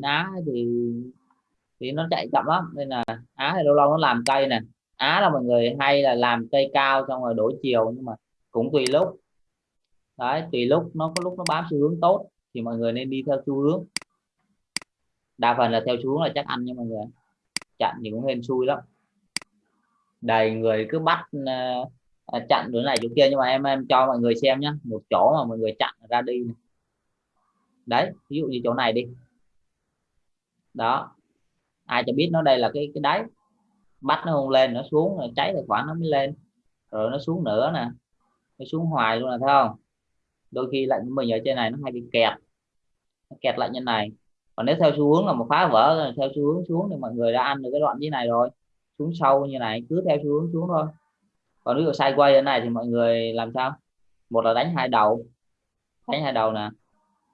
á thì thì nó chạy chậm lắm nên là á thì lâu lâu nó làm cây nè. Á là mọi người hay là làm cây cao xong rồi đổi chiều nhưng mà cũng tùy lúc. Đấy tùy lúc nó có lúc nó bám xu hướng tốt thì mọi người nên đi theo xu hướng. Đa phần là theo xu hướng là chắc ăn nha mọi người. Chặn thì cũng hên xui lắm. Đầy người cứ bắt uh, chặn đứa này chỗ kia nhưng mà em em cho mọi người xem nhé một chỗ mà mọi người chặn ra đi. Này. đấy ví dụ như chỗ này đi đó. Ai cho biết nó đây là cái cái đáy. Bắt nó không lên, nó xuống, rồi cháy tài khoản nó mới lên. Rồi nó xuống nữa nè. Nó xuống hoài luôn là thấy không? Đôi khi lạnh mình ở trên này nó hay bị kẹt. Nó kẹt lại như này. Còn nếu theo xu hướng là một phá vỡ, theo xu hướng xuống thì mọi người đã ăn được cái đoạn như này rồi. Xuống sâu như này, cứ theo xu hướng xuống thôi. Còn ví dụ sideways ở này thì mọi người làm sao? Một là đánh hai đầu. Đánh hai đầu nè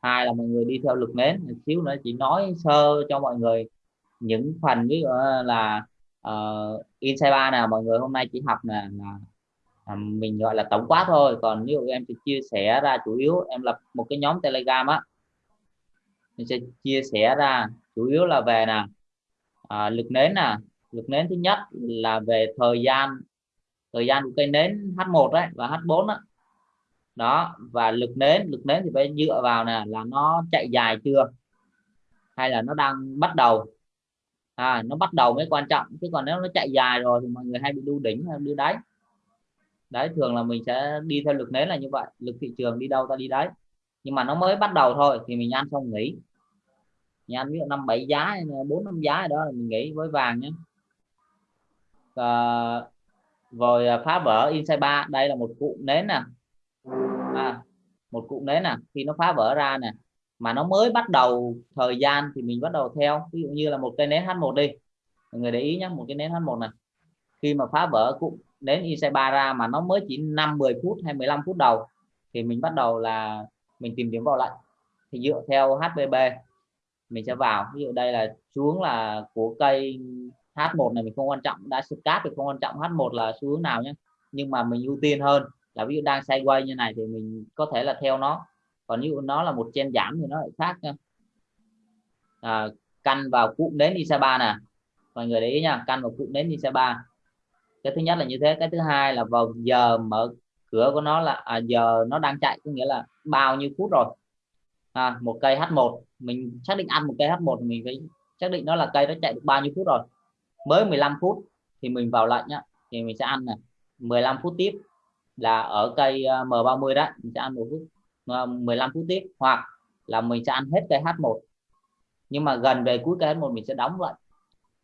hai là mọi người đi theo lực nến. Một xíu nữa chỉ nói sơ cho mọi người những phần ví dụ là ờ, uh, inside ba nè mọi người hôm nay chỉ học nè là mình gọi là tổng quát thôi. Còn ví dụ em sẽ chia sẻ ra chủ yếu em lập một cái nhóm telegram á. Mình sẽ chia sẻ ra chủ yếu là về nè à, lực nến nè. Lực nến thứ nhất là về thời gian thời gian của cây nến H1 đấy và H4 đó đó và lực nến lực nến thì phải dựa vào nè là nó chạy dài chưa? Hay là nó đang bắt đầu? À, nó bắt đầu mới quan trọng chứ còn nếu nó chạy dài rồi thì mọi người hay bị đu đỉnh hay đu đáy. Đấy thường là mình sẽ đi theo lực nến là như vậy lực thị trường đi đâu ta đi đấy. Nhưng mà nó mới bắt đầu thôi thì mình ăn xong nghỉ. Mình ăn ví dụ năm bảy giá bốn năm giá đó là mình nghỉ với vàng nhé. À, rồi phá vỡ inside ba đây là một cụ nến nè. à, một cụm nến nè, khi nó phá vỡ ra nè, mà nó mới bắt đầu thời gian thì mình bắt đầu theo. Ví dụ như là một cây nến H1 đi. Mọi người để ý nhé một cái nến H1 này khi mà phá vỡ cụm nến IC3 ra mà nó mới chỉ 5 10 phút hay 15 phút đầu, thì mình bắt đầu là mình tìm kiếm vào lệnh thì dựa theo HBB mình sẽ vào. Ví dụ đây là xuống là của cây H1 này mình không quan trọng, đã scap thì không quan trọng H1 là xu hướng nào nhé nhưng mà mình ưu tiên hơn là ví dụ đang sideways như này thì mình có thể là theo nó. Còn nếu nó là một chen giảm thì nó lại khác nha. À, căn vào cụm đến isa 3 nè. Mọi người để ý nha căn vào cụm đến isa 3 cái thứ nhất là như thế cái thứ hai là vào giờ mở cửa của nó là à, giờ nó đang chạy có nghĩa là bao nhiêu phút rồi. À, một cây H1 mình xác định ăn một cây H1 mình phải xác định nó là cây nó chạy được bao nhiêu phút rồi. Mới 15 phút thì mình vào lệnh nhá thì mình sẽ ăn này 15 phút tiếp là ở cây ờ, M30 đó, mình sẽ ăn một phút ờ, 15 phút tiếp, hoặc là mình sẽ ăn hết cây H1 nhưng mà gần về cuối cây H1 mình sẽ đóng lại.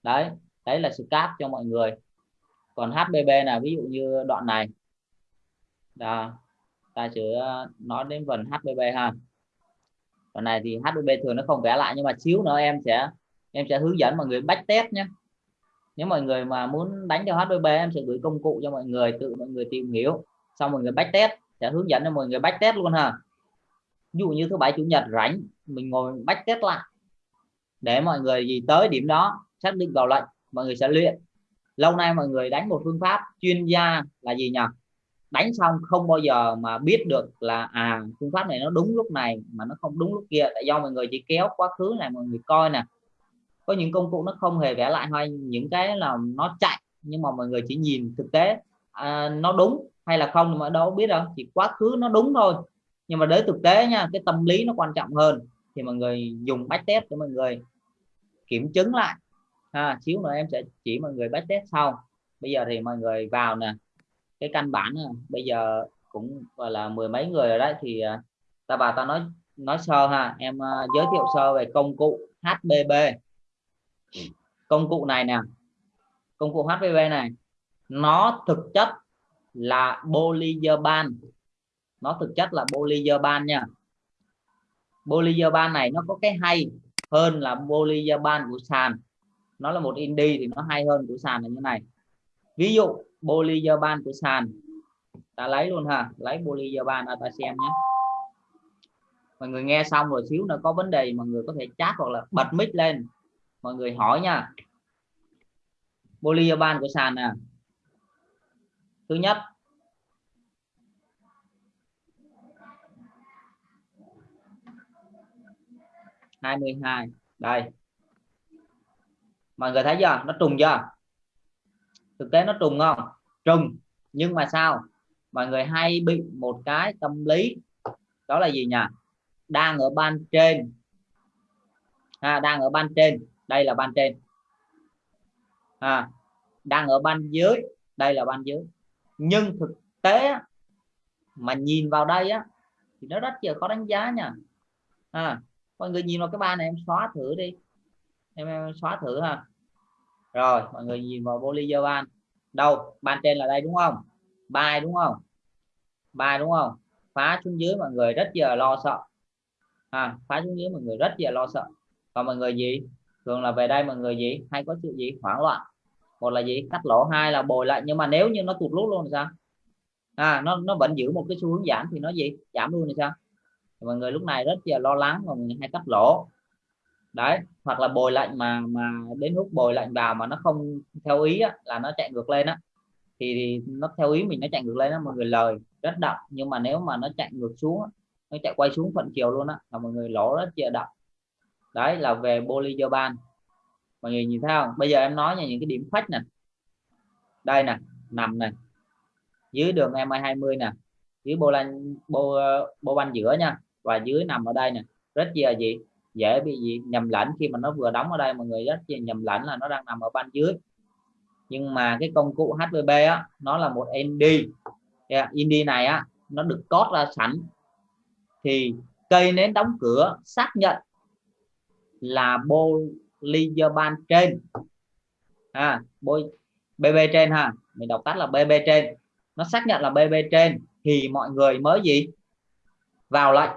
Đấy đấy là sự cáp cho mọi người. Còn HBB là ví dụ như đoạn này. Đó, ta sẽ ờ, nói đến phần HBB ha. Đoạn này thì HBB thường nó không vẽ lại, nhưng mà xíu nữa em sẽ em sẽ hướng dẫn mọi người bách test nhé. Nếu mọi người mà muốn đánh cho HBB em sẽ gửi công cụ cho mọi người, tự mọi người tìm hiểu xong mọi người back test sẽ hướng dẫn cho mọi người back test luôn ha. Ví dụ như thứ bảy chủ nhật rảnh mình ngồi back test lại. Để mọi người gì tới điểm đó xác định vào lệnh mọi người sẽ luyện. Lâu nay mọi người đánh một phương pháp chuyên gia là gì nhỉ? Đánh xong không bao giờ mà biết được là à phương pháp này nó đúng lúc này mà nó không đúng lúc kia. Tại do mọi người chỉ kéo quá khứ này mọi người coi nè. Có những công cụ nó không hề vẽ lại hay những cái là nó chạy nhưng mà mọi người chỉ nhìn thực tế à, nó đúng hay là không mà đâu biết đâu chỉ quá khứ nó đúng thôi. Nhưng mà đến thực tế nha cái tâm lý nó quan trọng hơn thì mọi người dùng bách test để mọi người kiểm chứng lại. Ha xíu nữa em sẽ chỉ mọi người bách test sau. Bây giờ thì mọi người vào nè cái căn bản nè. bây giờ cũng gọi là mười mấy người rồi đấy thì à, ta bà ta nói nói sơ ha. Em uh, giới thiệu sơ về công cụ HBB công cụ này nè công cụ HBB này nó thực chất là Bollinger nó thực chất là Bollinger nha. Bollinger này nó có cái hay hơn là Bollinger của sàn. Nó là một indie thì nó hay hơn của sàn là như này. Ví dụ Bollinger của sàn. Ta lấy luôn ha, lấy Bollinger Band ta xem nhé. Mọi người nghe xong rồi xíu nữa có vấn đề mọi người có thể chat hoặc là bật mic lên. Mọi người hỏi nha. Polyurban của sàn nè thứ nhất. 22 đây. Mọi người thấy chưa? Nó trùng chưa? Thực tế nó trùng không? Trùng. Nhưng mà sao? Mọi người hay bị một cái tâm lý. Đó là gì nhỉ? Đang ở ban trên. À, đang ở ban trên. Đây là ban trên. À, đang ở ban dưới. Đây là ban dưới nhưng thực tế mà nhìn vào đây á thì nó rất là khó đánh giá nha. À, mọi người nhìn vào cái ba này em xóa thử đi. Em, em xóa thử ha. Rồi mọi người nhìn vào Bollinger ban đâu? Ban trên là đây đúng không? Bài đúng không? Bài đúng không? Phá xuống dưới mọi người rất giờ lo sợ. À, phá xuống dưới mọi người rất giờ lo sợ. Còn mọi người gì? Thường là về đây mọi người gì? Hay có sự gì? Hoảng loạn một là gì? Cắt lỗ hai là bồi lại. Nhưng mà nếu như nó tụt lút luôn thì sao? À nó nó vẫn giữ một cái xu hướng giảm thì nó gì? Giảm luôn thì sao? Mọi người lúc này rất là lo lắng mà người hay cắt lỗ. Đấy hoặc là bồi lạnh mà mà đến lúc bồi lạnh vào mà nó không theo ý á, là nó chạy ngược lên á. Thì, thì nó theo ý mình nó chạy ngược lên đó mọi người lời rất đậm. Nhưng mà nếu mà nó chạy ngược xuống nó chạy quay xuống thuận chiều luôn á là mọi người lỗ rất chia đậm. Đấy là về Bolizoban mọi người nhìn thấy không? Bây giờ em nói nha những cái điểm khách nè. Đây nè nằm nè. Dưới đường em 20 nè. Dưới bô lan bô bô banh giữa nha. Và dưới nằm ở đây nè. Rất là gì? Dễ bị gì? Nhầm lẫn khi mà nó vừa đóng ở đây mọi người rất là nhầm lẫn là nó đang nằm ở ban dưới. Nhưng mà cái công cụ HVB á nó là một ND yeah, ND này á nó được cốt ra sẵn. Thì cây nến đóng cửa xác nhận là bô ban trên. À bôi BB trên ha. Mình đọc tắt là BB trên. Nó xác nhận là BB trên thì mọi người mới gì? Vào lệnh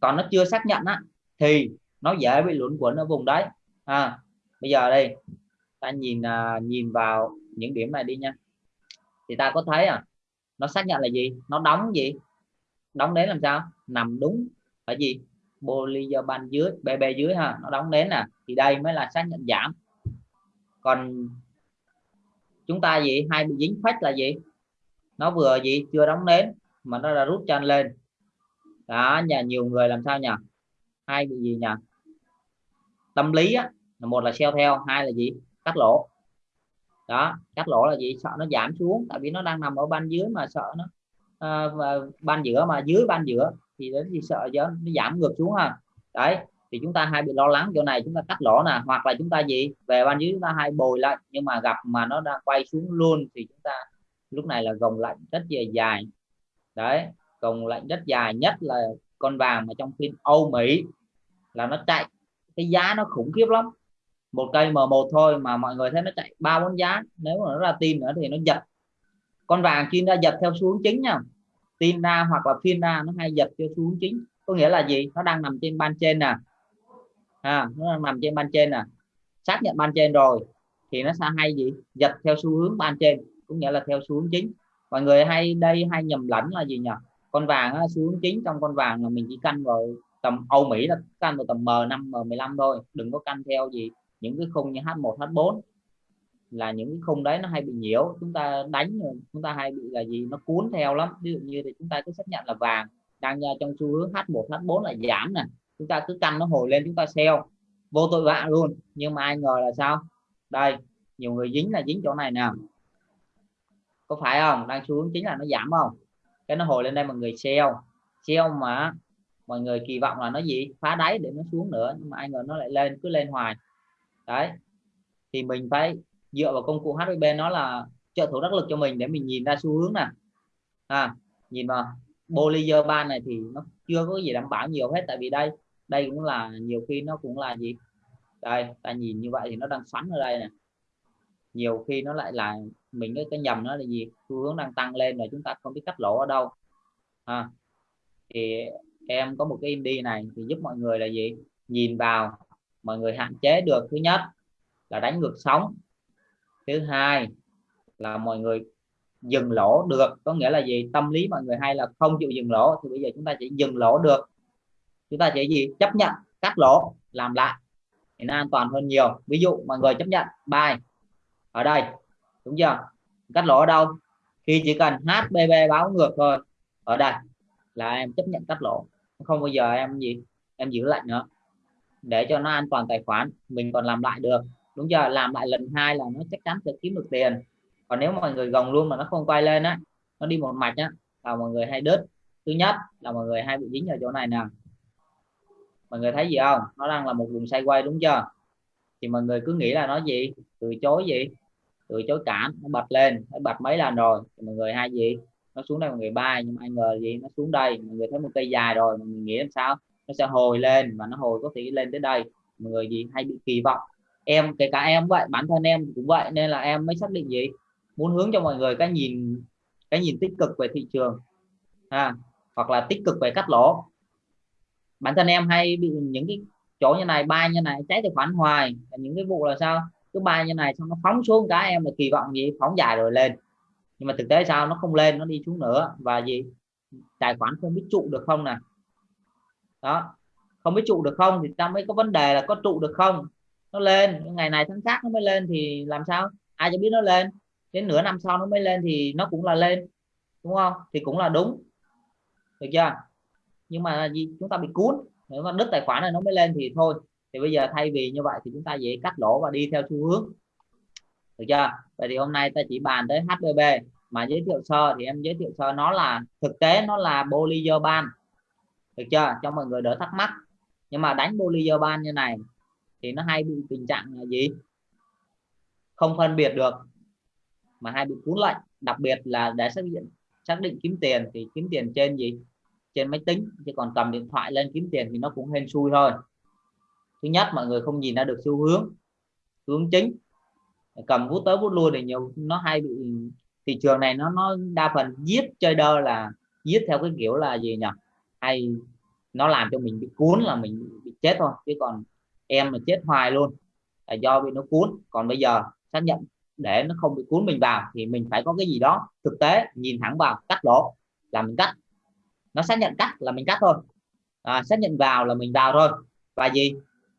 còn nó chưa xác nhận á, thì nó dễ bị luẩn quẩn ở vùng đấy à bây giờ đây, ta nhìn à, nhìn vào những điểm này đi nha. Thì ta có thấy à nó xác nhận là gì? Nó đóng gì? Đóng đến làm sao? Nằm đúng ở gì? Polymer ban dưới bb dưới ha nó đóng đến nè thì đây mới là xác nhận giảm. Còn chúng ta gì hai bị dính phách là gì? Nó vừa gì chưa đóng đến mà nó đã rút chân lên. Đó nhà nhiều người làm sao nhỉ? Hai bị gì nhỉ? Tâm lý á một là xeo theo hai là gì? Cắt lỗ. Đó cắt lỗ là gì? Sợ nó giảm xuống tại vì nó đang nằm ở ban dưới mà sợ nó uh, ban giữa mà dưới ban giữa thì đến thì sợ giá nó giảm ngược xuống ha. Đấy, thì chúng ta hay bị lo lắng chỗ này, chúng ta cắt lỗ nè, hoặc là chúng ta gì, về ban dưới chúng ta hay bồi lại, nhưng mà gặp mà nó đang quay xuống luôn thì chúng ta lúc này là gồng lạnh rất là dài. Đấy, gồng lạnh rất dài nhất là con vàng mà trong phiên Âu Mỹ, là nó chạy, cái giá nó khủng khiếp lắm. Một cây M1 thôi mà mọi người thấy nó chạy ba bốn giá, nếu mà nó ra tin nữa thì nó giật. Con vàng khi ra giật theo xu hướng chính nha tina ra hoặc là phiên ra nó hay giật cho xu hướng chính. Có nghĩa là gì? Nó đang nằm trên ban trên nè. À, nó đang nằm trên ban trên nè. Xác nhận ban trên rồi thì nó sẽ hay gì? Giật theo xu hướng ban trên cũng nghĩa là theo xu hướng chính. Mọi người hay đây hay nhầm lẫn là gì nhỉ? Con vàng á, xu hướng chính trong con vàng là mình chỉ canh vào tầm Âu Mỹ là canh vào tầm M5 M15 thôi. Đừng có canh theo gì? Những cái khung như H1 H4 là những cái khung đấy nó hay bị nhiễu, chúng ta đánh chúng ta hay bị là gì, nó cuốn theo lắm. Ví dụ như thì chúng ta cứ xác nhận là vàng, đang trong xu hướng H1 H4 là giảm nè. Chúng ta cứ canh nó hồi lên, chúng ta sell. Vô tội vạ luôn. Nhưng mà ai ngờ là sao? Đây, nhiều người dính là dính chỗ này nè. Có phải không? Đang xu hướng chính là nó giảm không? Cái nó hồi lên đây mọi người sell. Sell mà mọi người kỳ vọng là nó gì? Phá đáy để nó xuống nữa. Nhưng mà ai ngờ nó lại lên, cứ lên hoài. Đấy. Thì mình phải dựa vào công cụ HVB nó là trợ thủ đắc lực cho mình để mình nhìn ra xu hướng nè. À, nhìn vào Bollinger Band này thì nó chưa có gì đảm bảo nhiều hết tại vì đây đây cũng là nhiều khi nó cũng là gì? Đây ta nhìn như vậy thì nó đang xoắn ở đây nè. Nhiều khi nó lại là mình cái, cái nhầm nó là gì? Xu hướng đang tăng lên rồi chúng ta không biết cắt lỗ ở đâu. À, thì em có một cái indie này thì giúp mọi người là gì? Nhìn vào mọi người hạn chế được. Thứ nhất là đánh ngược sóng thứ hai là mọi người dừng lỗ được, có nghĩa là gì? Tâm lý mọi người hay là không chịu dừng lỗ, thì bây giờ chúng ta chỉ dừng lỗ được. Chúng ta chỉ gì? Chấp nhận cắt lỗ, làm lại thì nó an toàn hơn nhiều. Ví dụ mọi người chấp nhận bài ở đây, đúng chưa? Cắt lỗ ở đâu? Khi chỉ cần HBB báo ngược thôi, ở đây là em chấp nhận cắt lỗ. Không bao giờ em gì, em giữ lại nữa, để cho nó an toàn tài khoản, mình còn làm lại được đúng chưa làm lại lần hai là nó chắc chắn sẽ kiếm được tiền. Còn nếu mọi người gồng luôn mà nó không quay lên á, nó đi một mạch á, là mọi người hay đứt thứ nhất là mọi người hay bị dính ở chỗ này nè. Mọi người thấy gì không? Nó đang là một vùng quay đúng chưa? Thì mọi người cứ nghĩ là nó gì? Từ chối gì? Từ chối cản nó bật lên, nó bật mấy lần rồi, thì mọi người hay gì? Nó xuống đây mọi người bay, nhưng mà ai ngờ gì? Nó xuống đây, mọi người thấy một cây dài rồi, mọi người nghĩ làm sao? Nó sẽ hồi lên và nó hồi có thể lên tới đây. Mọi người gì? Hay bị kỳ vọng em kể cả em vậy bản thân em cũng vậy nên là em mới xác định gì? Muốn hướng cho mọi người cái nhìn cái nhìn tích cực về thị trường à, hoặc là tích cực về cắt lỗ. Bản thân em hay bị những cái chỗ như này bay như này cháy tài khoản hoài. Những cái vụ là sao? Cứ bay như này xong nó phóng xuống cái em là kỳ vọng gì? Phóng dài rồi lên. Nhưng mà thực tế sao? Nó không lên nó đi xuống nữa. Và gì? Tài khoản không biết trụ được không nè? Đó. Không biết trụ được không thì ta mới có vấn đề là có trụ được không? Nó lên ngày này tháng khác nó mới lên thì làm sao? Ai cho biết nó lên? Đến nửa năm sau nó mới lên thì nó cũng là lên, đúng không? Thì cũng là đúng. Được chưa? Nhưng mà gì? Chúng ta bị cuốn. Nếu mà đứt tài khoản này nó mới lên thì thôi. Thì bây giờ thay vì như vậy thì chúng ta dễ cắt lỗ và đi theo xu hướng. Được chưa? Vậy thì hôm nay ta chỉ bàn tới HBB mà giới thiệu sơ thì em giới thiệu sơ nó là, thực tế nó là ban được chưa? Cho mọi người đỡ thắc mắc. Nhưng mà đánh ban như này thì nó hay bị tình trạng là gì? Không phân biệt được, mà hay bị cuốn lệnh. Đặc biệt là để xác định xác định kiếm tiền thì kiếm tiền trên gì? Trên máy tính, chứ còn cầm điện thoại lên kiếm tiền thì nó cũng hên xui thôi. Thứ nhất, mọi người không nhìn ra được xu hướng hướng chính. Cầm vút tới vút lui thì nhiều, nó hay bị, thị trường này nó nó đa phần giết chơi đơ là, giết theo cái kiểu là gì nhỉ? Hay nó làm cho mình bị cuốn, là mình bị chết thôi, chứ còn em mà chết hoài luôn là do bị nó cuốn. Còn bây giờ xác nhận để nó không bị cuốn mình vào thì mình phải có cái gì đó thực tế nhìn thẳng vào cắt lỗ là mình cắt. Nó xác nhận cắt là mình cắt thôi. À, xác nhận vào là mình vào thôi. Và gì?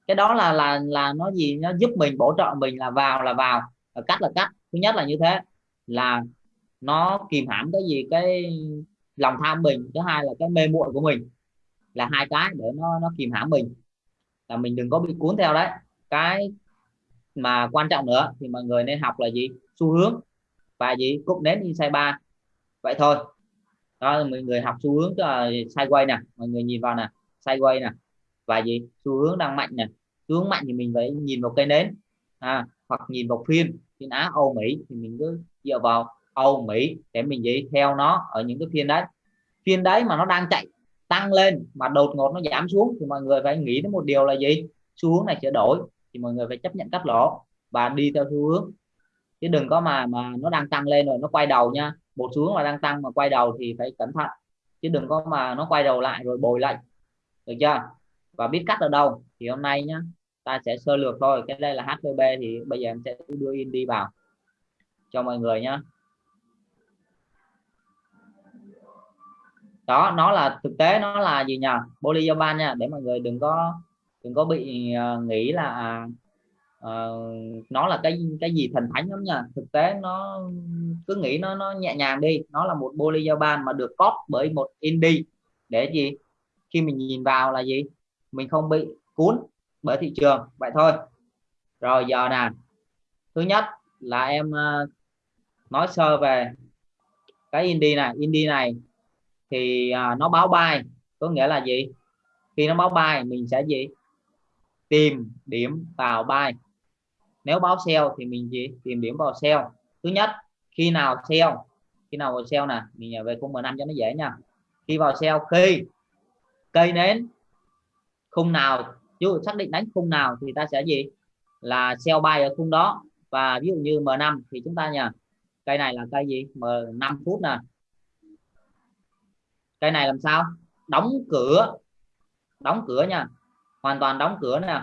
Cái đó là là là nó gì? Nó giúp mình bổ trợ mình là vào là vào. Là cắt là cắt. Thứ nhất là như thế là nó kìm hãm cái gì? Cái lòng tham mình. Thứ hai là cái mê muội của mình. Là hai cái để nó nó kìm hãm mình là mình đừng có bị cuốn theo đấy. Cái mà quan trọng nữa thì mọi người nên học là gì? Xu hướng. Và gì? Cục nến insight ba vậy thôi. Đó mọi người học xu hướng là sideways nè. Mọi người nhìn vào nè. Sideways nè. Và gì? Xu hướng đang mạnh nè. Xu hướng mạnh thì mình phải nhìn vào cây nến. À, hoặc nhìn vào phiên phiên Á Âu Mỹ thì mình cứ dựa vào Âu Mỹ để mình gì theo nó ở những cái phiên đấy. Phiên đấy mà nó đang chạy tăng lên mà đột ngột nó giảm xuống thì mọi người phải nghĩ đến một điều là gì? Xu hướng này sẽ đổi thì mọi người phải chấp nhận cắt lỗ và đi theo xu hướng. Chứ đừng có mà mà nó đang tăng lên rồi nó quay đầu nha. Một xu hướng mà đang tăng mà quay đầu thì phải cẩn thận. Chứ đừng có mà nó quay đầu lại rồi bồi lại được chưa? Và biết cắt ở đâu thì hôm nay nhá, ta sẽ sơ lược thôi. Cái đây là HVB thì bây giờ em sẽ đưa in đi vào cho mọi người nhá. Đó nó là thực tế nó là gì nhỉ polyurban nha để mọi người đừng có đừng có bị uh, nghĩ là uh, nó là cái cái gì thần thánh lắm nha. Thực tế nó cứ nghĩ nó nó nhẹ nhàng đi. Nó là một polyurban mà được cóp bởi một indie. Để gì? Khi mình nhìn vào là gì? Mình không bị cuốn bởi thị trường. Vậy thôi. Rồi giờ nè. Thứ nhất là em uh, nói sơ về cái indie này. Indie này thì à, nó báo bài có nghĩa là gì? Khi nó báo bài mình sẽ gì? Tìm điểm vào bài nếu báo sell thì mình gì? Tìm điểm vào sell thứ nhất khi nào sell khi nào vào sell nè? Mình nhờ về khung 15 cho nó dễ nha. Khi vào sell khi cây nến khung nào? Chứ xác định đánh khung nào thì ta sẽ gì? Là sell bay ở khung đó. Và ví dụ như M5 thì chúng ta nhờ. Cây này là cây gì? M5 phút nè cây này làm sao? Đóng cửa. Đóng cửa nha. Hoàn toàn đóng cửa nè.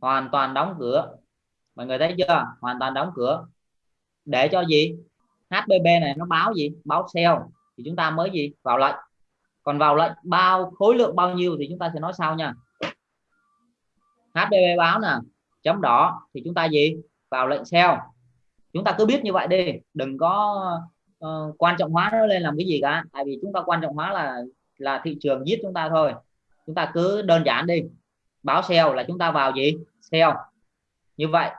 Hoàn toàn đóng cửa. Mọi người thấy chưa? Hoàn toàn đóng cửa. Để cho gì? HBB này nó báo gì? Báo sell thì chúng ta mới gì? Vào lệnh. Còn vào lệnh, bao khối lượng bao nhiêu thì chúng ta sẽ nói sau nha. HBB báo nè. Chấm đỏ. Thì chúng ta gì? Vào lệnh sell chúng ta cứ biết như vậy đi. Đừng có uh, quan trọng hóa nó lên làm cái gì cả. Tại vì chúng ta quan trọng hóa là là thị trường giết chúng ta thôi. Chúng ta cứ đơn giản đi. Báo sell là chúng ta vào gì? Sell như vậy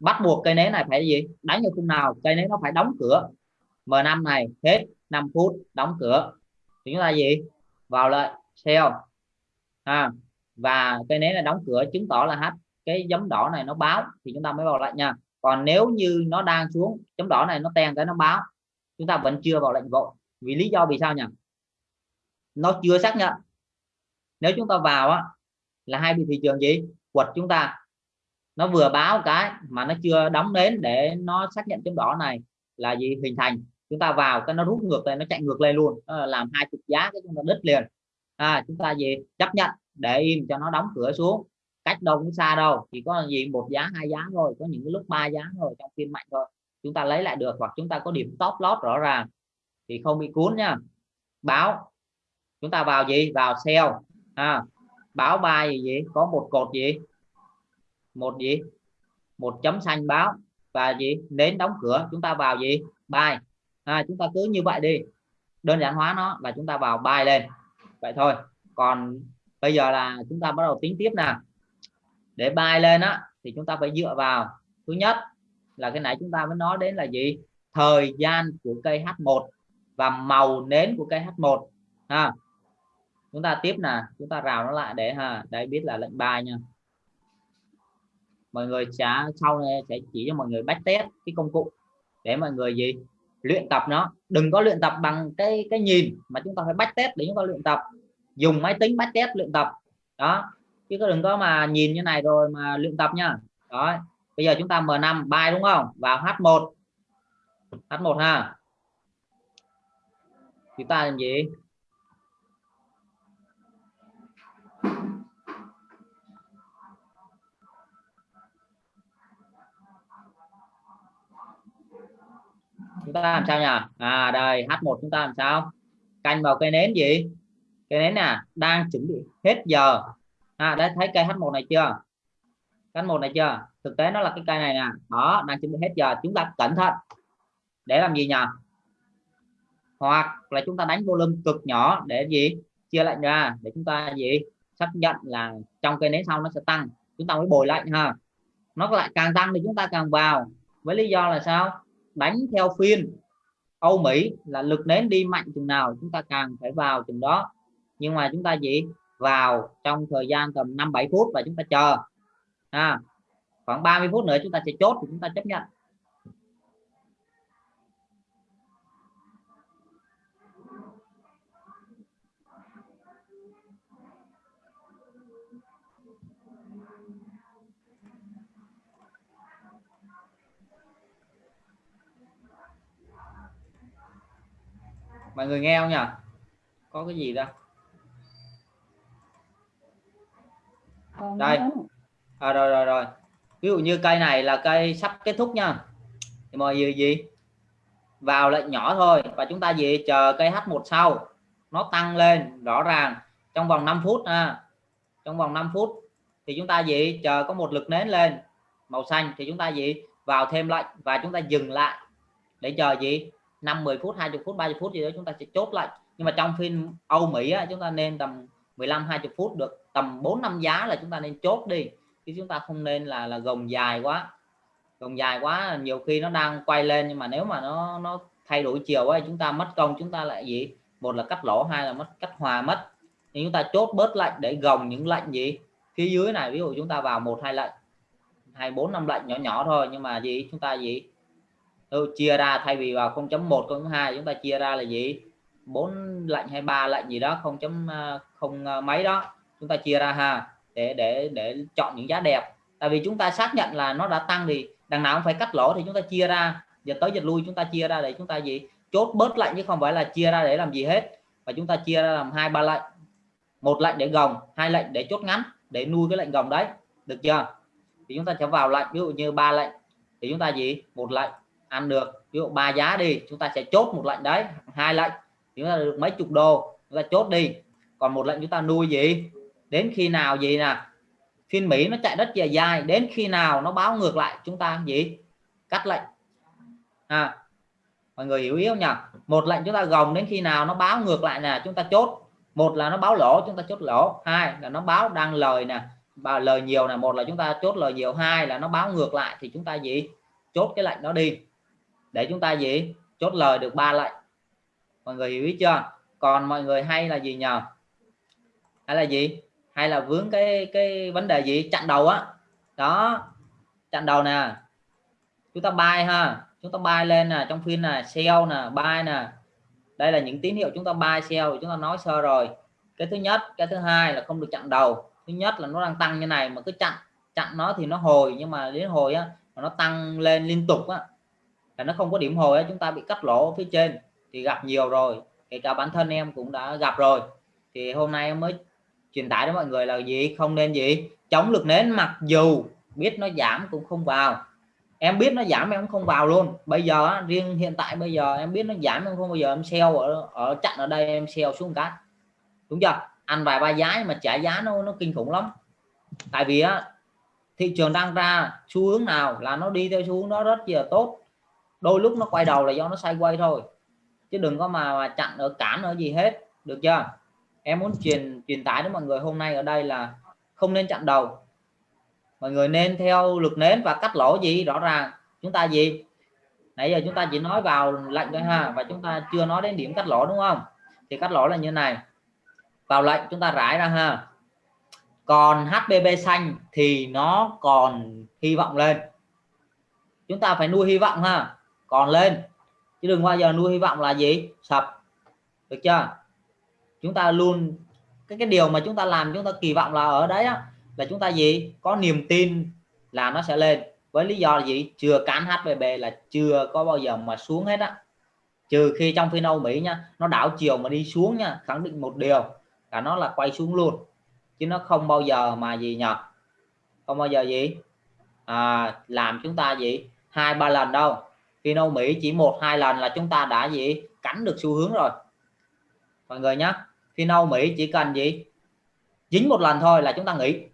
bắt buộc cây nến này phải gì? Đánh như khung nào? Cây nến nó phải đóng cửa. M5 này hết 5 phút đóng cửa. Thì chúng ta gì? Vào lại sell à, và cây nến là đóng cửa chứng tỏ là hết. Cái giấm đỏ này nó báo thì chúng ta mới vào lại nha. Còn nếu như nó đang xuống chấm đỏ này nó ten cái nó báo chúng ta vẫn chưa vào lệnh vội. Vì lý do vì sao nhỉ? Nó chưa xác nhận. Nếu chúng ta vào á, là hai bị thị trường gì? Quật chúng ta. Nó vừa báo cái mà nó chưa đóng đến để nó xác nhận chấm đỏ này là gì? Hình thành. Chúng ta vào cái nó rút ngược lên nó chạy ngược lên luôn. Làm hai chục giá cái chúng ta đứt liền. À, chúng ta gì? Chấp nhận. Để im cho nó đóng cửa xuống. Cách đâu cũng xa đâu. Chỉ có gì? Một giá hai giá thôi. Có những cái lúc ba giá thôi. Trong phiên mạnh thôi chúng ta lấy lại được hoặc chúng ta có điểm top lót rõ ràng. Thì không bị cuốn nha. Báo. Chúng ta vào gì? Vào sell. À, báo bài gì, gì có một cột gì? Một gì? Một chấm xanh báo. Và gì? Đến đóng cửa. Chúng ta vào gì? Bài à, chúng ta cứ như vậy đi. Đơn giản hóa nó là chúng ta vào bài lên. Vậy thôi. Còn bây giờ là chúng ta bắt đầu tính tiếp nào để bài lên á thì chúng ta phải dựa vào. Thứ nhất là cái nãy chúng ta mới nói đến là gì? Thời gian của cây H1 và màu nến của cây H1 ha. Chúng ta tiếp nè, chúng ta rào nó lại để ha. Để biết là lệnh bài nha. Mọi người sẽ sau này sẽ chỉ cho mọi người bách test cái công cụ để mọi người gì? Luyện tập nó. Đừng có luyện tập bằng cái cái nhìn mà chúng ta phải bách test để chúng ta luyện tập. Dùng máy tính bách test luyện tập. Đó. Chứ có đừng có mà nhìn như này rồi mà luyện tập nha. Đó bây giờ chúng ta M5 bài đúng không? Vào H1 H1 ha. Chúng ta làm gì? Chúng ta làm sao nhỉ? À đây H1 chúng ta làm sao? Canh vào cây nến gì? Cây nến nè đang chuẩn bị hết giờ. À, đấy thấy cây H1 này chưa? H1 này chưa? Thực tế nó là cái cây này nè. Đó, đang chuẩn bị hết giờ. Chúng ta cẩn thận. Để làm gì nhỉ hoặc là chúng ta đánh volume cực nhỏ để gì? Chia lệnh ra. Để chúng ta gì? Xác nhận là trong cây nến sau nó sẽ tăng. Chúng ta mới bồi lệnh ha. Nó lại càng tăng thì chúng ta càng vào. Với lý do là sao? Đánh theo phiên. Âu Mỹ là lực nến đi mạnh chừng nào chúng ta càng phải vào chừng đó. Nhưng mà chúng ta gì? Vào trong thời gian tầm 5 7 phút và chúng ta chờ à, khoảng 30 phút nữa chúng ta sẽ chốt thì chúng ta chấp nhận. Mọi người nghe không nhỉ? Có cái gì đâu đây à, rồi rồi rồi. Ví dụ như cây này là cây sắp kết thúc nha. Thì mọi người gì? Vào lệnh nhỏ thôi và chúng ta gì chờ cây H1 sau. Nó tăng lên rõ ràng. Trong vòng 5 phút ha. Trong vòng 5 phút thì chúng ta gì chờ có một lực nến lên. Màu xanh thì chúng ta gì vào thêm lệnh và chúng ta dừng lại để chờ gì? 5 10 phút 20 phút 30 phút gì đó chúng ta sẽ chốt lại. Nhưng mà trong phim Âu Mỹ á, chúng ta nên tầm 15 20 phút được. Tầm 4 5 giá là chúng ta nên chốt đi chứ chúng ta không nên là là gồng dài quá. Gồng dài quá nhiều khi nó đang quay lên nhưng mà nếu mà nó nó thay đổi chiều ấy chúng ta mất công chúng ta lại gì? Một là cắt lỗ hai là mất cắt hòa mất. Thì chúng ta chốt bớt lệnh để gồng những lệnh gì? Phía dưới này ví dụ chúng ta vào một hai lệnh hai bốn năm lệnh nhỏ nhỏ thôi nhưng mà gì? Chúng ta gì? Ừ, chia ra thay vì vào 0.1 0.2 chúng ta chia ra là gì? Bốn lệnh hay ba lệnh gì đó không chấm à, không à, mấy đó chúng ta chia ra ha để để để chọn những giá đẹp tại vì chúng ta xác nhận là nó đã tăng thì đằng nào cũng phải cắt lỗ thì chúng ta chia ra giờ tới dịch lui chúng ta chia ra để chúng ta gì chốt bớt lệnh chứ không phải là chia ra để làm gì hết và chúng ta chia ra làm hai ba lệnh một lệnh để gồng hai lệnh để chốt ngắn để nuôi cái lệnh gồng đấy được chưa thì chúng ta sẽ vào lệnh ví dụ như ba lệnh thì chúng ta gì một lệnh ăn được ví dụ ba giá đi chúng ta sẽ chốt một lệnh đấy hai lệnh chúng ta được mấy chục đô chúng ta chốt đi còn một lệnh chúng ta nuôi gì đến khi nào gì nè? Phiên Mỹ nó chạy rất dài dài, đến khi nào nó báo ngược lại chúng ta gì? Cắt lệnh. À mọi người hiểu yếu nhỉ? Một lệnh chúng ta gồng đến khi nào nó báo ngược lại là chúng ta chốt. Một là nó báo lỗ, chúng ta chốt lỗ. Hai là nó báo đang lời nè và lời nhiều là một là chúng ta chốt lời nhiều. Hai là nó báo ngược lại thì chúng ta gì? Chốt cái lệnh đó đi. Để chúng ta gì? Chốt lời được ba lệnh. Mọi người hiểu ý chưa? Còn mọi người hay là gì nhờ hay là gì? Hay là vướng cái cái vấn đề gì? Chặn đầu á. Đó. Chặn đầu nè. Chúng ta bay ha. Chúng ta bay lên nè, trong phiên là sell nè bay nè. Đây là những tín hiệu chúng ta buy sell chúng ta nói sơ rồi. Cái thứ nhất, cái thứ hai là không được chặn đầu. Thứ nhất là nó đang tăng như này mà cứ chặn chặn nó thì nó hồi, nhưng mà đến hồi á, mà nó tăng lên liên tục á, là nó không có điểm hồi á, chúng ta bị cắt lỗ phía trên, thì gặp nhiều rồi. Kể cả bản thân em cũng đã gặp rồi. Thì hôm nay em mới truyền tải đến mọi người là gì? Không nên gì? Chống lực nến mặc dù biết nó giảm cũng không vào. Em biết nó giảm em cũng không vào luôn. Bây giờ riêng hiện tại bây giờ em biết nó giảm em không bao giờ em sell ở ở chặn ở đây em sell xuống cái. Đúng chưa? Ăn vài ba giá mà trả giá nó nó kinh khủng lắm. Tại vì á thị trường đang ra xu hướng nào là nó đi theo xu hướng đó rất là tốt. Đôi lúc nó quay đầu là do nó sai quay thôi. Chứ đừng có mà, mà chặn ở cản ở gì hết. Được chưa? Em muốn truyền truyền tải đến mọi người hôm nay ở đây là không nên chặn đầu. Mọi người nên theo lực nến và cắt lỗ gì, rõ ràng. Chúng ta gì? Nãy giờ chúng ta chỉ nói vào lệnh thôi ha, và chúng ta chưa nói đến điểm cắt lỗ, đúng không? Thì cắt lỗ là như này. Vào lệnh chúng ta rải ra ha. Còn HBB xanh thì nó còn hy vọng lên. Chúng ta phải nuôi hy vọng ha. Còn lên. Chứ đừng bao giờ nuôi hy vọng là gì? Sập. Được chưa? Chúng ta luôn cái cái điều mà chúng ta làm chúng ta kỳ vọng là ở đấy á, là chúng ta gì? Có niềm tin là nó sẽ lên. Với lý do là gì? Chưa cán hpb là chưa có bao giờ mà xuống hết á. Trừ khi trong phiên Âu Mỹ nha nó đảo chiều mà đi xuống nha khẳng định một điều là nó là quay xuống luôn. Chứ nó không bao giờ mà gì nhờ? Không bao giờ gì? À, làm chúng ta gì? Hai ba lần đâu. Phiên Âu Mỹ chỉ một hai lần là chúng ta đã gì? Cắn được xu hướng rồi. Mọi người nhé khi nâu Mỹ chỉ cần gì? Dính một lần thôi là chúng ta nghỉ.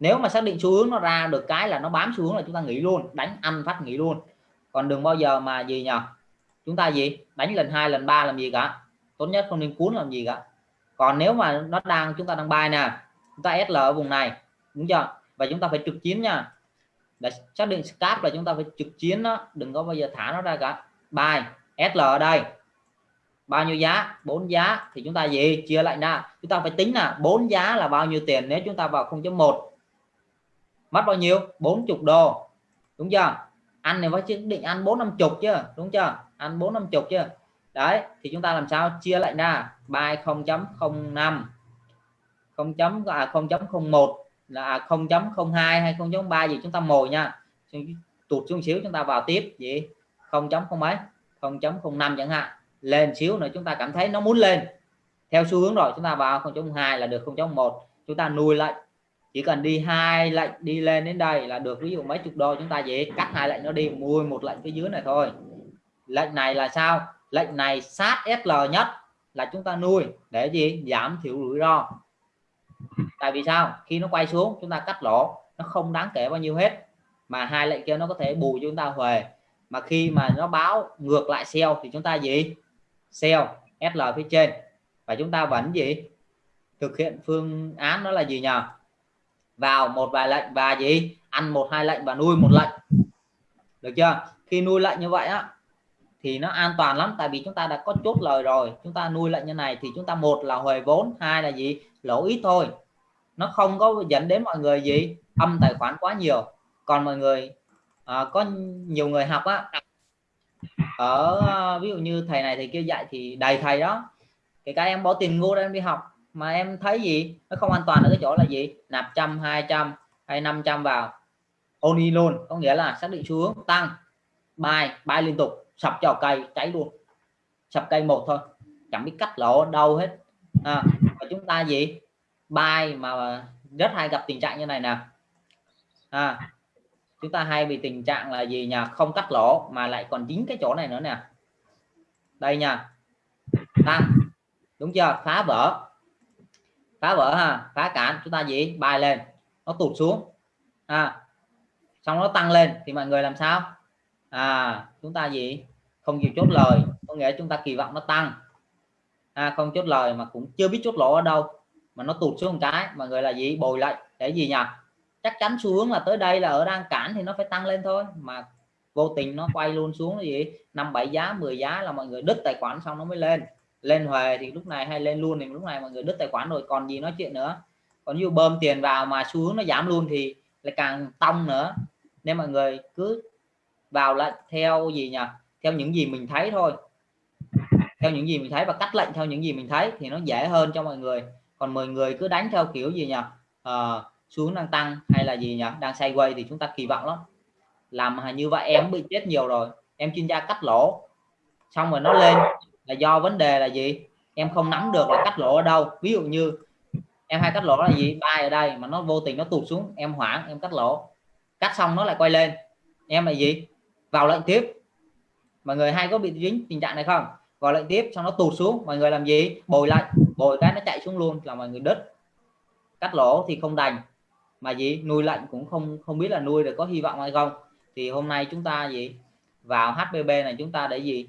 Nếu mà xác định xu hướng nó ra được cái là nó bám xu hướng là chúng ta nghỉ luôn, đánh ăn phát nghỉ luôn. Còn đừng bao giờ mà gì nhờ? Chúng ta gì? Đánh lần hai, lần ba làm gì cả? Tốt nhất không nên cuốn làm gì cả. Còn nếu mà nó đang, chúng ta đang bài nè, chúng ta SL ở vùng này, đúng chưa? Và chúng ta phải trực chiến nha. Để xác định scap là chúng ta phải trực chiến nó đừng có bao giờ thả nó ra cả. Bài SL ở đây bao nhiêu giá? Bốn giá. Thì chúng ta gì? Chia lại ra chúng ta phải tính là bốn giá là bao nhiêu tiền nếu chúng ta vào 0.1 mất bao nhiêu? 40 đô. Đúng chưa? Ăn này phải chứ định ăn bốn năm chục chứ. Đúng chưa? Ăn bốn năm chục chứ. Đấy, thì chúng ta làm sao? Chia lại ra bài 0.05 0 chấm à 0.01 là à, 0.02 hay 0.3 gì chúng ta mồi nha. Tụt xuống xíu chúng ta vào tiếp. Gì? 0.0 mấy. 0.05 chẳng hạn lên xíu nữa chúng ta cảm thấy nó muốn lên. Theo xu hướng rồi, chúng ta vào 0.2 là được 0.1 chúng ta nuôi lệnh chỉ cần đi hai lệnh đi lên đến đây là được. Ví dụ mấy chục đô chúng ta dễ cắt hai lệnh nó đi mua một lệnh phía dưới này thôi. Lệnh này là sao? Lệnh này sát SL nhất là chúng ta nuôi để gì? Giảm thiểu rủi ro. Tại vì sao? Khi nó quay xuống, chúng ta cắt lỗ, nó không đáng kể bao nhiêu hết. Mà hai lệnh kia nó có thể bù cho chúng ta huề mà khi mà nó báo ngược lại sell thì chúng ta gì? Sell SL phía trên. Và chúng ta vẫn gì? Thực hiện phương án đó là gì nhờ? Vào một vài lệnh và gì? Ăn một hai lệnh và nuôi một lệnh. Được chưa? Khi nuôi lệnh như vậy á thì nó an toàn lắm tại vì chúng ta đã có chốt lời rồi. Chúng ta nuôi lệnh như này thì chúng ta một là hồi vốn hai là gì? Lỗ ít thôi. Nó không có dẫn đến mọi người gì? Âm tài khoản quá nhiều. Còn mọi người à, có nhiều người học á ở ví dụ như thầy này thầy kia dạy thì đầy thầy đó. Kể các em bỏ tiền ngu em đi học mà em thấy gì? Nó không an toàn ở cái chỗ là gì? Nạp trăm hai trăm hay 500 vào. Oni luôn có nghĩa là xác định xu hướng tăng. Bay bay liên tục sập cho cây cháy luôn. Sập cây một thôi chẳng biết cắt lỗ đâu hết. À, và chúng ta gì? Bay mà rất hay gặp tình trạng như này nè. À, chúng ta hay bị tình trạng là gì nhà không cắt lỗ mà lại còn dính cái chỗ này nữa nè. Đây nha. Tăng đúng chưa? Phá vỡ. Phá vỡ ha? Phá cản. Chúng ta gì? Bài lên. Nó tụt xuống. À, xong nó tăng lên. Thì mọi người làm sao? À chúng ta gì? Không chịu chốt lời. Có nghĩa chúng ta kỳ vọng nó tăng. À, không chốt lời mà cũng chưa biết chốt lỗ ở đâu. Mà nó tụt xuống một cái. Mọi người là gì? Bồi lại để gì nhỉ? Chắc chắn xu hướng là tới đây là ở đang cản thì nó phải tăng lên thôi. Mà vô tình nó quay luôn xuống là gì? Năm bảy giá 10 giá là mọi người đứt tài khoản xong nó mới lên. Lên huề thì lúc này hay lên luôn thì lúc này mọi người đứt tài khoản rồi còn gì nói chuyện nữa. Còn như bơm tiền vào mà xu hướng nó giảm luôn thì lại càng tông nữa. Nên mọi người cứ vào lại theo gì nhỉ? Theo những gì mình thấy thôi. Theo những gì mình thấy và cắt lệnh theo những gì mình thấy thì nó dễ hơn cho mọi người. Còn 10 người cứ đánh theo kiểu gì nhỉ? À, xuống đang tăng hay là gì nhỉ? Đang sideways thì chúng ta kỳ vọng lắm. Làm như vậy em bị chết nhiều rồi. Em chuyên gia cắt lỗ. Xong rồi nó lên là do vấn đề là gì? Em không nắm được là cắt lỗ ở đâu. Ví dụ như em hay cắt lỗ là gì? Bay ở đây mà nó vô tình nó tụt xuống, em hoảng, em cắt lỗ. Cắt xong nó lại quay lên. Em là gì? Vào lệnh tiếp. Mọi người hay có bị dính tình trạng này không? Vào lệnh tiếp, xong nó tụt xuống. Mọi người làm gì? Bồi lại bồi cái nó chạy xuống luôn là mọi người đứt. Cắt lỗ thì không đành mà gì? Nuôi lạnh cũng không không biết là nuôi được có hy vọng hay không. Thì hôm nay chúng ta gì? Vào HBB này chúng ta để gì?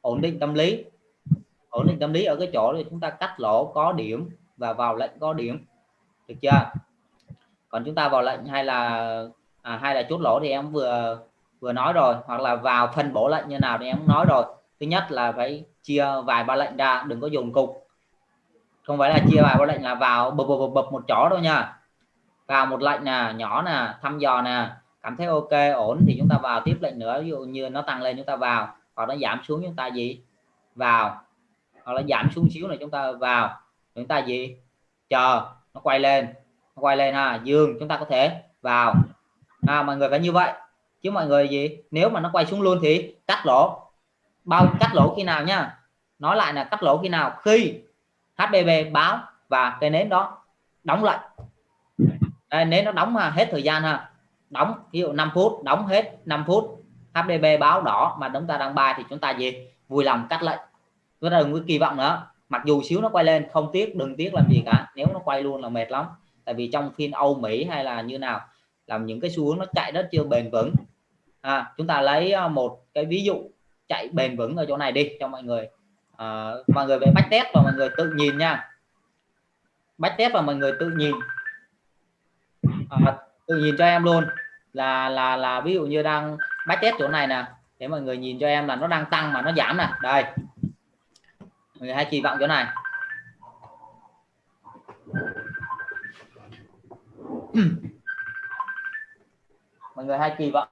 Ổn định tâm lý. Ổn định tâm lý ở cái chỗ thì chúng ta cắt lỗ có điểm và vào lệnh có điểm. Được chưa? Còn chúng ta vào lệnh hay là à, hay là chốt lỗ thì em vừa vừa nói rồi. Hoặc là vào phân bổ lệnh như nào thì em cũng nói rồi. Thứ nhất là phải chia vài ba lệnh ra đừng có dùng cục. Không phải là chia vài ba lệnh là vào bập bập bập một chỗ đâu nha vào một lệnh nè nhỏ nè thăm dò nè cảm thấy ok ổn thì chúng ta vào tiếp lệnh nữa. Ví dụ như nó tăng lên chúng ta vào hoặc nó giảm xuống chúng ta gì? Vào. Hoặc là giảm xuống xíu này chúng ta vào. Chúng ta gì? Chờ. Nó quay lên. Nó quay lên ha dương. Chúng ta có thể vào. À, mọi người phải như vậy. Chứ mọi người gì? Nếu mà nó quay xuống luôn thì cắt lỗ. Bao cắt lỗ khi nào nhá nói lại là cắt lỗ khi nào? Khi HBB báo và cây nến đó đóng lại đây, nếu nó đóng à, hết thời gian ha. Đóng ví dụ 5 phút đóng hết 5 phút HDB báo đỏ mà chúng ta đang bài thì chúng ta gì vui lòng cắt lệnh. Chúng ta đừng có kỳ vọng nữa. Mặc dù xíu nó quay lên không tiếc đừng tiếc làm gì cả. Nếu nó quay luôn là mệt lắm. Tại vì trong phiên Âu Mỹ hay là như nào làm những cái xu hướng nó chạy rất chưa bền vững. À, chúng ta lấy à, một cái ví dụ chạy bền vững ở chỗ này đi cho mọi người. À, mọi người về bách test và mọi người tự nhìn nha. Bách test và mọi người tự nhìn à, tự nhìn cho em luôn. Là là là ví dụ như đang bách test chỗ này nè. Để mọi người nhìn cho em là nó đang tăng mà nó giảm nè. Đây. Mọi người hay kỳ vọng chỗ này. Mọi người hay kỳ vọng.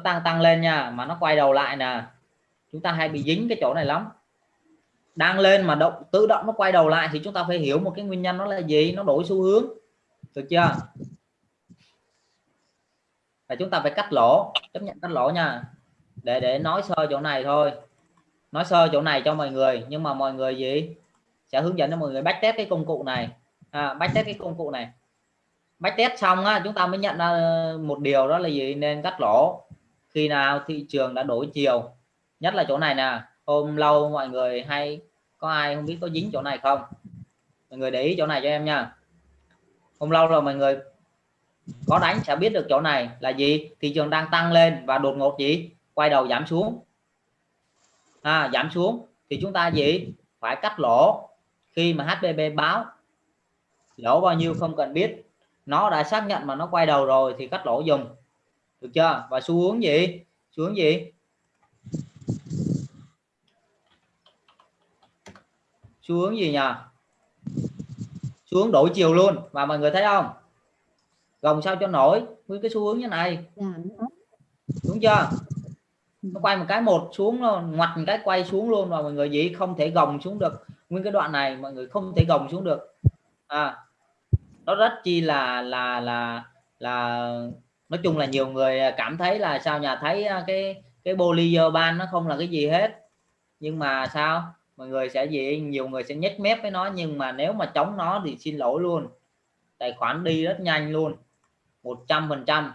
Nó tăng tăng lên nha mà nó quay đầu lại nè. Chúng ta hay bị dính cái chỗ này lắm. Đang lên mà động tự động nó quay đầu lại thì chúng ta phải hiểu một cái nguyên nhân nó là gì nó đổi xu hướng. Được chưa? Và chúng ta phải cắt lỗ chấp nhận cắt lỗ nha. Để để nói sơ chỗ này thôi. Nói sơ chỗ này cho mọi người nhưng mà mọi người gì? Sẽ hướng dẫn cho mọi người bách test cái công cụ này. À, bách test cái công cụ này. Bách test xong á, chúng ta mới nhận ra ờ, một điều đó là gì? Nên cắt lỗ khi nào thị trường đã đổi chiều. Nhất là chỗ này nè hôm lâu mọi người hay có ai không biết có dính chỗ này không? Mọi người để ý chỗ này cho em nha. Hôm lâu rồi mọi người có đánh sẽ biết được chỗ này là gì. Thị trường đang tăng lên và đột ngột gì? Quay đầu giảm xuống. À, giảm xuống thì chúng ta gì? Phải cắt lỗ. Khi mà HBB báo lỗ bao nhiêu không cần biết. Nó đã xác nhận mà nó quay đầu rồi thì cắt lỗ dùng được chưa? Và xu hướng gì? Xu hướng gì? Xu hướng gì nhỉ xu hướng đổi chiều luôn. Và mọi người thấy không? Gồng sao cho nổi? Với cái xu hướng như này. Đúng chưa? Nó quay một cái một xuống ngoặt một cái quay xuống luôn và mọi người gì không thể gồng xuống được. Nguyên cái đoạn này mọi người không thể gồng xuống được. À nó rất chi là là là là nói chung là nhiều người cảm thấy là sao nhà thấy à, cái cái Bollinger ban nó không là cái gì hết. Nhưng mà sao? Mọi người sẽ gì? Nhiều người sẽ nhếch mép với nó nhưng mà nếu mà chống nó thì xin lỗi luôn. Tài khoản đi rất nhanh luôn. 100 phần trăm.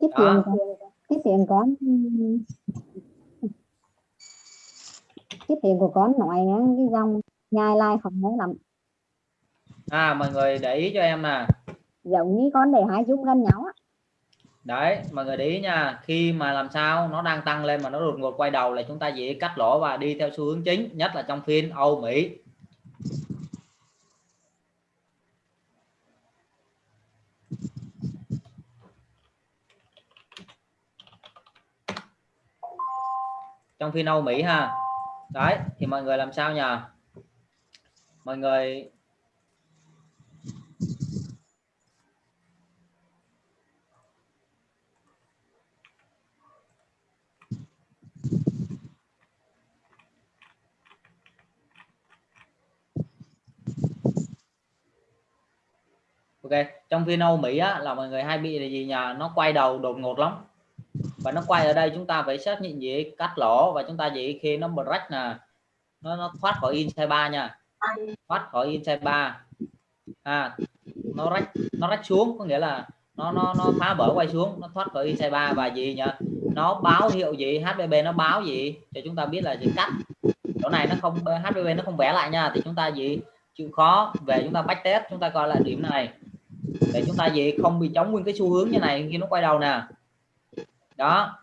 Cái tiền cái tiền con cái tiền của con nói cái dòng nhai lai không nhớ lắm. À mọi người để ý cho em nè. Giống như con để hai chúng gần nhau á đấy, mọi người để ý nha. Khi mà làm sao nó đang tăng lên mà nó đột ngột quay đầu là chúng ta dễ cắt lỗ và đi theo xu hướng chính, nhất là trong phiên Âu Mỹ. Trong phiên Âu Mỹ ha. Đấy, thì mọi người làm sao nhỉ mọi người ok trong phiên Âu Mỹ á, là mọi người hay bị là gì nhà nó quay đầu đột ngột lắm. Và nó quay ở đây chúng ta phải xác nhận gì? Cắt lỗ và chúng ta gì? Khi nó break nè nó, nó thoát khỏi inside 3 nha. Thoát khỏi inside 3 à nó rách nó rách xuống có nghĩa là nó nó nó phá vỡ quay xuống nó thoát khỏi inside 3 và gì nhỉ? Nó báo hiệu gì? HBB nó báo gì? Cho chúng ta biết là gì? Cắt. Chỗ này nó không HBB nó không vẽ lại nha. Thì chúng ta gì? Chịu khó về chúng ta bách test chúng ta coi lại điểm này để chúng ta gì không bị chống nguyên cái xu hướng như này khi nó quay đầu nè. Đó.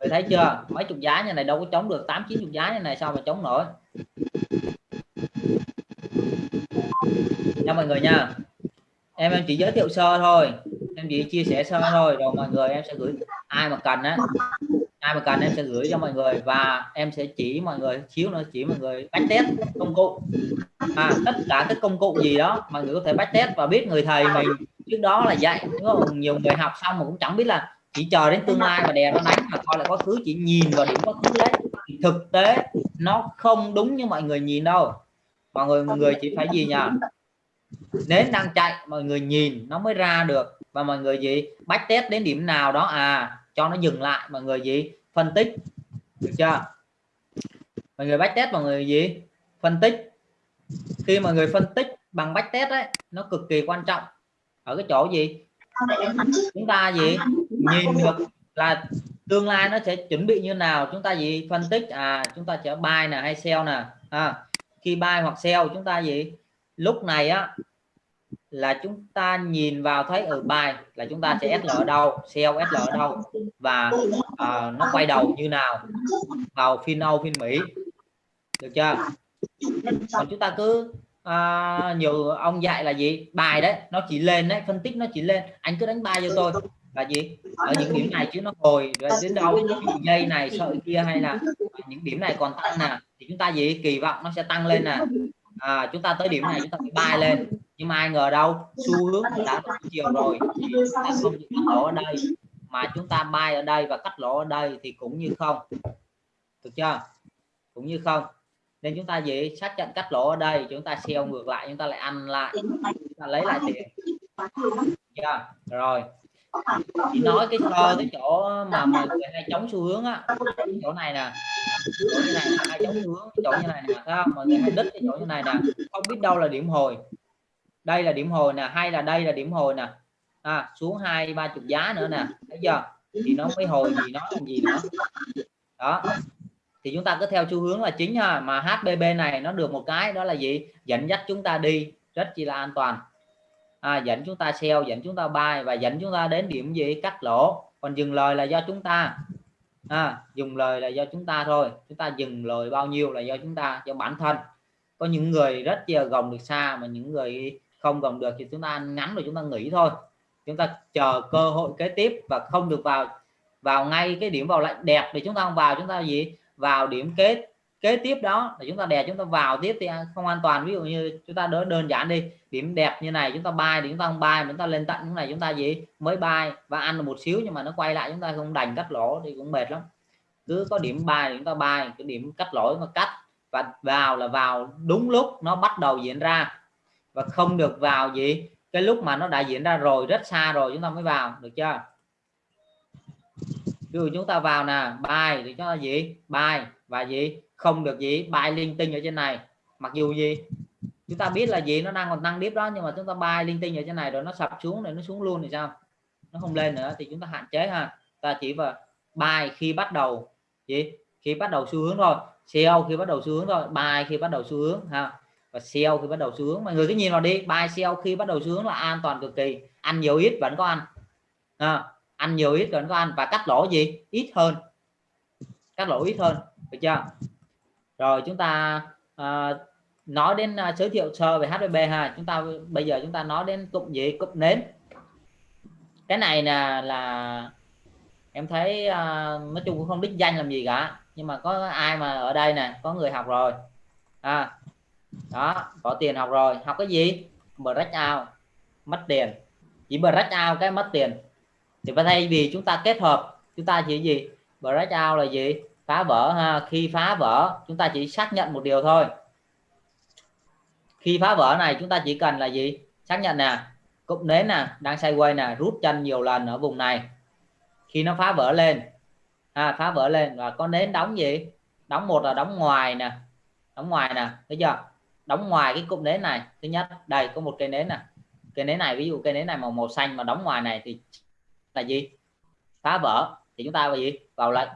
Người thấy chưa? Mấy chục giá như này đâu có chống được, tám, chín chục giá như này sao mà chống nổi? Nha mọi người nha. Em em chỉ giới thiệu sơ thôi. Em chỉ chia sẻ sơ thôi, rồi mọi người em sẽ gửi ai mà cần á ai mà cần em sẽ gửi cho mọi người và em sẽ chỉ mọi người chiếu nữa chỉ mọi người bách test công cụ. À, tất cả các công cụ gì đó mọi người có thể bách test và biết người thầy mình trước đó là dạy. Nhiều người học xong mà cũng chẳng biết là chỉ chờ đến tương lai mà đè nó đánh mà coi là quá khứ chỉ nhìn vào điểm quá khứ đấy. Thì thực tế nó không đúng như mọi người nhìn đâu. Mọi người mọi người chỉ phải gì nhỉ? Nến đang chạy mọi người nhìn nó mới ra được. Và mọi người gì? Bách test đến điểm nào đó à cho nó dừng lại. Mọi người gì? Phân tích. Được chưa? Mọi người bách test mọi người gì? Phân tích. Khi mọi người phân tích bằng bách test đấy nó cực kỳ quan trọng. Ở cái chỗ gì? Chúng ta gì? Nhìn được là tương lai nó sẽ chuẩn bị như nào? Chúng ta gì? Phân tích. À chúng ta sẽ buy nè hay sell nè. À, khi buy hoặc sell chúng ta gì? Lúc này á là chúng ta nhìn vào thấy ở bài là chúng ta sẽ SL ở đâu sell SL ở đâu và uh, nó quay đầu như nào vào phiên Âu phiên Mỹ. Được chưa? Còn chúng ta cứ uh, nhiều ông dạy là gì? Bài đấy nó chỉ lên đấy phân tích nó chỉ lên. Anh cứ đánh bài cho tôi là gì? Ở những điểm này chứ nó hồi đến đâu? Dây này sợi kia hay là những điểm này còn tăng nè thì chúng ta gì? Kỳ vọng nó sẽ tăng lên nè. À, chúng ta tới điểm này chúng ta phải bay lên nhưng mà ai ngờ đâu xu hướng đã chiều rồi thì chúng ta không cắt lỗ ở đây. Mà chúng ta bay ở đây và cắt lỗ ở đây thì cũng như không. Được chưa? Cũng như không. Nên chúng ta gì xác nhận cắt lỗ ở đây chúng ta sell ngược lại chúng ta lại ăn lại chúng ta lấy lại tiền. yeah. rồi. Chỉ nói cái sơ cái chỗ mà mọi người hay chống xu hướng á. Chỗ này nè. chỗ như này hay chống xu hướng chỗ như này nè thấy không? Mọi người hay đứt cái chỗ như này nè. Không biết đâu là điểm hồi đây là điểm hồi nè hay là đây là điểm hồi nè? À, xuống hai ba chục giá nữa nè bây giờ thì nó mới hồi gì nó làm gì nữa? Đó. Thì chúng ta cứ theo xu hướng là chính ha mà HBB này nó được một cái đó là gì? Dẫn dắt chúng ta đi rất chi là an toàn. À, dẫn chúng ta sell dẫn chúng ta buy và dẫn chúng ta đến điểm gì? Cắt lỗ. Còn dừng lời là do chúng ta. À, dùng lời là do chúng ta thôi. Chúng ta dừng lời bao nhiêu là do chúng ta do bản thân. Có những người rất là gồng được xa mà những người không gồng được thì chúng ta ngắn rồi chúng ta nghỉ thôi chúng ta chờ cơ hội kế tiếp và không được vào vào ngay cái điểm vào lệnh đẹp thì chúng ta không vào chúng ta gì vào điểm kế kế tiếp đó là chúng ta đè chúng ta vào tiếp thì không an toàn ví dụ như chúng ta đỡ đơn giản đi điểm đẹp như này chúng ta bay thì chúng ta không bay chúng ta lên tận những này chúng ta gì mới bay và ăn được một xíu nhưng mà nó quay lại chúng ta không đành cắt lỗ thì cũng mệt lắm cứ có điểm bay chúng ta bay cái điểm cắt lỗ mà cắt và vào là vào đúng lúc nó bắt đầu diễn ra và không được vào gì. Cái lúc mà nó đã diễn ra rồi, rất xa rồi, chúng ta mới vào, được chưa? Ví dụ chúng ta vào nè bài thì cho gì? Bài và gì? Không được gì? Bài linh tinh ở trên này. Mặc dù gì? Chúng ta biết là gì, nó đang còn tăng tiếp đó, nhưng mà chúng ta bài linh tinh ở trên này rồi nó sập xuống rồi nó xuống luôn thì sao? Nó không lên nữa thì chúng ta hạn chế ha. Ta chỉ vào bài khi bắt đầu, gì? Khi bắt đầu xu hướng thôi. Sell khi bắt đầu xu hướng thôi bài khi bắt đầu xu hướng ha và sell khi bắt đầu xu hướng. Mọi người cứ nhìn vào đi. Buy sell khi bắt đầu xu hướng là an toàn cực kỳ. Ăn nhiều ít vẫn có ăn. À, ăn nhiều ít vẫn có ăn. Và cắt lỗ gì? Ít hơn. Cắt lỗ ít hơn. Được chưa? Rồi chúng ta à, nói đến uh, giới thiệu sơ về HVB ha. Chúng ta bây giờ chúng ta nói đến cụm gì? Cụm nến. Cái này là là em thấy uh, nói chung cũng không đích danh làm gì cả. Nhưng mà có ai mà ở đây nè có người học rồi. À đó có tiền học rồi. Học cái gì? Break out. Mất tiền. Chỉ break out cái mất tiền. Thì thay vì chúng ta kết hợp chúng ta chỉ gì? Break out là gì? Phá vỡ ha. Khi phá vỡ chúng ta chỉ xác nhận một điều thôi. Khi phá vỡ này chúng ta chỉ cần là gì? Xác nhận nè. Cụm nến nè đang sideways nè rút chân nhiều lần ở vùng này. Khi nó phá vỡ lên. À, phá vỡ lên. Và có nến đóng gì? Đóng một là đóng ngoài nè. Đóng ngoài nè. Thấy chưa? Đóng ngoài cái cụm nến này. Thứ nhất, đây, có một cây nến nè. Cây nến này, ví dụ cây nến này màu màu xanh mà đóng ngoài này thì là gì? Phá vỡ. Thì chúng ta vào gì? Vào lệnh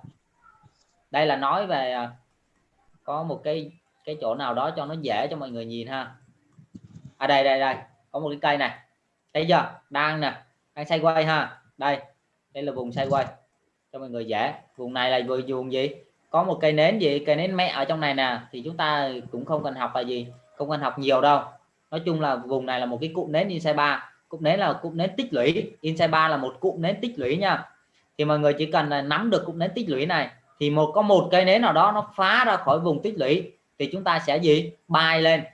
đây là nói về à, có một cái cái chỗ nào đó cho nó dễ cho mọi người nhìn ha. À đây đây đây. Có một cái cây này. Thấy chưa? Đang nè. Đang xoay quay ha. Đây. Đây là vùng xoay quay cho mọi người dễ. Vùng này là vừa vùng gì? Có một cây nến gì? Cây nến mẹ ở trong này nè. Thì chúng ta cũng không cần học là gì không cần học nhiều đâu. Nói chung là vùng này là một cái cụm nến inside 3 cụm nến là cụm nến tích lũy. Inside 3 là một cụm nến tích lũy nha. Thì mọi người chỉ cần là nắm được cụm nến tích lũy này, thì một, có một cây nến nào đó nó phá ra khỏi vùng tích lũy, thì chúng ta sẽ gì? Bay lên.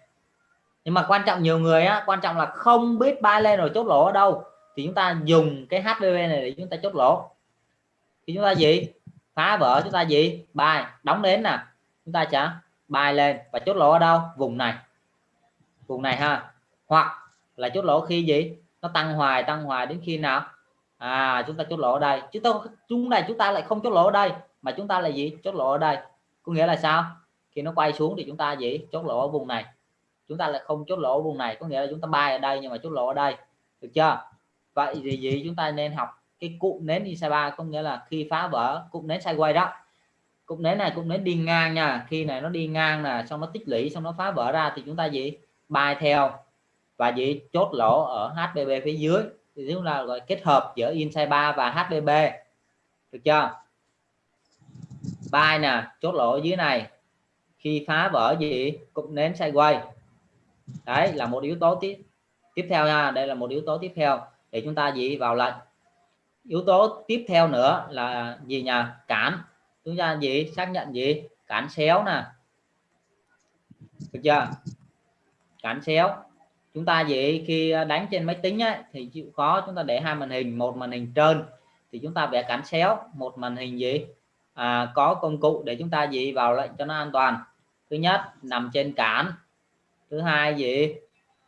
Nhưng mà quan trọng nhiều người á, quan trọng là không biết bay lên rồi chốt lỗ ở đâu, thì chúng ta dùng cái HVV này để chúng ta chốt lỗ. Thì chúng ta gì? Phá vỡ, chúng ta gì? Bài đóng đến nè. Chúng ta sẽ bài lên và chốt lỗ ở đâu? Vùng này vùng này ha. Hoặc là chốt lỗ khi gì? Nó tăng hoài tăng hoài đến khi nào? À chúng ta chốt lỗ ở đây. Chứ tôi chúng này chúng ta lại không chốt lỗ ở đây, mà chúng ta là gì? Chốt lỗ ở đây. Có nghĩa là sao? Khi nó quay xuống thì chúng ta gì? Chốt lỗ ở vùng này. Chúng ta lại không chốt lỗ ở vùng này. Có nghĩa là chúng ta bay ở đây nhưng mà chốt lỗ ở đây. Được chưa? Vậy thì gì? Chúng ta nên học cái cụm nến Isaba có nghĩa là khi phá vỡ, cụm nến sideways đó. Cụm nến này, cụm nến đi ngang nha. Khi này nó đi ngang nè, xong nó tích lũy, xong nó phá vỡ ra thì chúng ta gì? Bay theo và gì chốt lỗ ở HBB phía dưới. Thì chúng ta gọi kết hợp giữa inside 3 và HBB được chưa? Bay nè, chốt lỗ ở dưới này. Khi phá vỡ gì cũng nến sideways đấy, là một yếu tố tiếp tiếp theo nha. Đây là một yếu tố tiếp theo để chúng ta gì vào lệnh. Yếu tố tiếp theo nữa là gì nhỉ? Cản. Chúng ta gì xác nhận gì cản xéo nè. Được chưa? Cản xéo. Chúng ta gì khi đánh trên máy tính ấy, thì chịu khó chúng ta để hai màn hình một màn hình trên thì chúng ta vẽ cản xéo một màn hình gì? À, có công cụ để chúng ta gì vào lệnh cho nó an toàn. Thứ nhất nằm trên cản. Thứ hai gì?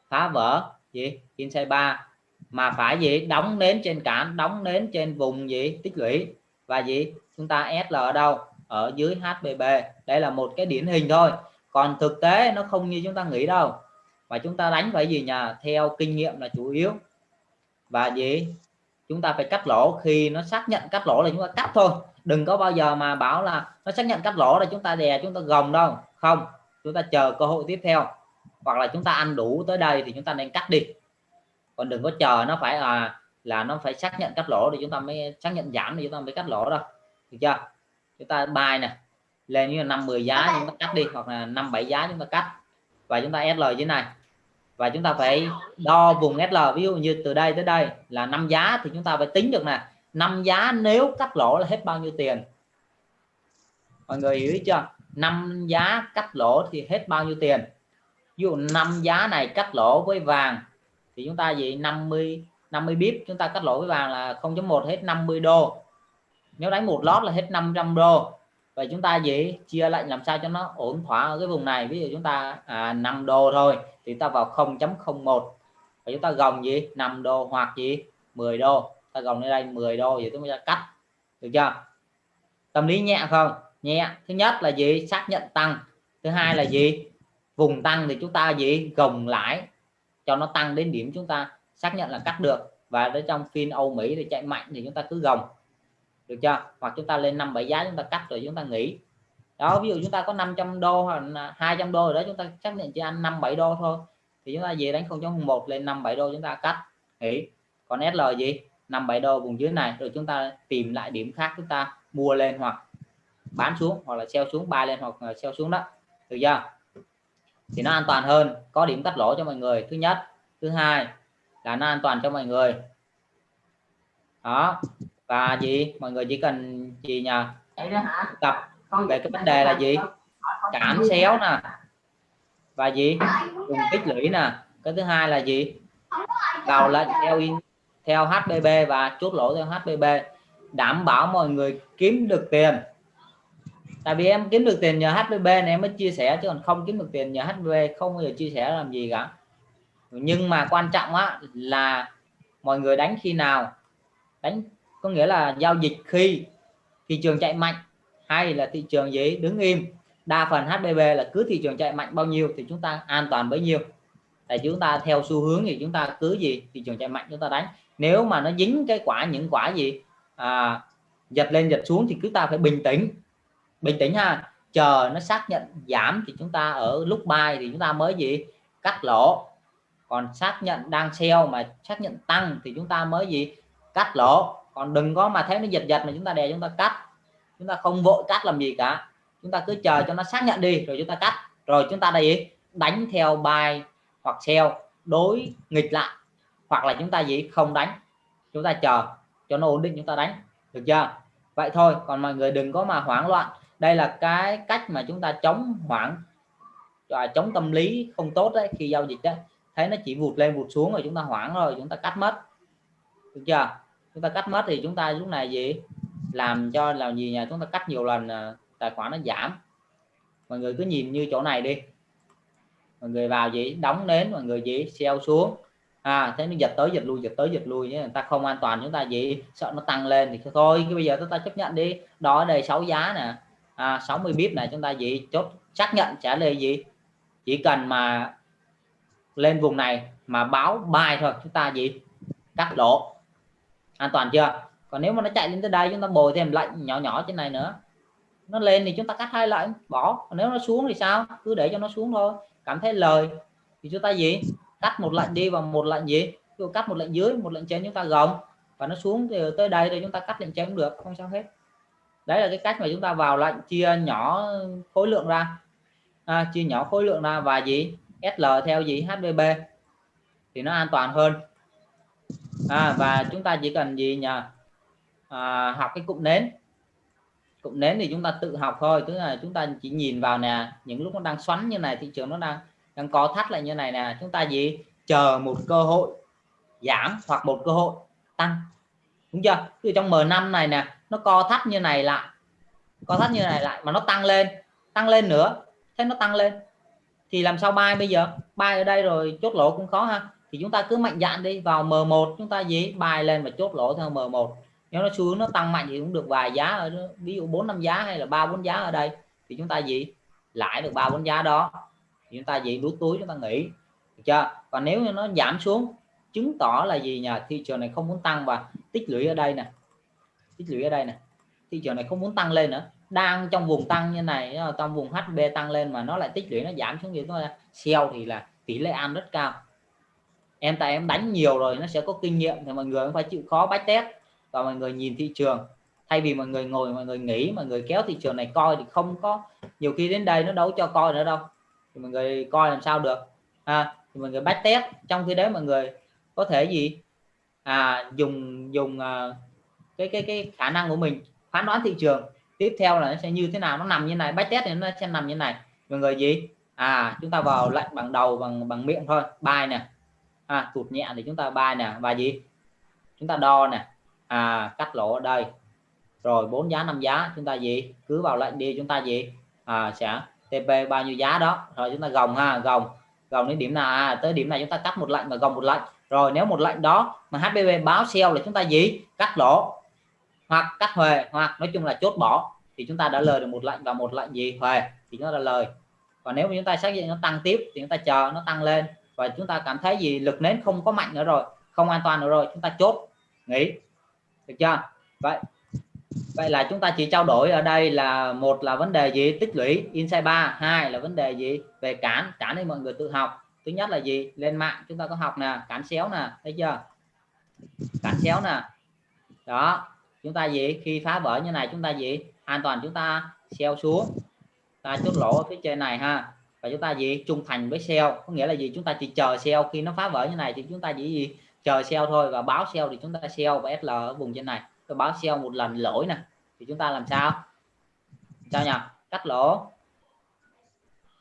Phá vỡ. Gì? Inside ba mà phải gì? Đóng nến trên cản đóng nến trên vùng gì? Tích lũy. Và gì? Chúng ta SL ở đâu? Ở dưới HBB đây là một cái điển hình thôi. Còn thực tế nó không như chúng ta nghĩ đâu và chúng ta đánh phải gì nhà theo kinh nghiệm là chủ yếu và gì chúng ta phải cắt lỗ khi nó xác nhận cắt lỗ là chúng ta cắt thôi đừng có bao giờ mà bảo là nó xác nhận cắt lỗ là chúng ta đè chúng ta gồng đâu không chúng ta chờ cơ hội tiếp theo hoặc là chúng ta ăn đủ tới đây thì chúng ta nên cắt đi còn đừng có chờ nó phải là là nó phải xác nhận cắt lỗ thì chúng ta mới xác nhận giảm thì chúng ta mới cắt lỗ đâu được chưa chúng ta bài nè lên như là năm 10 giá chúng ta cắt đi hoặc là năm bảy giá chúng ta cắt và chúng ta SL như này và chúng ta phải đo vùng SL ví dụ như từ đây tới đây là năm giá thì chúng ta phải tính được nè. Năm giá nếu cắt lỗ là hết bao nhiêu tiền? Mọi người hiểu chưa? Năm giá cắt lỗ thì hết bao nhiêu tiền? Ví dụ năm giá này cắt lỗ với vàng thì chúng ta gì 50 50 bip chúng ta cắt lỗ với vàng là 0.1 hết 50 đô. Nếu đánh một lót là hết 500 đô vậy chúng ta gì? Chia lệnh làm sao cho nó ổn thỏa ở cái vùng này. Ví dụ chúng ta à, 5 đô thôi thì ta vào 0.01 và chúng ta gồng gì? 5 đô hoặc gì? 10 đô. Ta gồng lên đây 10 đô vậy chúng ta cắt. Được chưa? Tâm lý nhẹ không? Nhẹ. Thứ nhất là gì? Xác nhận tăng. Thứ hai là gì? Vùng tăng thì chúng ta gì? Gồng lại cho nó tăng đến điểm chúng ta xác nhận là cắt được. Và ở trong phiên Âu Mỹ thì chạy mạnh thì chúng ta cứ gồng được chưa? Hoặc chúng ta lên năm bảy giá chúng ta cắt rồi chúng ta nghỉ. Đó, ví dụ chúng ta có 500 đô hoặc 200 đô rồi đó, chúng ta xác định chỉ ăn 5 7 đô thôi. Thì chúng ta về đánh không chống một, lên 5 7 đô chúng ta cắt, nghỉ. Còn SL gì? 5 7 đô vùng dưới này, rồi chúng ta tìm lại điểm khác chúng ta mua lên hoặc bán xuống, hoặc là sell xuống bay lên hoặc sell xuống đó. Được chưa? Thì nó an toàn hơn. Có điểm cắt lỗ cho mọi người. Thứ nhất. Thứ hai là nó an toàn cho mọi người. Đó và gì? Mọi người chỉ cần gì nhờ? Tập về cái vấn đề là gì? Cản xéo nè. Và gì? Dùng tích lũy nè. Cái thứ hai là gì? Vào lệnh theo in theo HBB và chốt lỗ theo HBB đảm bảo mọi người kiếm được tiền. Tại vì em kiếm được tiền nhờ HBB này em mới chia sẻ chứ còn không kiếm được tiền nhờ HBB không bao giờ chia sẻ làm gì cả. Nhưng mà quan trọng á là mọi người đánh khi nào? Đánh có nghĩa là giao dịch khi thị trường chạy mạnh hay là thị trường gì đứng im. Đa phần HBB là cứ thị trường chạy mạnh bao nhiêu thì chúng ta an toàn bấy nhiêu. Tại chúng ta theo xu hướng thì chúng ta cứ gì thị trường chạy mạnh chúng ta đánh. Nếu mà nó dính cái quả những quả gì à, giật lên giật xuống thì chúng ta phải bình tĩnh. Bình tĩnh ha. Chờ nó xác nhận giảm thì chúng ta ở lúc buy thì chúng ta mới gì cắt lỗ. Còn xác nhận đang sell mà xác nhận tăng thì chúng ta mới gì cắt lỗ còn đừng có mà thấy nó giật giật mà chúng ta đè, chúng ta cắt. Chúng ta không vội cắt làm gì cả. Chúng ta cứ chờ cho nó xác nhận đi, rồi chúng ta cắt. Rồi chúng ta đây, đánh theo buy hoặc sell đối nghịch lại. Hoặc là chúng ta gì? Không đánh. Chúng ta chờ cho nó ổn định, chúng ta đánh. Được chưa? Vậy thôi, còn mọi người đừng có mà hoảng loạn. Đây là cái cách mà chúng ta chống hoảng và chống tâm lý không tốt đấy. Khi giao dịch đấy thấy nó chỉ vụt lên vụt xuống rồi chúng ta hoảng rồi, chúng ta cắt mất. Được chưa? Chúng ta cắt mất thì chúng ta lúc này gì? Làm cho là gì nhà chúng ta cắt nhiều lần à, tài khoản nó giảm. Mọi người cứ nhìn như chỗ này đi. Mọi người vào gì? Đóng đến mọi người gì? Sell xuống. À thế nó giật tới giật lui giật tới giật lui nhé. Người ta không an toàn chúng ta gì? Sợ nó tăng lên thì thôi cái bây giờ chúng ta chấp nhận đi. Đó ở đây 6 giá nè. À, 60 bip này chúng ta gì? Chốt xác nhận trả lời gì? Chỉ cần mà lên vùng này mà báo bài thôi chúng ta gì? Cắt lỗ an toàn chưa? Còn nếu mà nó chạy lên tới đây chúng ta bồi thêm lệnh nhỏ nhỏ trên này nữa. Nó lên thì chúng ta cắt hai lệnh bỏ. Còn nếu nó xuống thì sao? Cứ để cho nó xuống thôi. Cảm thấy lời. Thì chúng ta gì? Cắt một lệnh đi và một lệnh gì? Ví cắt một lệnh dưới một lệnh trên chúng ta gồng. Và nó xuống thì tới đây thì chúng ta cắt lệnh trên cũng được không sao hết. Đấy là cái cách mà chúng ta vào lệnh chia nhỏ khối lượng ra. À, chia nhỏ khối lượng ra và gì? SL theo gì? HBB thì nó an toàn hơn à, và chúng ta chỉ cần gì nhỉ? À, học cái cụm nến. Cụm nến thì chúng ta tự học thôi tức là chúng ta chỉ nhìn vào nè những lúc nó đang xoắn như này thị trường nó đang đang có thắt lại như này nè chúng ta gì chờ một cơ hội giảm hoặc một cơ hội tăng. Đúng chưa? Từ trong M5 này nè nó co thắt như này lại co thắt như này lại mà nó tăng lên tăng lên nữa thấy nó tăng lên. Thì làm sao bay bây giờ? Bay ở đây rồi chốt lỗ cũng khó ha thì chúng ta cứ mạnh dạn đi, vào M1 chúng ta gì bài lên và chốt lỗ theo M1 nếu nó xuống, nó tăng mạnh thì cũng được vài giá ở ví dụ 4 năm giá hay là ba bốn giá ở đây, thì chúng ta gì lãi được ba bốn giá đó. Thì chúng ta gì đút túi, chúng ta nghỉ. Được chưa? Còn nếu như nó giảm xuống, chứng tỏ là gì nhà thị trường này không muốn tăng và tích lũy ở đây nè. Tích lũy ở đây nè. Thị trường này không muốn tăng lên nữa. Đang trong vùng tăng như này ờ, trong vùng HB tăng lên mà nó lại tích lũy, nó giảm xuống như thôi sell thì là tỷ lệ ăn rất cao em tại em đánh nhiều rồi nó sẽ có kinh nghiệm thì mọi người phải chịu khó bách test và mọi người nhìn thị trường. Thay vì mọi người ngồi mọi người nghĩ mọi người kéo thị trường này coi thì không có nhiều khi đến đây nó đấu cho coi nữa đâu. Thì mọi người coi làm sao được? À, thì mọi người bách test trong khi đấy mọi người có thể gì? À dùng dùng à, cái cái cái khả năng của mình phán đoán thị trường. Tiếp theo là nó sẽ như thế nào? Nó nằm như này bách test thì nó sẽ nằm như này. Mọi người gì? À chúng ta vào lệnh bằng đầu bằng bằng miệng thôi. Bài nè à, tụt nhẹ thì chúng ta bài nè. Bài gì? Chúng ta đo nè. À cắt lỗ ở đây. Rồi bốn giá năm giá. Chúng ta gì? Cứ vào lệnh đi. Chúng ta gì? À, sẽ TP bao nhiêu giá đó. Rồi chúng ta gồng ha gồng. Gồng đến điểm nào? À, tới điểm này chúng ta cắt một lệnh và gồng một lệnh. Rồi nếu một lệnh đó mà HBB báo sell là chúng ta gì? Cắt lỗ. Hoặc cắt huề. Hoặc nói chung là chốt bỏ. Thì chúng ta đã lời được một lệnh và một lệnh gì? Huề. Thì chúng ta đã lời. Còn nếu mà chúng ta xác định nó tăng tiếp thì chúng ta chờ nó tăng lên và chúng ta cảm thấy gì? Lực nến không có mạnh nữa rồi, không an toàn nữa rồi, chúng ta chốt. Nghỉ. Được chưa? Vậy vậy là chúng ta chỉ trao đổi ở đây là một là vấn đề gì? Tích lũy. Inside 3 hai là vấn đề gì? Về cản. Cản thì mọi người tự học. Thứ nhất là gì? Lên mạng. Chúng ta có học nè. Cản xéo nè. Thấy chưa? Cản xéo nè. Đó. Chúng ta gì? Khi phá vỡ như này, chúng ta gì? An toàn. Chúng ta xeo xuống. Ta chốt lỗ ở phía trên này ha và chúng ta gì? Trung thành với sell có nghĩa là gì? Chúng ta chỉ chờ sell khi nó phá vỡ như này thì chúng ta chỉ gì? Chờ sell thôi và báo sell thì chúng ta sell và SL ở vùng trên này. Tôi báo sell một lần lỗi nè. Thì chúng ta làm sao? Sao nhỉ? Cắt lỗ.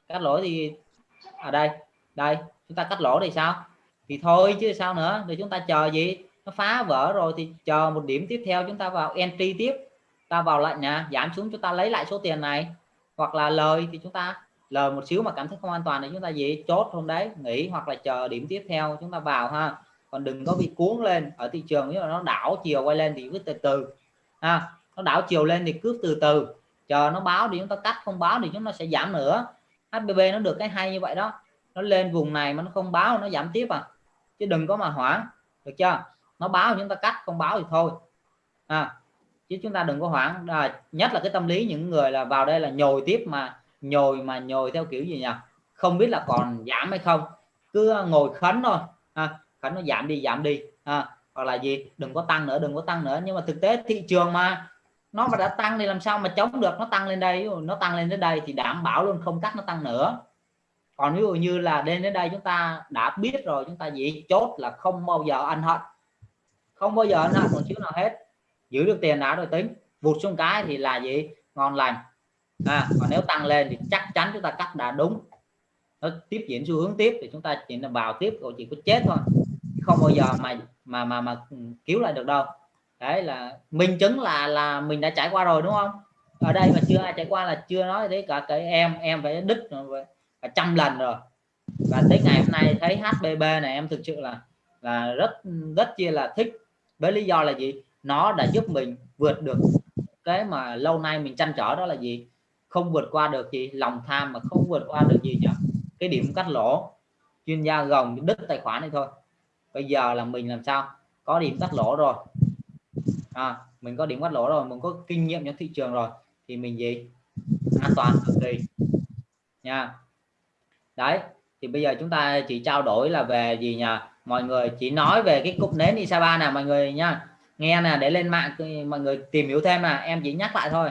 Cắt lỗ thì ở đây đây, chúng ta cắt lỗ thì sao? Thì thôi chứ sao nữa? Thì chúng ta chờ gì? Nó phá vỡ rồi thì chờ một điểm tiếp theo chúng ta vào entry tiếp. Ta vào lệnh nha giảm xuống chúng ta lấy lại số tiền này. Hoặc là lời thì chúng ta lời một xíu mà cảm thấy không an toàn thì chúng ta gì chốt hôm đấy nghỉ hoặc là chờ điểm tiếp theo chúng ta vào ha. Còn đừng có bị cuốn lên ở thị trường nếu mà nó đảo chiều quay lên thì cứ từ từ ha. Nó đảo chiều lên thì cứ từ từ. Chờ nó báo thì chúng ta cắt không báo thì chúng ta sẽ giảm nữa. HBB nó được cái hay như vậy đó. Nó lên vùng này mà nó không báo nó giảm tiếp à. Chứ đừng có mà hoảng được chưa? Nó báo chúng ta cắt không báo thì thôi à, chứ chúng ta đừng có hoảng. À, nhất là cái tâm lý những người là vào đây là nhồi tiếp mà nhồi mà nhồi theo kiểu gì nhỉ? Không biết là còn giảm hay không. Cứ ngồi khấn thôi. À, khấn nó giảm đi giảm đi. À, hoặc là gì? Đừng có tăng nữa đừng có tăng nữa. Nhưng mà thực tế thị trường mà nó mà đã tăng thì làm sao mà chống được? Nó tăng lên đây nó tăng lên đến đây thì đảm bảo luôn không cắt nó tăng nữa. Còn ví dụ như là đến đến đây chúng ta đã biết rồi chúng ta gì chốt là không bao giờ ăn hận. Không bao giờ ăn hận một chút nào hết. Giữ được tiền đã rồi tính. Vụt xuống cái thì là gì? Ngon lành à, và nếu tăng lên thì chắc chắn chúng ta cắt đã đúng. Nó tiếp diễn xu hướng tiếp thì chúng ta chỉ là vào tiếp rồi chỉ có chết thôi. Không bao giờ mà mà mà mà cứu lại được đâu. Đấy là minh chứng là là mình đã trải qua rồi đúng không? Ở đây mà chưa ai trải qua là chưa nói đấy cả cái em em phải đứt cả trăm lần rồi. Và tới ngày hôm nay thấy HBB này em thực sự là là rất rất chia là thích. Với lý do là gì? Nó đã giúp mình vượt được cái mà lâu nay mình chăn trở đó là gì? Không vượt qua được gì lòng tham mà không vượt qua được gì nhỉ? Cái điểm cắt lỗ chuyên gia gồng đứt tài khoản này thôi. Bây giờ là mình làm sao? Có điểm cắt lỗ rồi. À, mình có điểm cắt lỗ rồi mình có kinh nghiệm trong thị trường rồi thì mình gì? An toàn cực kỳ. Nha. Đấy thì bây giờ chúng ta chỉ trao đổi là về gì nhỉ? Mọi người chỉ nói về cái cục nến Isaba nè mọi người nha. Nghe nè để lên mạng mọi người tìm hiểu thêm là em chỉ nhắc lại thôi.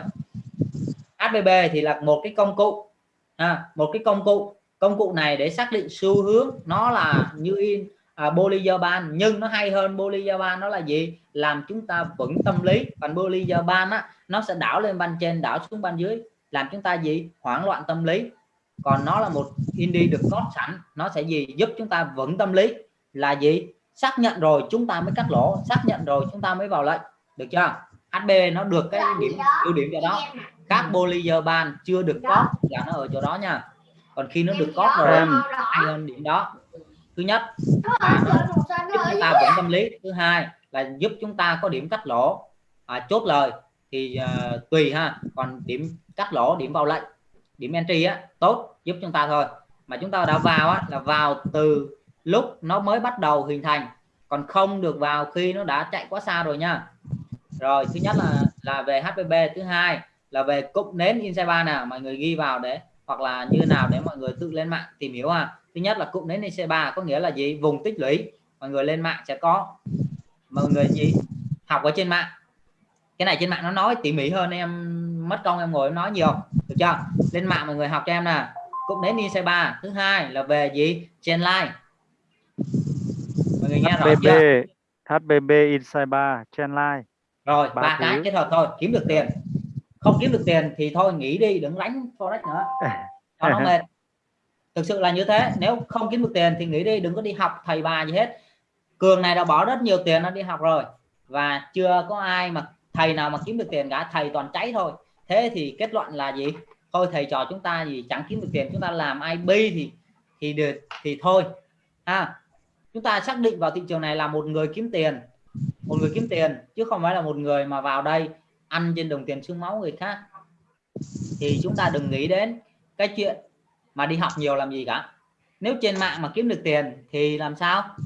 HBB thì là một cái công cụ. À, một cái công cụ. Công cụ này để xác định xu hướng nó là như in à, Bollinger Band. Nhưng nó hay hơn Bollinger Band nó là gì? Làm chúng ta vững tâm lý. Còn Bollinger Band á nó sẽ đảo lên ban trên đảo xuống ban dưới làm chúng ta gì? Hoảng loạn tâm lý. Còn nó là một indie được có sẵn. Nó sẽ gì? Giúp chúng ta vững tâm lý. Là gì? Xác nhận rồi chúng ta mới cắt lỗ. Xác nhận rồi chúng ta mới vào lệnh. Được chưa? HB nó được cái điểm ưu điểm cho đó các Bollinger Band chưa được có là nó ở chỗ đó nha. Còn khi nó được có rồi Em. hay hơn điểm đó. Thứ nhất là nó giúp chúng ta vững tâm lý. Thứ hai là giúp chúng ta có điểm cắt lỗ. À, chốt lời thì à, tùy ha. Còn điểm cắt lỗ điểm vào lệnh điểm entry á tốt giúp chúng ta thôi. Mà chúng ta đã vào á là vào từ lúc nó mới bắt đầu hình thành. Còn không được vào khi nó đã chạy quá xa rồi nha. Rồi thứ nhất là là về HPB thứ hai là về cụm nến inside bar nào mọi người ghi vào để hoặc là như nào để mọi người tự lên mạng tìm hiểu à thứ nhất là cụm nến inside bar có nghĩa là gì? Vùng tích lũy. Mọi người lên mạng sẽ có. Mọi người gì? Học ở trên mạng. Cái này trên mạng nó nói tỉ mỉ hơn em mất công em ngồi em nói nhiều. Được chưa? Lên mạng mọi người học cho em nè cụm nến inside bar thứ hai là về gì? Trên line. Mọi người nghe rõ chưa? HBB Inside Bar Trendline rồi Ba cái kết hợp thôi. Kiếm được tiền không kiếm được tiền thì thôi nghỉ đi đừng đánh forex nữa. Cho nó mệt. Thực sự là như thế nếu không kiếm được tiền thì nghỉ đi đừng có đi học thầy bà gì hết. Cường này đã bỏ rất nhiều tiền nó đi học rồi và chưa có ai mà thầy nào mà kiếm được tiền cả thầy toàn cháy thôi. Thế thì kết luận là gì? Thôi thầy trò chúng ta gì chẳng kiếm được tiền chúng ta làm IB thì thì được thì thôi. Ha. Chúng ta xác định vào thị trường này là một người kiếm tiền một người kiếm tiền chứ không phải là một người mà vào đây ăn trên đồng tiền xương máu người khác. Thì chúng ta đừng nghĩ đến cái chuyện mà đi học nhiều làm gì cả. Nếu trên mạng mà kiếm được tiền thì làm sao?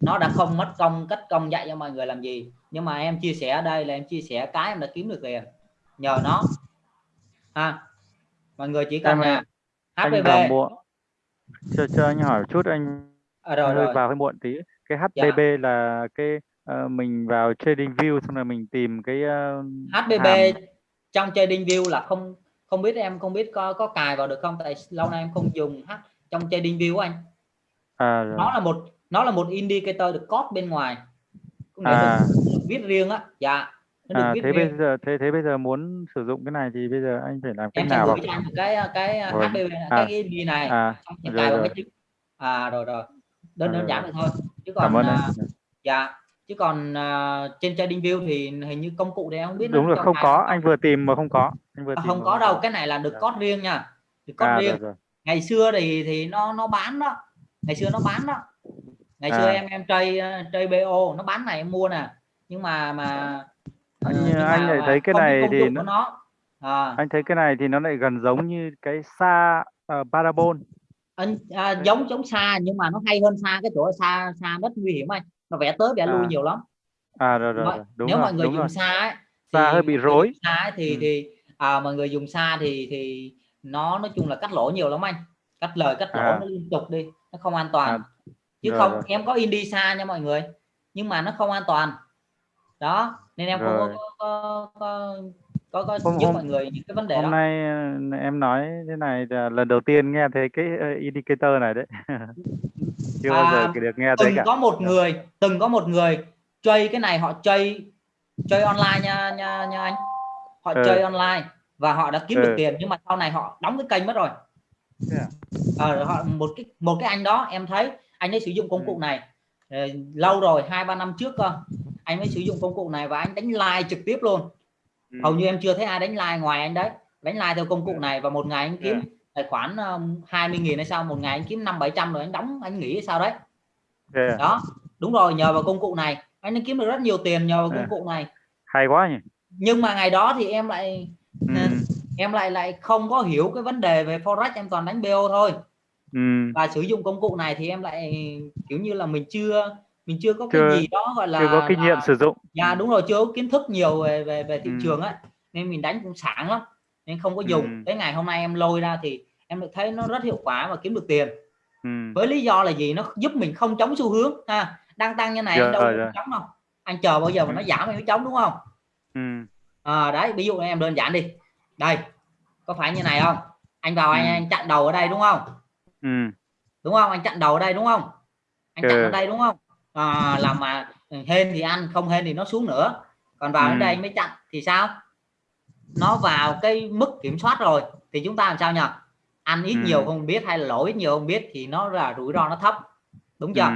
Nó đã không mất công cất công dạy cho mọi người làm gì. Nhưng mà em chia sẻ ở đây là em chia sẻ cái em đã kiếm được tiền. Nhờ nó. Ha. Mọi người chỉ cần là muộn cho cho anh hỏi chút anh à, rồi rồi. vào hơi muộn tí. Cái Dạ. HBB là cái ờ, mình vào trading view xong rồi mình tìm cái ờ, HBB hàm- trong trading view là không không biết em không biết có có cài vào được không? Tại lâu nay em không dùng H trong trading view của anh. À, rồi. nó là một nó là một indicator được code bên ngoài. À. được viết riêng á. Dạ nó à, thế riêng. bây giờ thế thế bây giờ muốn sử dụng cái này thì bây giờ anh phải làm cách em nào gửi cho anh một cái cái Rồi. HBB này, À. cái ID này. À xong rồi, cài vào rồi. cái à rồi rồi. Đơn À, đơn giản vậy thôi. Chứ cảm còn ơn à, anh dạ chứ còn à, trên trading view thì hình như công cụ em không biết đúng rồi không có anh vừa tìm mà không có anh vừa À, tìm không có đâu cái này là được Dạ. code riêng nha được code à riêng. rồi, rồi. ngày xưa thì thì nó nó bán đó ngày xưa nó bán đó. Ngày xưa À. em em chơi uh, chơi BO nó bán này em mua nè nhưng mà mà Anh- ờ, nhưng anh mà- lại thấy cái này thì nó- nó à, anh thấy cái này thì nó lại gần giống như cái xa uh, parabol. Anh à, giống giống xa nhưng mà nó hay hơn xa cái chỗ xa xa rất nguy hiểm anh nó vẽ tới vẽ lui À, nhiều lắm à rồi rồi, rồi. đúng nếu rồi mọi người đúng dùng rồi xa ấy, Xa hơi bị rối. xa ấy, thì Ừ. thì à, mọi người dùng xa thì thì nó nói chung là cắt lỗ nhiều lắm anh cắt lời cắt lỗ À. nó liên tục đi nó không an toàn À, chứ rồi, không rồi. em có in đi xa nha mọi người nhưng mà nó không an toàn đó nên em không Rồi. có có có có, có Hôm- giúp hôm- mọi người những cái vấn đề hôm đó nay ờ, em nói thế này là lần đầu tiên nghe thấy cái ờ, indicator này đấy chưa bao À, giờ được nghe thấy từng cả có một người từng có một người chơi cái này họ chơi chơi online nha nha nha anh họ Ừ. chơi online và họ đã kiếm được Ừ. tiền nhưng mà sau này họ đóng cái kênh mất rồi Thế à? Ờ, họ một cái một cái anh đó em thấy anh ấy sử dụng công Ừ. cụ này ờ, lâu rồi hai ba năm trước cơ anh mới sử dụng công cụ này và anh đánh like trực tiếp luôn Ừ. hầu như em chưa thấy ai đánh like ngoài anh đấy đánh like theo công cụ Ừ. này và một ngày anh kiếm Yeah. tài khoản um, 20 nghìn hay sao một ngày anh kiếm năm bảy trăm rồi anh đóng anh nghĩ sao đấy Thế à? đó đúng rồi nhờ vào công cụ này anh kiếm được rất nhiều tiền nhờ vào công À. cụ này hay quá nhỉ nhưng mà ngày đó thì em lại ừ. em lại lại không có hiểu cái vấn đề về forex em toàn đánh bo thôi Ừ. và sử dụng công cụ này thì em lại kiểu như là mình chưa mình chưa có Chưa- cái gì đó gọi là chưa có kinh nghiệm là- sử dụng dạ đúng rồi chưa có kiến thức nhiều về về về thị Ừ. trường á nên mình đánh cũng sảng lắm nên không có dùng Ừ. tới ngày hôm nay em lôi ra thì em được thấy nó rất hiệu quả và kiếm được tiền ừ. với lý do là gì nó giúp mình không chống xu hướng ha đang tăng như này anh đâu có rồi. chống đâu anh chờ bao giờ mà nó giảm anh mới chống đúng không Ừ. à, đấy ví dụ em đơn giản đi đây có phải như này không anh vào anh, Ừ. anh chặn đầu ở đây đúng không Ừ. đúng không anh chặn đầu ở đây đúng không anh chặn ở đây đúng không à, làm mà hên thì ăn không hên thì nó xuống nữa còn vào Ừ. đến đây mới chặn thì sao nó vào cái mức kiểm soát rồi thì chúng ta làm sao nhỉ ăn ít Ừ. nhiều không biết hay là lỗ ít nhiều không biết thì nó là rủi ro nó thấp đúng chưa Ừ.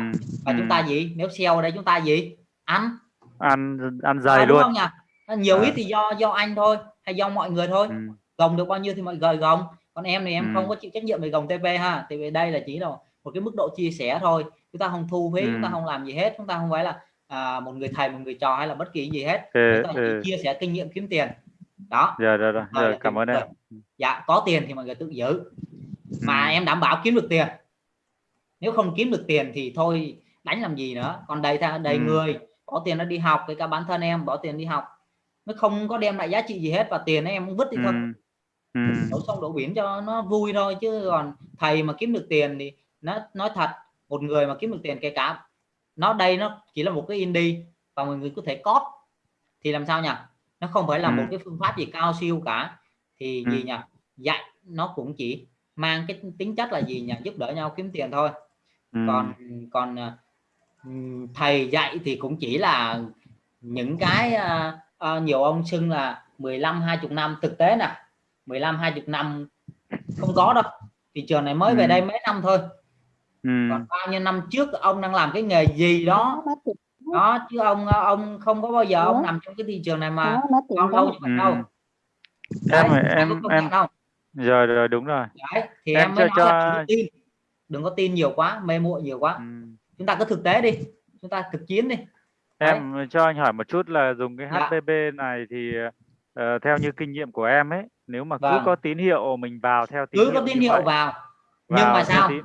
và Ừ. chúng ta gì nếu sell ở đây chúng ta gì ăn ăn ăn à, dày đúng luôn không nhỉ nhiều À. ít thì do do anh thôi hay do mọi người thôi ừ. gồng được bao nhiêu thì mọi người gồng còn em thì em Ừ. không có chịu trách nhiệm về gồng TP ha thì về đây là chỉ là một cái mức độ chia sẻ thôi chúng ta không thu phí Ừ. chúng ta không làm gì hết chúng ta không phải là à, một người thầy một người trò hay là bất kỳ gì hết ừ, chúng ta ừ. chỉ chia sẻ kinh nghiệm kiếm tiền đó rồi rồi rồi, Rồi rồi là cảm ơn em dạ có tiền thì mọi người tự giữ mà Ừ. em đảm bảo kiếm được tiền nếu không kiếm được tiền thì thôi đánh làm gì nữa còn đầy ra đầy Ừ. người có tiền nó đi học cái cả bản thân em bỏ tiền đi học nó không có đem lại giá trị gì hết và tiền em vứt đi thôi ừ. Ừ. đổ sông đổ biển cho nó vui thôi chứ còn thầy mà kiếm được tiền thì nó nói thật một người mà kiếm được tiền kể cả nó đây nó chỉ là một cái indie và mọi người có thể cóp. Thì làm sao nhỉ? Nó không phải là Ừ. một cái phương pháp gì cao siêu cả. Thì Ừ. gì nhỉ? Dạy nó cũng chỉ mang cái tính chất là gì nhỉ? Giúp đỡ nhau kiếm tiền thôi. Ừ. còn còn ừm, thầy dạy thì cũng chỉ là những cái à, à, nhiều ông xưng là 15 20 năm. Thực tế nè 15 20 năm không có đâu. Thị trường này mới về Ừ. đây mấy năm thôi Ừ. còn bao nhiêu năm trước ông đang làm cái nghề gì đó đó chứ ông ông không có bao giờ ông nằm trong cái thị trường này mà đó. như vậy Ừ. đâu em Đấy, em em không rồi rồi đúng rồi Đấy, thì Em em mới cho- nói là cho- đừng có tin đừng có tin nhiều quá mê muội nhiều quá ừ. chúng ta cứ thực tế đi chúng ta thực chiến đi em cho anh hỏi một chút là dùng cái Dạ. HPB này thì ờ, theo như kinh nghiệm của em ấy nếu mà cứ Vâng. có tín hiệu mình vào theo tín cứ hiệu có tín hiệu vậy, vào nhưng vào mà sao tín-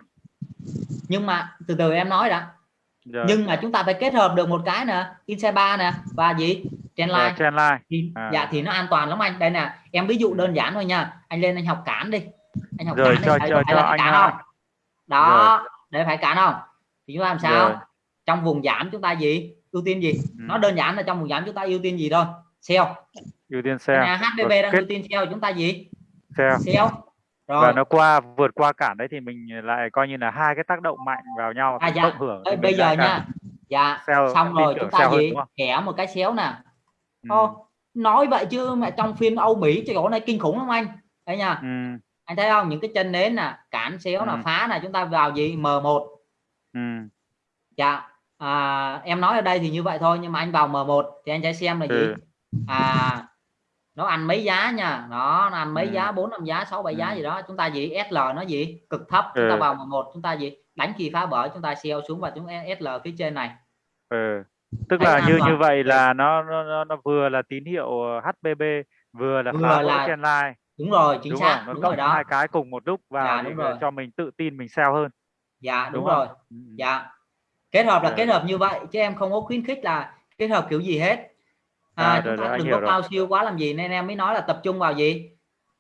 nhưng mà từ từ em nói đã. Rồi, nhưng mà chúng ta phải kết hợp được một cái nè Insight 3 nè và gì? Trendline rồi, trendline thì À. dạ thì nó an toàn lắm anh. Đây nè em ví dụ đơn giản thôi nha. Anh lên anh học cản đi. Anh học Rồi, cản cho- đi cho- phải cho anh cản ha. không? Đó để phải cản không? Thì chúng ta làm sao? Rồi. trong vùng giảm chúng ta gì? Ưu tiên gì? Ừ. nó đơn giản là trong vùng giảm chúng ta ưu tiên gì thôi? Sell ưu tiên sell Rồi, đang kết ưu tiên sell chúng ta gì? Sell sell rồi và nó qua vượt qua cản đấy thì mình lại coi như là hai cái tác động mạnh vào nhau À, dạ. cộng hưởng Ê, bây giờ nha dạ sell- xong rồi chúng ta gì kẻ một cái xéo nè Ừ. Ô, nói vậy chứ mà trong phiên Âu Mỹ cái chỗ này kinh khủng lắm anh đấy nha Ừ. anh thấy không những cái chân nến nè cản xéo Ừ. phá nè chúng ta vào gì M1 Ừ. dạ à, em nói ở đây thì như vậy thôi nhưng mà anh vào M1 thì anh sẽ xem là gì Ừ. à nó ăn mấy giá nha nó, nó ăn mấy Ừ. giá bốn năm giá sáu bảy giá Ừ. gì đó chúng ta gì SL nó gì cực thấp chúng ta Ừ. vào M1 chúng ta gì đánh kỳ phá vỡ chúng ta sell xuống và chúng SL phía trên này Ừ. tức là như như vậy Ừ. là nó nó nó, vừa là tín hiệu HPB vừa là Vừa phá là- trendline đúng rồi chính đúng xác nó đúng rồi đó hai cái cùng một lúc vào Dạ, đúng rồi. cho mình tự tin mình sell hơn dạ đúng, đúng rồi không? Ừ. dạ kết hợp là Rồi. kết hợp như vậy chứ em không có khuyến khích là kết hợp kiểu gì hết à, À, chúng rồi, ta rồi, đừng có cao siêu quá làm gì nên em mới nói là tập trung vào gì?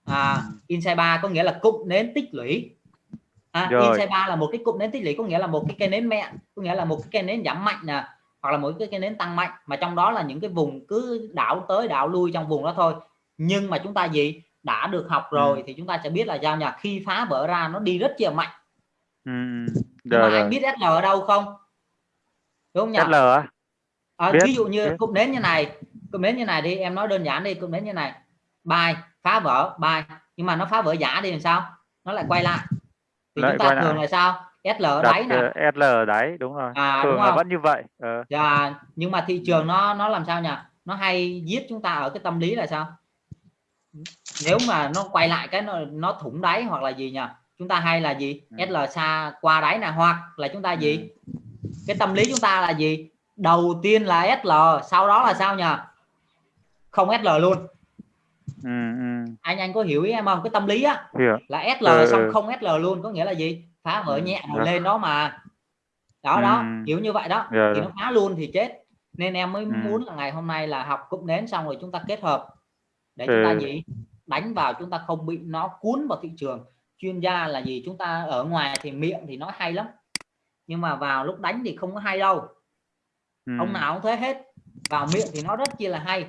À, Insight 3 có nghĩa là cụm nến tích lũy. À, Rồi. Insight 3 là một cái cụm nến tích lũy có nghĩa là một cái cây nến mẹ có nghĩa là một cái cây nến giảm mạnh nè hoặc là một cái cây nến tăng mạnh mà trong đó là những cái vùng cứ đảo tới đảo lui trong vùng đó thôi. Nhưng mà chúng ta gì? Đã được học rồi Ừ. thì chúng ta sẽ biết là sao nhỉ? Khi phá vỡ ra nó đi rất là mạnh Ừ. ừ. Rồi mà anh biết SL ở đâu không? Đúng không nhỉ? SL à, biết, ví dụ như biết. cụm nến như này cụm nến như này đi em nói đơn giản đi cụm nến như này. Bài phá vỡ bài. Nhưng mà nó phá vỡ giả đi làm sao? Nó lại quay lại. Thì Lại chúng ta quay lại. thường là sao? SL ở đáy nè. ờ, SL ở đáy đúng rồi. À, thường đúng là không? vẫn như vậy Ờ. và nhưng mà thị trường nó nó làm sao nhỉ? Nó hay giết chúng ta ở cái tâm lý là sao? Nếu mà nó quay lại cái nó, nó thủng đáy hoặc là gì nhỉ? Chúng ta hay là gì? Ừ. SL xa qua đáy nè hoặc là chúng ta gì? Ừ. cái tâm lý chúng ta là gì? Đầu tiên là SL sau đó là sao nhỉ không SL luôn ừ, ừ. anh anh có hiểu ý em không cái tâm lý á là SL Ừ, xong ừ. không SL luôn có nghĩa là gì phá vỡ Ừ, nhẹ rồi được. lên đó mà đó đó Ừ. hiểu như vậy đó Rồi, thì rồi. nó phá luôn thì chết nên em mới Ừ. muốn là ngày hôm nay là học cụm nến xong rồi chúng ta kết hợp để chúng ta Ừ. gì đánh vào chúng ta không bị nó cuốn vào thị trường chuyên gia là gì chúng ta ở ngoài thì miệng thì nói hay lắm nhưng mà vào lúc đánh thì không có hay đâu Ừ. ông nào cũng thế hết vào miệng thì nó rất chi là hay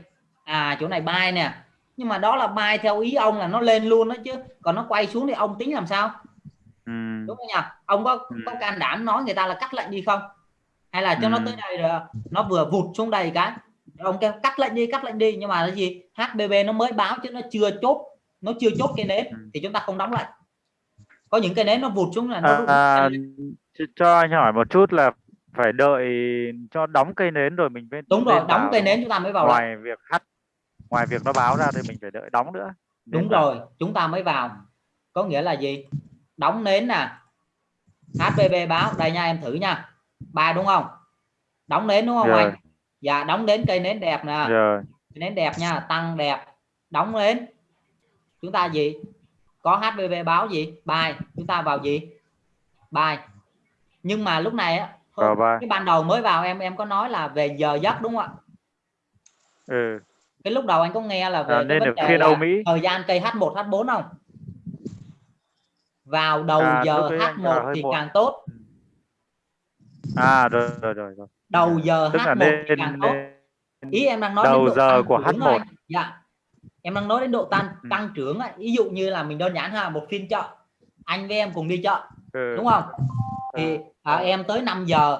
à chỗ này bay nè. Nhưng mà đó là bay theo ý ông là nó lên luôn đó chứ. Còn nó quay xuống thì ông tính làm sao? Ừ. đúng không nhỉ? Ông có Ừ. có can đảm nói người ta là cắt lệnh đi không? Hay là cho nó Ừ. tới đây rồi nó vừa vụt xuống đây cái. Ông kêu cắt lệnh đi cắt lệnh đi. Nhưng mà cái gì? HBB nó mới báo chứ nó chưa chốt nó chưa chốt cái nến Ừ. thì chúng ta không đóng lệnh có những cái nến nó vụt xuống là nó à, ch- cho anh hỏi một chút là phải đợi cho đóng cây nến rồi mình mới đúng rồi đóng cây nến chúng ta mới vào ngoài việc hắt ngoài việc nó báo ra thì mình phải đợi đóng nữa đúng vào. rồi chúng ta mới vào. Có nghĩa là gì? Đóng nến nè. HVB báo. Đây nha em thử nha. Ba đúng không? Đóng nến đúng không Rồi. anh? Dạ đóng đến cây nến đẹp nè. Rồi Cây nến đẹp nha tăng đẹp. Đóng nến. Chúng ta gì? Có HVB báo gì? Bài. Chúng ta vào gì? Bài. Nhưng mà lúc này á cái ban đầu mới vào em em có nói là về giờ giấc đúng không ạ? Ừ. cái lúc đầu anh có nghe là về À, nên được là Âu Mỹ. thời gian cây H1 H4 không vào đầu À, giờ lúc ấy anh vào H1 hơi thì càng tốt à rồi rồi rồi, rồi. đầu giờ tức là H1 thì nên, càng tốt ý em đang nói đầu đến độ giờ của trưởng H1. thôi anh. dạ em đang nói đến độ tăng Ừ. tăng trưởng ấy. ví dụ như là mình đơn giản ha một phiên chợ anh với em cùng đi chợ ừ. đúng không thì à, em tới 5 giờ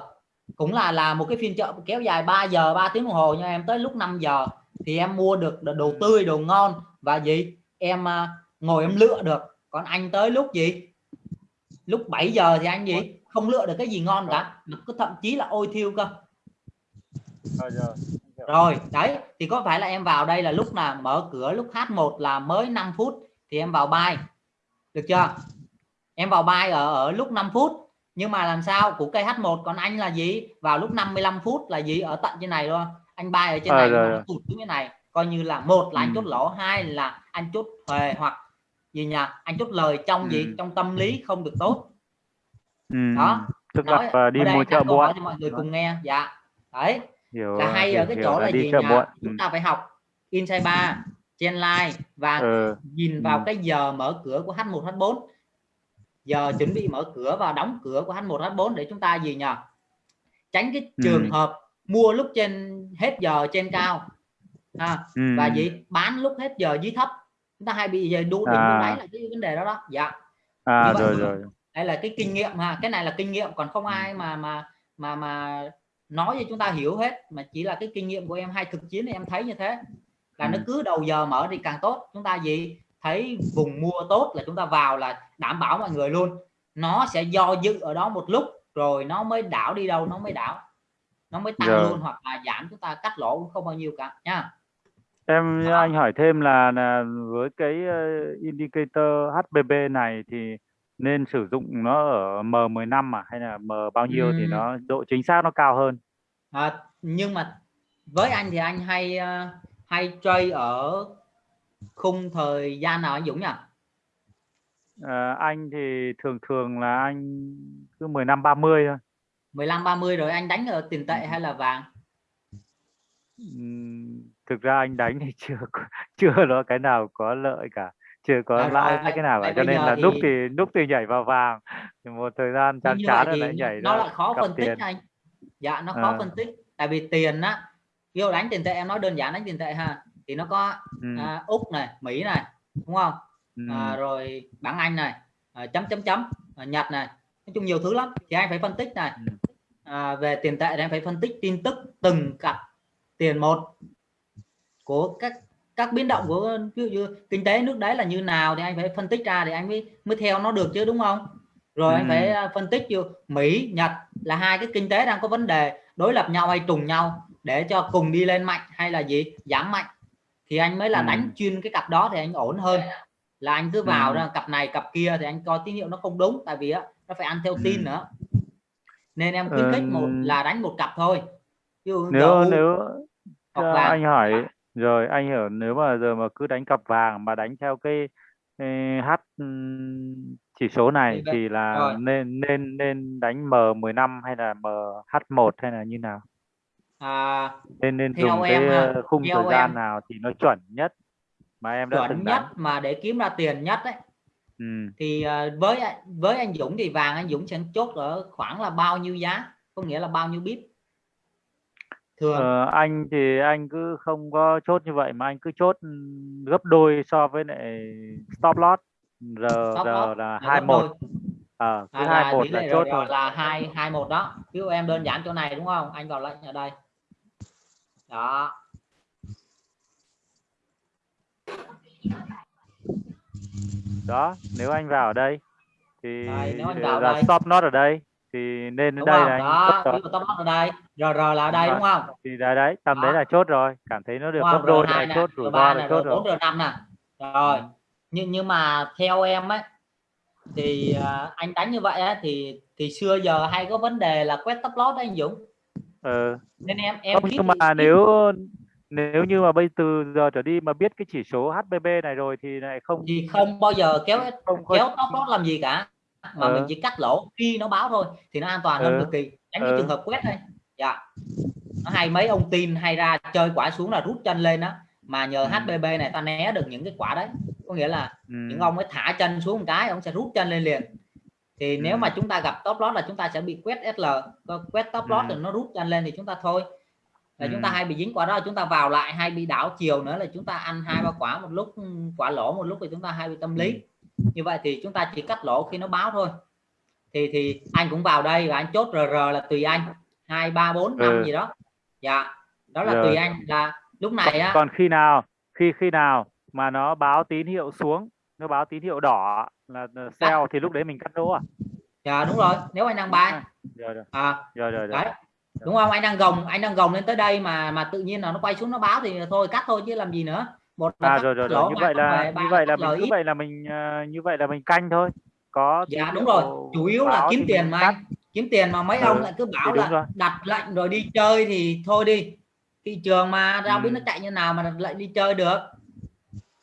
cũng là là một cái phiên chợ kéo dài 3 giờ 3 tiếng đồng hồ nhưng em tới lúc 5 giờ thì em mua được đồ tươi đồ ngon và gì? Em à, ngồi em lựa được. Còn anh tới lúc gì? Lúc 7 giờ thì anh gì? Không lựa được cái gì ngon cả. Có thậm chí là ôi thiêu cơ. Rồi, đấy. Thì có phải là em vào đây là lúc là mở cửa lúc H1 là mới 5 phút thì em vào buy được chưa? Em vào buy ở ở lúc 5 phút. Nhưng mà làm sao? Của cây H1 còn anh là gì? Vào lúc 55 phút là gì? Ở tận trên này luôn anh buy ở trên À, này rồi, rồi. nó tụt xuống cái này coi như là một là anh Ừ. chốt lỗ hai là anh chốt thuề hoặc gì nhỉ anh chốt lời trong gì Ừ. trong tâm lý không được tốt Ừ. Đó. tức nói là đi ở đây mua chợ hỏi cho mọi người cùng nghe dạ đấy hiểu là hay hiểu, ở cái hiểu chỗ là, đi gì nhỉ muộn ừ. chúng ta phải học inside 3 trên line và ừ. nhìn vào Ừ. cái giờ mở cửa của H1 H4 giờ chuẩn bị mở cửa và đóng cửa của H1 H4 để chúng ta gì nhỉ tránh cái Ừ. trường hợp mua lúc trên hết giờ trên cao. À, Ừ. và gì bán lúc hết giờ dưới thấp. Chúng ta hay bị giờ đu đỉnh À. đáy là cái vấn đề đó đó. Dạ. À như vậy rồi rồi. đây là cái kinh nghiệm ha. Cái này là kinh nghiệm còn không ai mà mà mà mà nói cho chúng ta hiểu hết mà chỉ là cái kinh nghiệm của em hay thực chiến thì em thấy như thế. Là nó Ừ. cứ đầu giờ mở thì càng tốt. Chúng ta gì thấy vùng mua tốt là chúng ta vào là đảm bảo mọi người luôn. Nó sẽ do dự ở đó một lúc rồi nó mới đảo đi đâu nó mới đảo nó mới tăng Rồi. luôn hoặc là giảm chúng ta cắt lỗ cũng không bao nhiêu cả nha em Đó. anh hỏi thêm là, là với cái ờ, indicator HBB này thì nên sử dụng nó ở M15 à hay là M bao nhiêu thì Ừm. nó độ chính xác nó cao hơn à, nhưng mà với anh thì anh hay ờ, hay trade ở khung thời gian nào anh Dũng nhỉ Ờ, anh thì thường thường là anh cứ 15 30 thôi 15 30 rồi anh đánh ở tiền tệ hay là vàng thực ra anh đánh thì chưa chưa có cái nào có lợi cả chưa có À, rồi, lãi vậy- cái nào vậy cả cho nên là thì- lúc thì lúc thì nhảy vào vàng thì một thời gian chán chán rồi lại nhảy nó lại khó phân tích tiền anh dạ nó khó Ờ. phân tích tại vì tiền á ví dụ đánh tiền tệ em nói đơn giản đánh tiền tệ ha thì nó có ừ. à, úc này mỹ này đúng không ừ. à, rồi bảng anh này à, chấm chấm chấm à, nhật này nói chung nhiều thứ lắm thì anh phải phân tích này Ừ. à, về tiền tệ thì anh phải phân tích tin tức từng cặp tiền một của các các biến động của ví dụ như kinh tế nước đấy là như nào thì anh phải phân tích ra thì anh mới mới theo nó được chứ đúng không rồi anh Ừ. phải à, phân tích như Mỹ Nhật là hai cái kinh tế đang có vấn đề đối lập nhau hay trùng nhau để cho cùng đi lên mạnh hay là gì giảm mạnh thì anh mới là Ừ. đánh chuyên cái cặp đó thì anh ổn hơn là anh cứ vào Ừ. ra cặp này cặp kia thì anh coi tín hiệu nó không đúng tại vì á nó phải ăn theo tin Ừ. nữa nên em khuyến khích một Ừm. là đánh một cặp thôi dụ nếu GU nếu hoặc vàng. anh hỏi rồi anh hiểu nếu mà giờ mà cứ đánh cặp vàng mà đánh theo cái ê, H ừm, chỉ số này thì là rồi. nên nên nên đánh M15 hay là MH1 hay là như nào à, nên nên dùng em cái khung thời gian em. nào thì nó chuẩn nhất mà em đã chuẩn nhất đánh mà để kiếm ra tiền nhất ấy ừ. thì à, với với anh Dũng thì vàng anh Dũng sẽ chốt ở khoảng là bao nhiêu giá? Có nghĩa là bao nhiêu bit thường Ờ, anh thì anh cứ không có chốt như vậy mà anh cứ chốt gấp đôi so với lại stop loss. R Stop R loss. là 21 đôi. ờ cứ à, là 21 tỷ là chốt thôi. là hai hai một đó. Ví dụ em đơn giản chỗ này đúng không? Anh vào lệnh ở đây. Đó đó nếu anh vào ở đây thì Đây, nếu anh vào là đây. stop loss ở đây thì nên đúng đây không? là đó rồi ở đây RR là ở đây Đúng đúng không? Thì đấy đấy tầm đấy Đó. là chốt rồi. Cảm thấy nó được gấp đôi R2 là nè chốt rủi R3 ro nè là chốt rồi R4 R5 nè. Rồi Ừ. nhưng nhưng mà theo em ấy thì à, anh đánh như vậy á, thì thì xưa giờ hay có vấn đề là quét top đấy anh Dũng. Ờ. Nên em em không nhưng mà nếu nếu như mà bây từ giờ trở đi mà biết cái chỉ số HBB này rồi thì lại không thì không bao giờ kéo không kéo top loss làm gì cả mà Ờ. mình chỉ cắt lỗ khi nó báo thôi thì nó an toàn hơn Ờ. cực kỳ tránh cái Ờ. trường hợp quét đây dạ nó hay mấy ông tin hay ra chơi quả xuống là rút chân lên á mà nhờ Ừ. HBB này ta né được những cái quả đấy có nghĩa là ừ. những ông ấy thả chân xuống một cái ông sẽ rút chân lên liền thì nếu Ừ. mà chúng ta gặp top loss là chúng ta sẽ bị quét SL quét top loss Ừ. rồi nó rút chân lên thì chúng ta thôi là chúng ta Ừ. hay bị dính quả đó chúng ta vào lại hay bị đảo chiều nữa là chúng ta ăn hai ba quả một lúc quả lỗ một lúc thì chúng ta hay bị tâm lý. Ừ. như vậy thì chúng ta chỉ cắt lỗ khi nó báo thôi. Thì thì anh cũng vào đây và anh chốt RR là tùy anh. Hai ba bốn năm Ừ. gì đó. Dạ đó là Rồi. tùy anh. Là lúc này á còn khi nào khi khi nào mà nó báo tín hiệu xuống nó báo tín hiệu đỏ là sell thì lúc đấy mình cắt lỗ à? Dạ đúng rồi. Nếu anh đang buy rồi rồi. À rồi rồi, rồi. đấy đúng không? anh đang gồng anh đang gồng lên tới đây mà mà tự nhiên là nó quay xuống nó báo thì thôi cắt thôi chứ làm gì nữa. Một là à rồi rồi rồi. Như vậy là là như vậy là mình ít. vậy là mình ờ, như vậy là mình canh thôi. Có dạ đúng hiệu rồi chủ yếu là kiếm tiền mà anh. kiếm tiền mà mấy Ừ, ông lại cứ bảo đúng rồi. là đặt lệnh rồi đi chơi thì thôi đi. Thị trường mà đâu Ừ. biết nó chạy như nào mà đặt lệnh đi chơi được.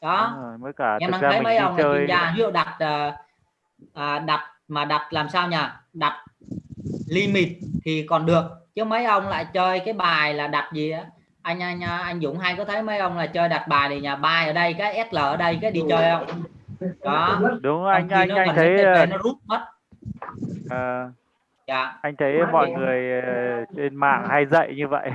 Đó. Rồi, mới cả em đang ra thấy mấy ông là chơi chuyên ví dụ đặt à, à, đặt mà đặt làm sao nhỉ? Đặt limit thì còn được chứ mấy ông lại chơi cái bài là đặt gì á? Anh anh anh Dũng hay có thấy mấy ông là chơi đặt bài thì nhà bài ở đây cái SL ở đây cái đi chơi không? Đó. Đúng anh anh anh thấy ờ, nó rút mất. ờ, dạ. anh thấy mọi người ờ, trên mạng hay dạy như vậy.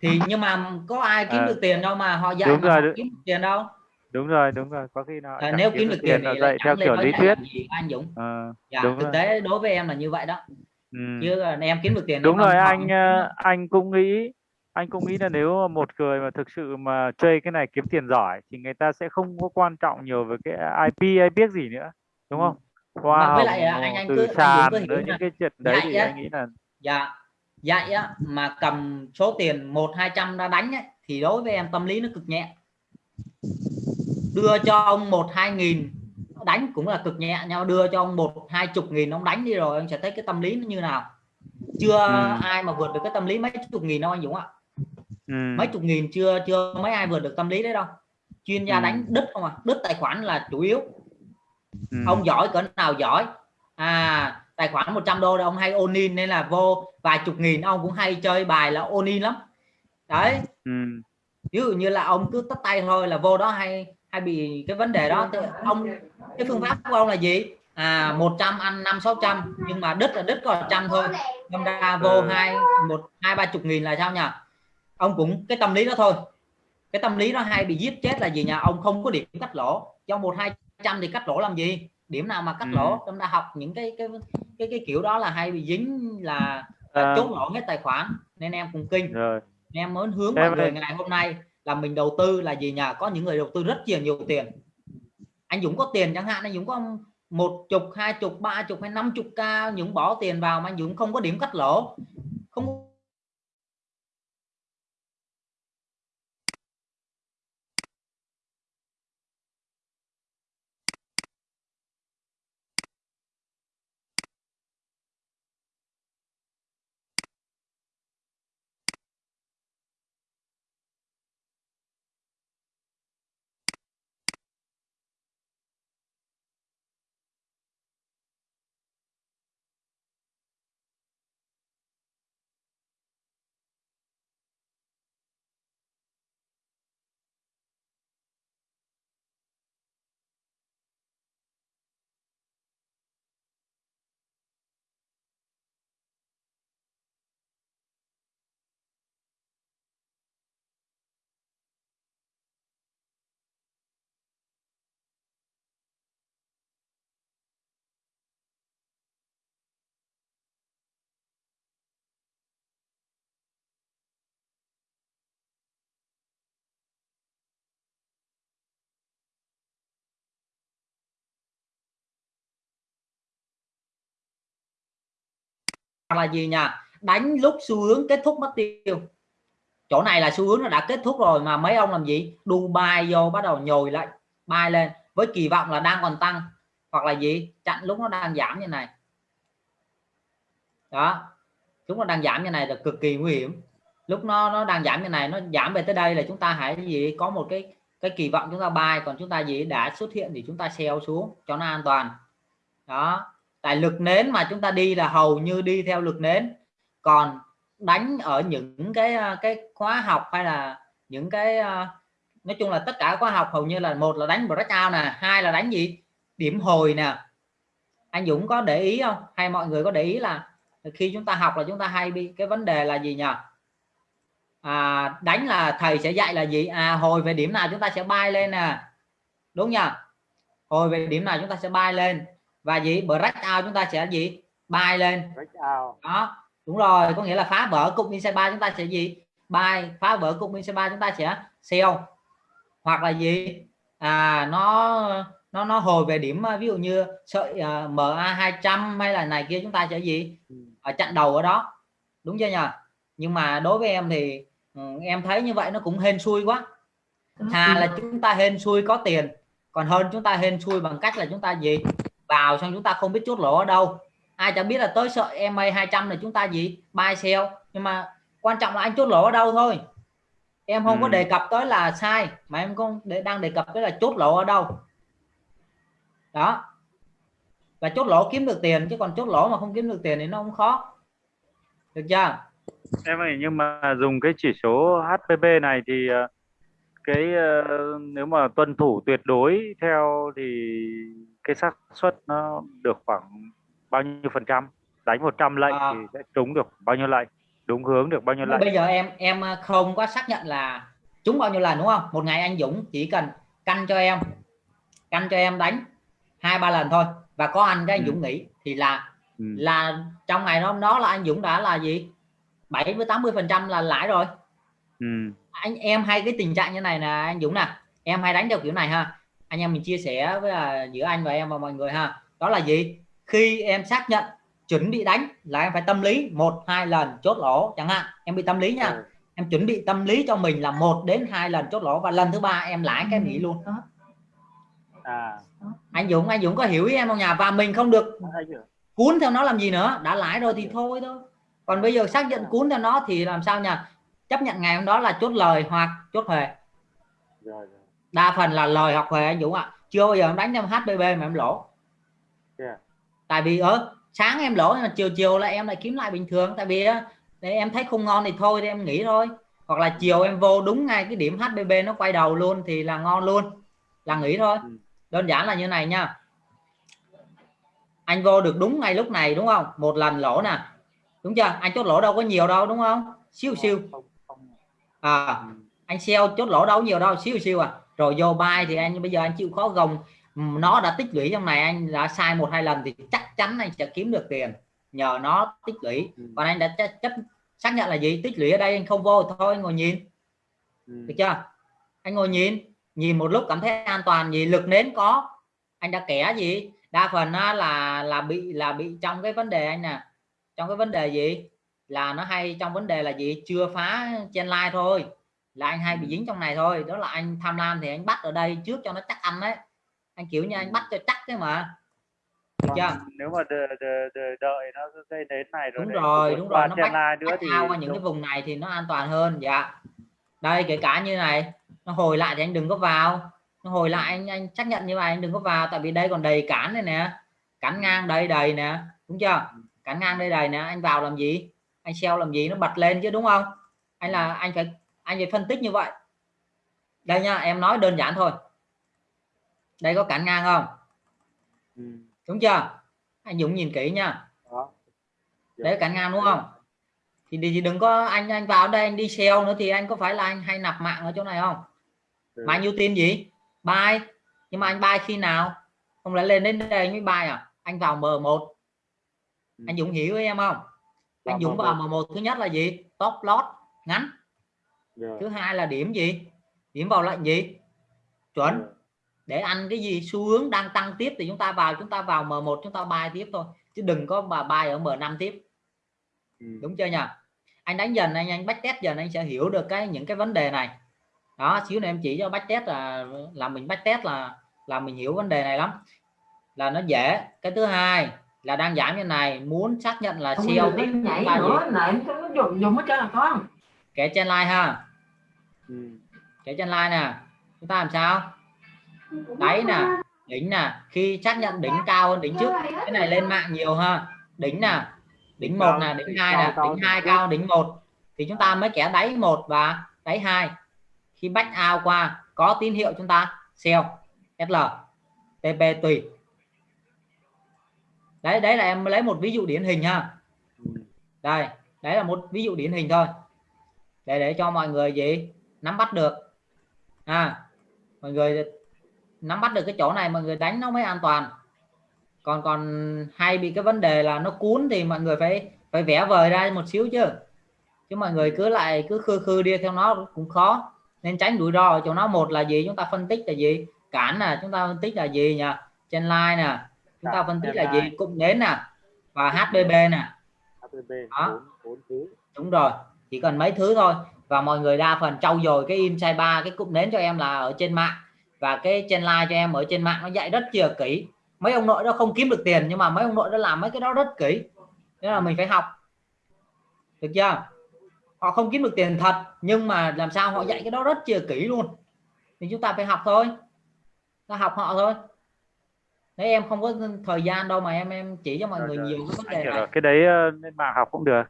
Thì nhưng mà có ai kiếm Ờ. được tiền đâu mà họ dạy Đúng mà rồi, họ đúng. kiếm được tiền đâu? đúng rồi đúng rồi có khi nào à, nếu kiếm được tiền là thì dạy lại theo kiểu lý thuyết. gì anh Dũng. Ờ, dạ đúng thực rồi. tế đối với em là như vậy đó ừ. chứ là em kiếm được tiền đúng rồi anh ờ, anh cũng nghĩ anh cũng nghĩ là nếu một người mà thực sự mà chơi cái này kiếm tiền giỏi thì người ta sẽ không có quan trọng nhiều về cái IP hay biết gì nữa đúng không? Hoa Mà với lại, à, anh- anh từ cứ- anh sàn cứ rồi là những cái chuyện đấy thì dạy á, anh nghĩ là dạ dạy á mà cầm số tiền một hai trăm ra đánh ấy, thì đối với em tâm lý nó cực nhẹ. Đưa cho ông một hai nghìn đánh cũng là cực nhẹ nhau đưa cho ông một hai chục nghìn ông đánh đi rồi anh sẽ thấy cái tâm lý nó như nào chưa Ừ. ai mà vượt được cái tâm lý mấy chục nghìn đâu anh Dũng ạ ừ. mấy chục nghìn chưa chưa mấy ai vượt được tâm lý đấy đâu chuyên gia Ừ. đánh đứt không à đứt tài khoản là chủ yếu ừ. ông giỏi cỡ nào giỏi à tài khoản 100 đô là ông hay ôn in nên là vô vài chục nghìn ông cũng hay chơi bài là ôn in lắm đấy ừ. ví dụ như là ông cứ tắt tay thôi là vô đó hay hay bị cái vấn đề đó ông cái phương pháp của ông là gì? À 100 ăn năm sáu trăm nhưng mà đứt là đứt có trăm thôi. Đâm ra vô Ừ. hai một hai ba chục nghìn là sao nhỉ? Ông cũng cái tâm lý đó thôi. Cái tâm lý nó hay bị giết chết là gì nhà ông không có điểm cắt lỗ. Trong một hai trăm thì cắt lỗ làm gì? Điểm nào mà cắt Ừ. lỗ? Chúng ta học những cái cái cái cái kiểu đó là hay bị dính là, À. chốt lỗ hết tài khoản. Nên em cùng kinh. Rồi. Em muốn hướng mọi người ngày hôm nay là mình đầu tư là gì nhà có những người đầu tư rất nhiều nhiều tiền. Anh Dũng có tiền chẳng hạn, anh Dũng có một chục, hai chục, ba chục hay năm chục ca Dũng bỏ tiền vào mà anh Dũng không có điểm cắt lỗ. Không là gì nha đánh lúc xu hướng kết thúc mất tiêu. Chỗ này là xu hướng nó đã kết thúc rồi mà mấy ông làm gì? Dubai vô bắt đầu nhồi lại, bay lên với kỳ vọng là đang còn tăng. Hoặc là gì? Chặn lúc nó đang giảm như này. Đó. Chúng nó đang giảm như này là cực kỳ nguy hiểm. Lúc nó nó đang giảm như này, nó giảm về tới đây là chúng ta hãy gì? Có một cái cái kỳ vọng chúng ta buy còn chúng ta gì? Đã xuất hiện thì chúng ta sell xuống cho nó an toàn. Đó tại lực nến mà chúng ta đi là hầu như đi theo lực nến. Còn đánh ở những cái à, cái khóa học hay là những cái à, nói chung là tất cả khóa học hầu như là một là đánh breakout nè hai là đánh gì? Điểm hồi nè. Anh Dũng có để ý không? Hay mọi người có để ý là khi chúng ta học là chúng ta hay bị cái vấn đề là gì nhỉ? À, đánh là thầy sẽ dạy là gì? À hồi về điểm nào chúng ta sẽ bay lên nè. Đúng nhỉ? Hồi về điểm nào chúng ta sẽ bay lên? Và gì? Break out chúng ta sẽ gì? Bay lên. Đó đúng rồi có nghĩa là phá vỡ cục inside ba chúng ta sẽ gì? Bay phá vỡ cục inside ba chúng ta sẽ sell hoặc là gì? À nó nó nó hồi về điểm ví dụ như sợi uh, MA 200 hay là này kia chúng ta sẽ gì? Ở chặn đầu ở đó. Đúng chưa nhỉ nhưng mà đối với em thì ừ, em thấy như vậy nó cũng hên xui quá. Thà là chúng ta hên xui có tiền còn hơn chúng ta hên xui bằng cách là chúng ta gì vào xong chúng ta không biết chốt lỗ ở đâu. Ai chẳng biết là tới sợi MA 200 là chúng ta gì? Buy sell. Nhưng mà quan trọng là anh chốt lỗ ở đâu thôi. Em không ừ. có đề cập tới là sai mà em không để đang đề cập tới là chốt lỗ ở đâu. Đó. Và chốt lỗ kiếm được tiền chứ còn chốt lỗ mà không kiếm được tiền thì nó không khó. Được chưa? Em ơi nhưng mà dùng cái chỉ số HPB này thì ờ, cái ờ, nếu mà tuân thủ tuyệt đối theo thì cái xác suất nó được khoảng bao nhiêu phần trăm? Đánh 100 lệnh à. thì sẽ trúng được bao nhiêu lệnh? Đúng hướng được bao nhiêu lệnh? bây giờ em em không có xác nhận là trúng bao nhiêu lần đúng không? Một ngày anh Dũng chỉ cần canh cho em canh cho em đánh hai ba lần thôi. Và có anh cái anh ừ. Dũng nghỉ thì là ừ. là trong ngày hôm đó là anh Dũng đã là gì? 7 với 80 phần trăm là lãi rồi. Ừ. anh em hay cái tình trạng như này là anh Dũng nè. Em hay đánh theo kiểu này ha anh em mình chia sẻ với là giữa anh và em và mọi người ha. Đó là gì? Khi em xác nhận chuẩn bị đánh là em phải tâm lý một hai lần chốt lỗ chẳng hạn. Em bị tâm lý nha. Ừ. em chuẩn bị tâm lý cho mình là một đến hai lần chốt lỗ và lần thứ ba em lãi cái nghỉ luôn. À. anh Dũng anh Dũng có hiểu ý em không nhà và mình không được cuốn theo nó làm gì nữa? Đã lãi rồi thì thôi thôi. Còn bây giờ xác nhận cuốn theo nó thì làm sao nha? Chấp nhận ngày hôm đó là chốt lời hoặc chốt huề đa phần là lời hoặc huề anh Dũng ạ. Chưa bao giờ em đánh trong HBB mà em lỗ. Yeah. tại vì ở sáng em lỗ mà chiều chiều là em lại kiếm lại bình thường. Tại vì để em thấy không ngon thì thôi thì em nghỉ thôi. Hoặc là chiều em vô đúng ngay cái điểm HBB nó quay đầu luôn thì là ngon luôn. Là nghỉ thôi. Ừ. đơn giản là như này nha. Anh vô được đúng ngay lúc này đúng không? Một lần lỗ nè. Đúng chưa? Anh chốt lỗ đâu có nhiều đâu đúng không? Siêu siêu à ừ. anh sell chốt lỗ đâu nhiều đâu siêu siêu à rồi vô bay thì anh bây giờ anh chịu khó gồng. Nó đã tích lũy trong này anh đã sai một hai lần thì chắc chắn anh sẽ kiếm được tiền. Nhờ nó tích lũy. Ừ. còn anh đã chấp xác nhận là gì? Tích lũy ở đây anh không vô thôi anh ngồi nhìn. Ừ. được chưa? Anh ngồi nhìn. Nhìn một lúc cảm thấy an toàn. Gì lực nến có. Anh đã kẻ gì? Đa phần là là bị là bị trong cái vấn đề anh nè. Trong cái vấn đề gì? Là nó hay trong vấn đề là gì? Chưa phá trên like thôi là anh hay bị dính trong này thôi đó là anh tham lam thì anh bắt ở đây trước cho nó chắc ăn đấy. Anh kiểu như anh bắt cho chắc cái mà. Được chưa? nếu mà đợi, đợi, đợi, đợi nó dây đến này rồi đúng rồi đúng rồi nó bắt, nữa bắt thì qua những cái vùng này thì nó an toàn hơn dạ. Đây kể cả như này nó hồi lại thì anh đừng có vào. Nó hồi lại anh anh xác nhận như vậy anh đừng có vào tại vì đây còn đầy cản này nè. Cản ngang đây đầy nè đúng chưa? Cản ngang đây đầy nè anh vào làm gì? Anh sell làm gì? Nó bật lên chứ đúng không? Anh là anh phải anh phải phân tích như vậy. Đây nha em nói đơn giản thôi. Đây có cản ngang không? Ừ. đúng chưa? Anh Dũng nhìn kỹ nha. Đấy cản ngang đúng không? Thì, thì đừng có anh anh vào đây anh đi sell nữa thì anh có phải là anh hay nạp mạng ở chỗ này không? Ừ. bao nhiêu tiền gì? Buy. Nhưng mà anh buy khi nào? Không lẽ lên đến đây anh mới buy à? Anh vào M1 ừ. anh Dũng hiểu với em không? Anh Dũng vào M1 thứ nhất là gì? Top loss ngắn yeah. thứ hai là điểm gì? Điểm vào lệnh gì? Chuẩn. Yeah. để ăn cái gì? Xu hướng đang tăng tiếp thì chúng ta vào chúng ta vào M1 chúng ta buy tiếp thôi. Chứ đừng có bà buy ở M5 tiếp. Ừ. đúng chưa nhỉ? Anh đánh dần anh anh bách test dần anh sẽ hiểu được cái những cái vấn đề này. Đó xíu này em chỉ cho bách test là là mình bách test là là mình hiểu vấn đề này lắm. Là nó dễ. Cái thứ hai là đang giảm như này muốn xác nhận là Không ta gì? nữa này nó dùng dùng hết trơn là con kẻ trên line ha. Ừ. kẻ trên line nè. Chúng ta làm sao? Đáy nè đỉnh nè. Khi xác nhận đỉnh cao hơn đỉnh trước cái này lên mạng nhiều ha. Đỉnh nè đỉnh một nè đỉnh hai nè đỉnh hai cao đỉnh một. Thì chúng ta mới kẻ đáy một và đáy hai. Khi back out qua có tín hiệu chúng ta sell SL TP tùy. Đấy đấy là em lấy một ví dụ điển hình ha. Ừ. đây đấy là một ví dụ điển hình thôi để để cho mọi người gì? Nắm bắt được. À mọi người nắm bắt được cái chỗ này mọi người đánh nó mới an toàn. Còn còn hay bị cái vấn đề là nó cuốn thì mọi người phải phải vẽ vời ra một xíu chứ. Chứ mọi người cứ lại cứ khư khư đi theo nó cũng khó. Nên tránh rủi ro ở chỗ nó. Một là gì? Chúng ta phân tích là gì? Cản là chúng ta phân tích là gì nhỉ? Trên line nè chúng ta phân tích là gì? Cụm nến nè và HBB nè. Đó. đúng rồi chỉ cần mấy thứ thôi. Và mọi người đa phần trau dồi cái insight 3 cái cụm nến cho em là ở trên mạng. Và cái trên live cho em ở trên mạng nó dạy rất chia kỹ. Mấy ông nội đó không kiếm được tiền nhưng mà mấy ông nội đó làm mấy cái đó rất kỹ. Nên là mình phải học. Được chưa? Họ không kiếm được tiền thật nhưng mà làm sao họ dạy cái đó rất chia kỹ luôn. Thì chúng ta phải học thôi. Ta học họ thôi. Đấy em không có thời gian đâu mà em em chỉ cho mọi người nhiều cái vấn đề này. cái đấy ờ, lên mạng học cũng được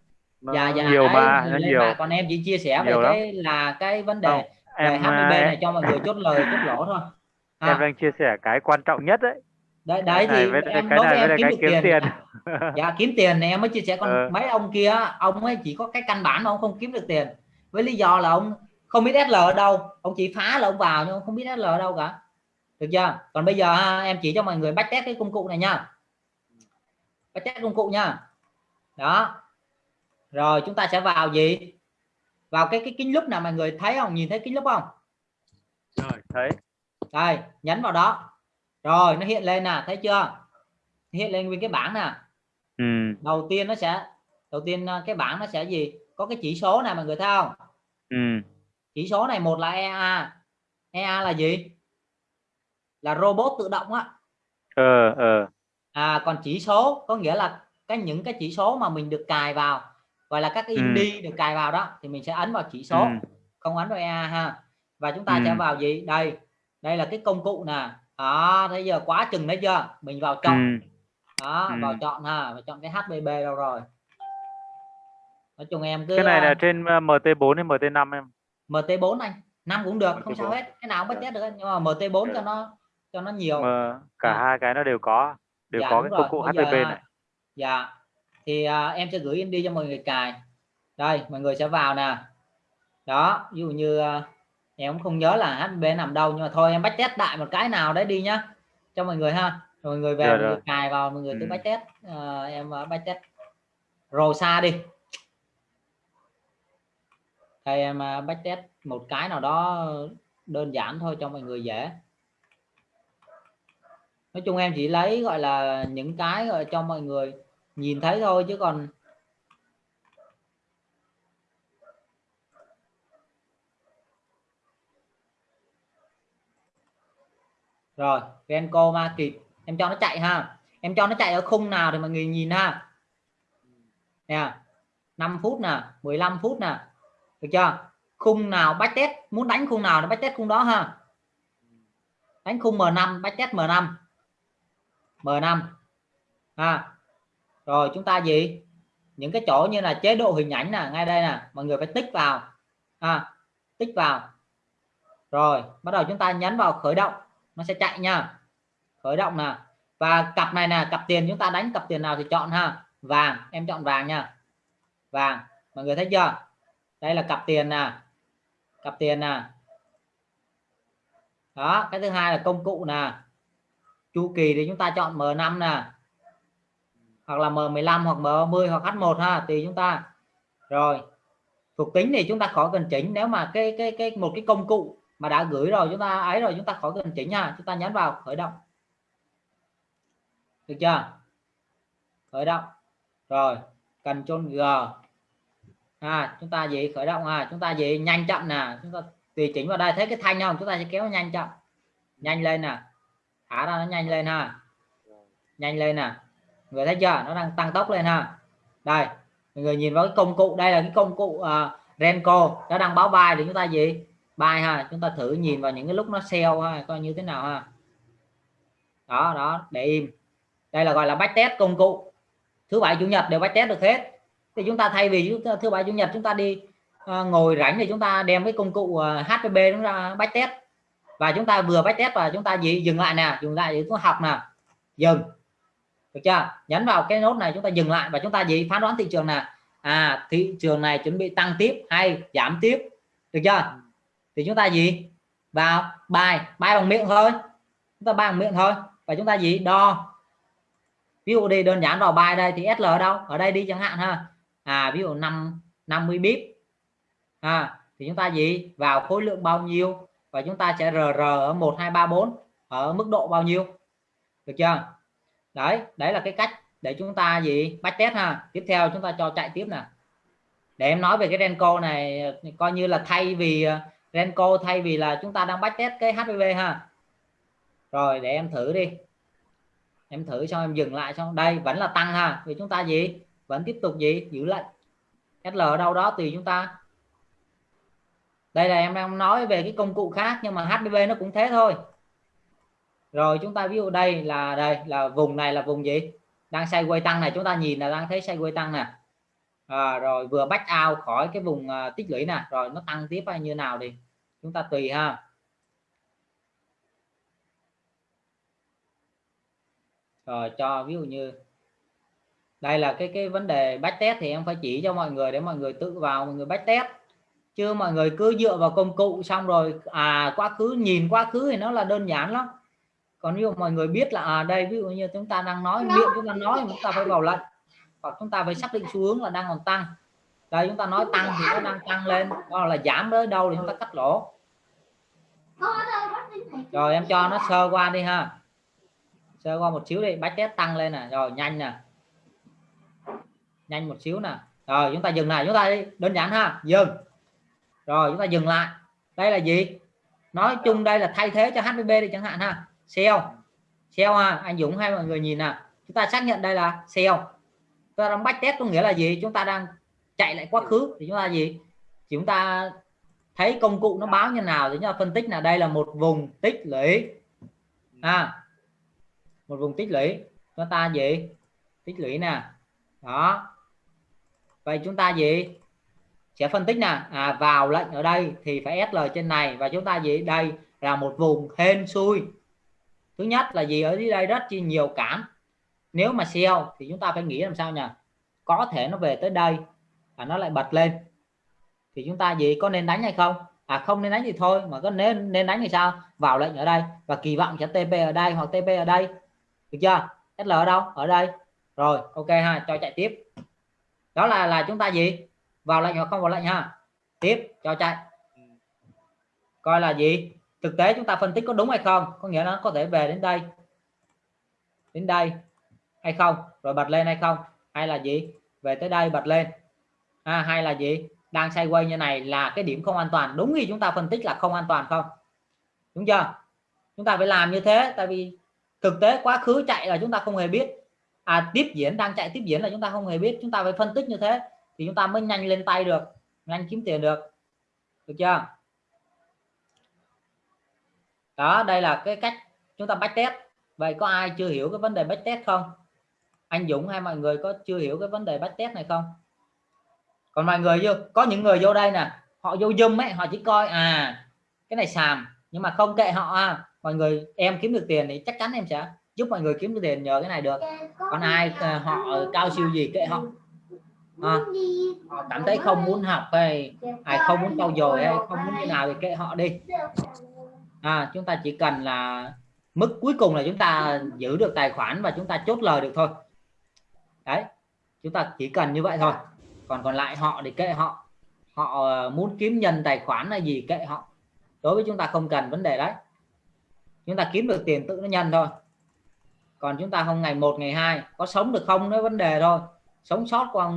nó dạ dạ nhiều đấy, mà nó nhiều. mạng, còn em chỉ chia sẻ về Nhiều lắm. cái là cái vấn đề Không, về em HPB ờ, này cho mọi người chốt lời chốt lỗ thôi. Em à, đang chia sẻ cái quan trọng nhất đấy. Đấy đấy thì với em cái đối này với em kiếm được kiếm tiền. tiền. Dạ kiếm tiền này em mới chia sẻ còn Ờ. mấy ông kia ông ấy chỉ có cái căn bản mà ông không kiếm được tiền. Với lý do là ông không biết SL ở đâu ông chỉ phá là ông vào nhưng ông không biết SL ở đâu cả. Được chưa? Còn bây giờ ha, em chỉ cho mọi người bách test cái công cụ này nha. Bách test công cụ nha. Đó rồi chúng ta sẽ vào gì? Vào cái cái kính lúc nào mọi người thấy không? Nhìn thấy kính lúc không? Rồi thấy. Đây nhấn vào đó. Rồi nó hiện lên nè thấy chưa? Hiện lên nguyên cái bảng nè. Ừ. đầu tiên nó sẽ đầu tiên ờ, cái bảng nó sẽ gì? Có cái chỉ số này mọi người thấy không? Ừ. chỉ số này một là EA EA là gì? Là robot tự động á. Ờ ờ. À còn chỉ số có nghĩa là cái những cái chỉ số mà mình được cài vào gọi là các cái Ừ. indie được cài vào đó thì mình sẽ ấn vào chỉ số ừ. không ấn vào EA ha và chúng ta sẽ Ừ. vào gì đây đây là cái công cụ nè đó thấy giờ quá chừng đấy chưa mình vào chọn Ừ. đó Ừ. vào chọn ha và chọn cái HBB đâu rồi nói chung em cứ cái này là ờ, trên ờ, MT4 hay MT5 em MT4 anh năm cũng được không sao MT4. hết cái nào cũng bắt Được. test được anh. nhưng mà MT4 cho Được. nó cho nó nhiều mà cả À. hai cái nó đều có đều Dạ, có cái rồi. công cụ Bây giờ, HPP này dạ thì à, em sẽ gửi em đi cho mọi người cài. Đây mọi người sẽ vào nè. Đó ví dụ như à, em cũng không nhớ là HB nằm đâu nhưng mà thôi em bắt test đại một cái nào đấy đi nhá. Cho mọi người ha. Rồi mọi người về Rồi, mọi người cài vào mọi người tự Ừ. bắt test. À, em bắt test rồi xa đi. Đây em bắt test một cái nào đó đơn giản thôi cho mọi người dễ. Nói chung em chỉ lấy gọi là những cái gọi cho mọi người nhìn thấy thôi chứ còn rồi Venco ma kịp. Em cho nó chạy ha. Em cho nó chạy ở khung nào thì mọi người nhìn ha. Nè 5 phút nè 15 phút nè. Được chưa? Khung nào bách test muốn đánh khung nào nó bách test khung đó ha. Đánh khung M5 bách test M5 M5 ha rồi chúng ta gì? Những cái chỗ như là chế độ hình ảnh nè ngay đây nè mọi người phải tích vào. À, tích vào. Rồi bắt đầu chúng ta nhấn vào khởi động. Nó sẽ chạy nha. Khởi động nè. Và cặp này nè cặp tiền chúng ta đánh cặp tiền nào thì chọn ha. Vàng em chọn vàng nha. Vàng mọi người thấy chưa? Đây là cặp tiền nè. Cặp tiền nè. Đó cái thứ hai là công cụ nè. Chu kỳ thì chúng ta chọn M5 nè hoặc là M15 hoặc M30 hoặc H1 ha tùy chúng ta. Rồi thuộc tính thì chúng ta khỏi cần chỉnh. Nếu mà cái cái cái một cái công cụ mà đã gửi rồi chúng ta ấy rồi chúng ta khỏi cần chỉnh nha chúng ta nhấn vào khởi động. Được chưa? Khởi động. Rồi cần chôn G. À, chúng ta gì khởi động à chúng ta gì nhanh chậm nè. Chúng ta tùy chỉnh vào đây. Thấy cái thanh không? Chúng ta sẽ kéo nhanh chậm. Nhanh lên nè. Thả ra nó nhanh lên ha. Nhanh lên nè người thấy chưa? Nó đang tăng tốc lên ha. Đây mọi người nhìn vào cái công cụ. Đây là cái công cụ à, uh, Renko nó đang báo bài thì chúng ta gì? Bài ha chúng ta thử nhìn vào những cái lúc nó sell ha coi như thế nào ha. Đó đó để im. Đây là gọi là bách test công cụ. Thứ bảy chủ nhật đều bách test được hết. Thì chúng ta thay vì thứ bảy chủ nhật chúng ta đi uh, ngồi rảnh thì chúng ta đem cái công cụ à, uh, HPB chúng ta test và chúng ta vừa bách test và chúng ta gì? Dừng lại nè dừng lại để chúng ta học nè. Dừng được chưa? Nhấn vào cái nốt này chúng ta dừng lại và chúng ta gì? Phán đoán thị trường là à thị trường này chuẩn bị tăng tiếp hay giảm tiếp? Được chưa? Thì chúng ta gì? Vào, bài bài bằng miệng thôi. Chúng ta bài bằng miệng thôi. Và chúng ta gì? Đo. Ví dụ đi, đơn giản vào bài đây thì SL ở đâu? Ở đây đi chẳng hạn ha. À ví dụ 5 50 bip à thì chúng ta gì? Vào khối lượng bao nhiêu? Và chúng ta sẽ RR ở 1 2 3 4 ở mức độ bao nhiêu? Được chưa? Đấy đấy là cái cách để chúng ta gì? Bắt test ha. Tiếp theo chúng ta cho chạy tiếp nè. Để em nói về cái Renko này, coi như là thay vì ờ, Renko thay vì là chúng ta đang bắt test cái HPV ha. Rồi, để em thử đi. Em thử xong em dừng lại xong đây, vẫn là tăng ha. Vì chúng ta gì? Vẫn tiếp tục gì? Giữ lại SL ở đâu đó tùy chúng ta. Đây là em đang nói về cái công cụ khác, nhưng mà HPV nó cũng thế thôi rồi chúng ta ví dụ đây là đây là vùng này là vùng gì? Đang sideways tăng này chúng ta nhìn là đang thấy sideways tăng nè. À, rồi vừa back out khỏi cái vùng uh, tích lũy nè. Rồi nó tăng tiếp hay như nào thì chúng ta tùy ha. Rồi cho ví dụ như đây là cái cái vấn đề back test thì em phải chỉ cho mọi người để mọi người tự vào mọi người back test. Chứ mọi người cứ dựa vào công cụ xong rồi à quá khứ nhìn quá khứ thì nó là đơn giản lắm còn ví dụ mọi người biết là à đây ví dụ như chúng ta đang nói miệng chúng ta nói chúng ta phải vào lệnh hoặc chúng ta phải xác định xu hướng là đang còn tăng. Đây chúng ta nói tăng thì nó đang tăng lên hoặc là giảm tới đâu thì chúng ta cắt lỗ. Rồi em cho nó sơ qua đi ha. Sơ qua một xíu đi bách test tăng lên nè. Rồi nhanh nè. Nhanh một xíu nè. Rồi chúng ta dừng lại chúng ta đi. Đơn giản ha dừng. Rồi chúng ta dừng lại. Đây là gì? Nói chung đây là thay thế cho HPB đi chẳng hạn ha sell sell ha anh Dũng hay mọi người nhìn nè chúng ta xác nhận đây là sell ta đang bách test có nghĩa là gì? Chúng ta đang chạy lại quá khứ thì chúng ta gì? Chúng ta thấy công cụ nó báo như nào thì chúng ta phân tích là đây là một vùng tích lũy. À một vùng tích lũy. Chúng ta gì? Tích lũy nè. Đó. Vậy chúng ta gì? Sẽ phân tích nè. À, vào lệnh ở đây thì phải SL trên này và chúng ta gì? Đây là một vùng hên xui thứ nhất là gì ở dưới đây rất chi nhiều cản nếu mà sell thì chúng ta phải nghĩ làm sao nhỉ có thể nó về tới đây và nó lại bật lên. Thì chúng ta gì có nên đánh hay không? À không nên đánh thì thôi, mà có nên nên đánh thì sao? Vào lệnh ở đây và kỳ vọng sẽ TP ở đây hoặc TP ở đây. Được chưa? SL ở đâu? Ở đây. Rồi, ok ha, cho chạy tiếp. Đó là là chúng ta gì? Vào lệnh hoặc không vào lệnh ha? Tiếp, cho chạy. Coi là gì? Thực tế chúng ta phân tích có đúng hay không? Có nghĩa là nó có thể về đến đây. Đến đây hay không? Rồi bật lên hay không? Hay là gì? Về tới đây bật lên. À, hay là gì? Đang quay như này là cái điểm không an toàn. Đúng khi chúng ta phân tích là không an toàn không? Đúng chưa? Chúng ta phải làm như thế tại vì thực tế quá khứ chạy là chúng ta không hề biết. À tiếp diễn đang chạy tiếp diễn là chúng ta không hề biết. Chúng ta phải phân tích như thế thì chúng ta mới nhanh lên tay được nhanh kiếm tiền được. Được chưa? Đó đây là cái cách chúng ta bách test. Vậy có ai chưa hiểu cái vấn đề bách test không? Anh Dũng hay mọi người có chưa hiểu cái vấn đề bách test này không? Còn mọi người vô có những người vô đây nè họ vô zoom ấy họ chỉ coi à cái này sàm nhưng mà không kệ họ à. mọi người em kiếm được tiền thì chắc chắn em sẽ giúp mọi người kiếm được tiền nhờ cái này được. Còn ai à, họ cao siêu gì kệ họ. À, họ cảm thấy không muốn học hay ai không muốn trau dồi hay không muốn như nào thì kệ họ đi à, chúng ta chỉ cần là mức cuối cùng là chúng ta giữ được tài khoản và chúng ta chốt lời được thôi. Đấy chúng ta chỉ cần như vậy thôi. Còn còn lại họ thì kệ họ. Họ ờ, muốn kiếm nhân tài khoản là gì kệ họ. Đối với chúng ta không cần vấn đề đấy. Chúng ta kiếm được tiền tự nó nhân thôi. Còn chúng ta không ngày một ngày hai có sống được không nó vấn đề thôi. Sống sót qua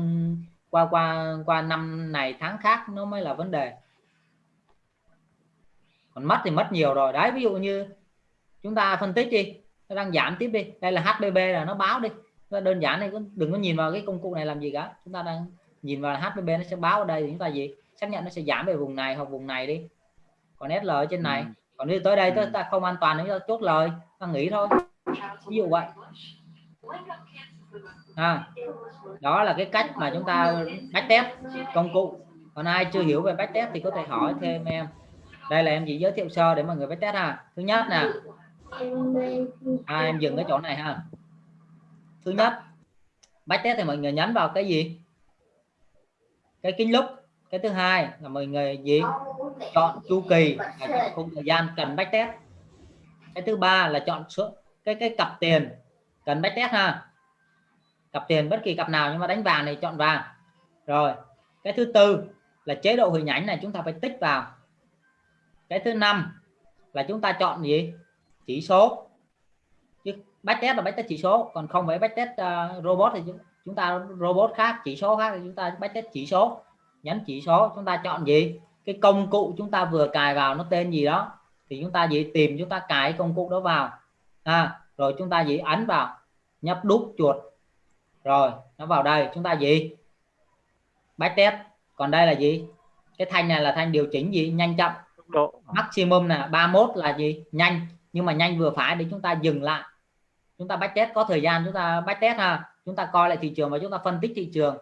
qua qua qua năm này tháng khác nó mới là vấn đề còn mất thì mất nhiều rồi. Đấy ví dụ như chúng ta phân tích đi. Nó đang giảm tiếp đi. Đây là HBB là nó báo đi. Nó đơn giản này đừng có nhìn vào cái công cụ này làm gì cả. Chúng ta đang nhìn vào HBB nó sẽ báo ở đây thì chúng ta gì? Xác nhận nó sẽ giảm về vùng này hoặc vùng này đi. Còn SL ở trên này. Ừ. còn nếu tới đây Ừ. ta không an toàn ta chốt lời. Ta nghỉ thôi. Ví dụ vậy. À, đó là cái cách mà chúng ta backtest công cụ. Còn ai chưa hiểu về backtest thì có thể hỏi thêm em đây là em chỉ giới thiệu sơ để mọi người backtest ha. Thứ nhất nè. À, em dừng cái chỗ này ha. Thứ nhất backtest thì mọi người nhấn vào cái gì? Cái kính lúc cái thứ hai là mọi người gì? Chọn chu kỳ. Không chọn khung thời gian cần backtest cái thứ ba là chọn số cái cái cặp tiền cần backtest ha. Cặp tiền bất kỳ cặp nào nhưng mà đánh vàng thì chọn vàng. Rồi cái thứ tư là chế độ hình ảnh này chúng ta phải tích vào cái thứ năm là chúng ta chọn gì? Chỉ số. Chứ backtest là backtest chỉ số còn không phải backtest uh, à, robot thì chúng, chúng ta robot khác chỉ số khác thì chúng ta backtest chỉ số. Nhấn chỉ số chúng ta chọn gì? Cái công cụ chúng ta vừa cài vào nó tên gì đó thì chúng ta gì? Tìm chúng ta cài công cụ đó vào. À, rồi chúng ta gì? Ấn vào. Nhấp đúp chuột. Rồi nó vào đây. Chúng ta gì? Backtest còn đây là gì? Cái thanh này là thanh điều chỉnh gì? Nhanh chậm độ. Maximum là 31 là gì? Nhanh. Nhưng mà nhanh vừa phải để chúng ta dừng lại. Chúng ta backtest có thời gian chúng ta backtest ha. Chúng ta coi lại thị trường và chúng ta phân tích thị trường.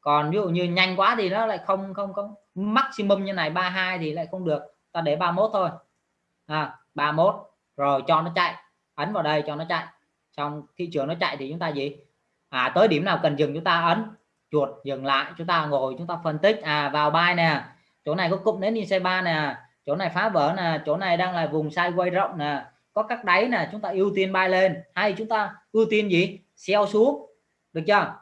Còn ví dụ như nhanh quá thì nó lại không không không maximum như này 32 thì lại không được. Ta để 31 thôi. À 31 rồi, cho nó chạy. Ấn vào đây, cho nó chạy. Xong, thị trường nó chạy thì chúng ta gì? À tới điểm nào cần dừng chúng ta ấn. Chuột, dừng lại. Chúng ta ngồi, chúng ta phân tích. À vào buy nè chỗ này có cụm đến xe ba nè chỗ này phá vỡ nè chỗ này đang là vùng sideways rộng nè. Có các đáy nè chúng ta ưu tiên bay lên. Hay chúng ta ưu tiên gì? Sell xuống. Được chưa?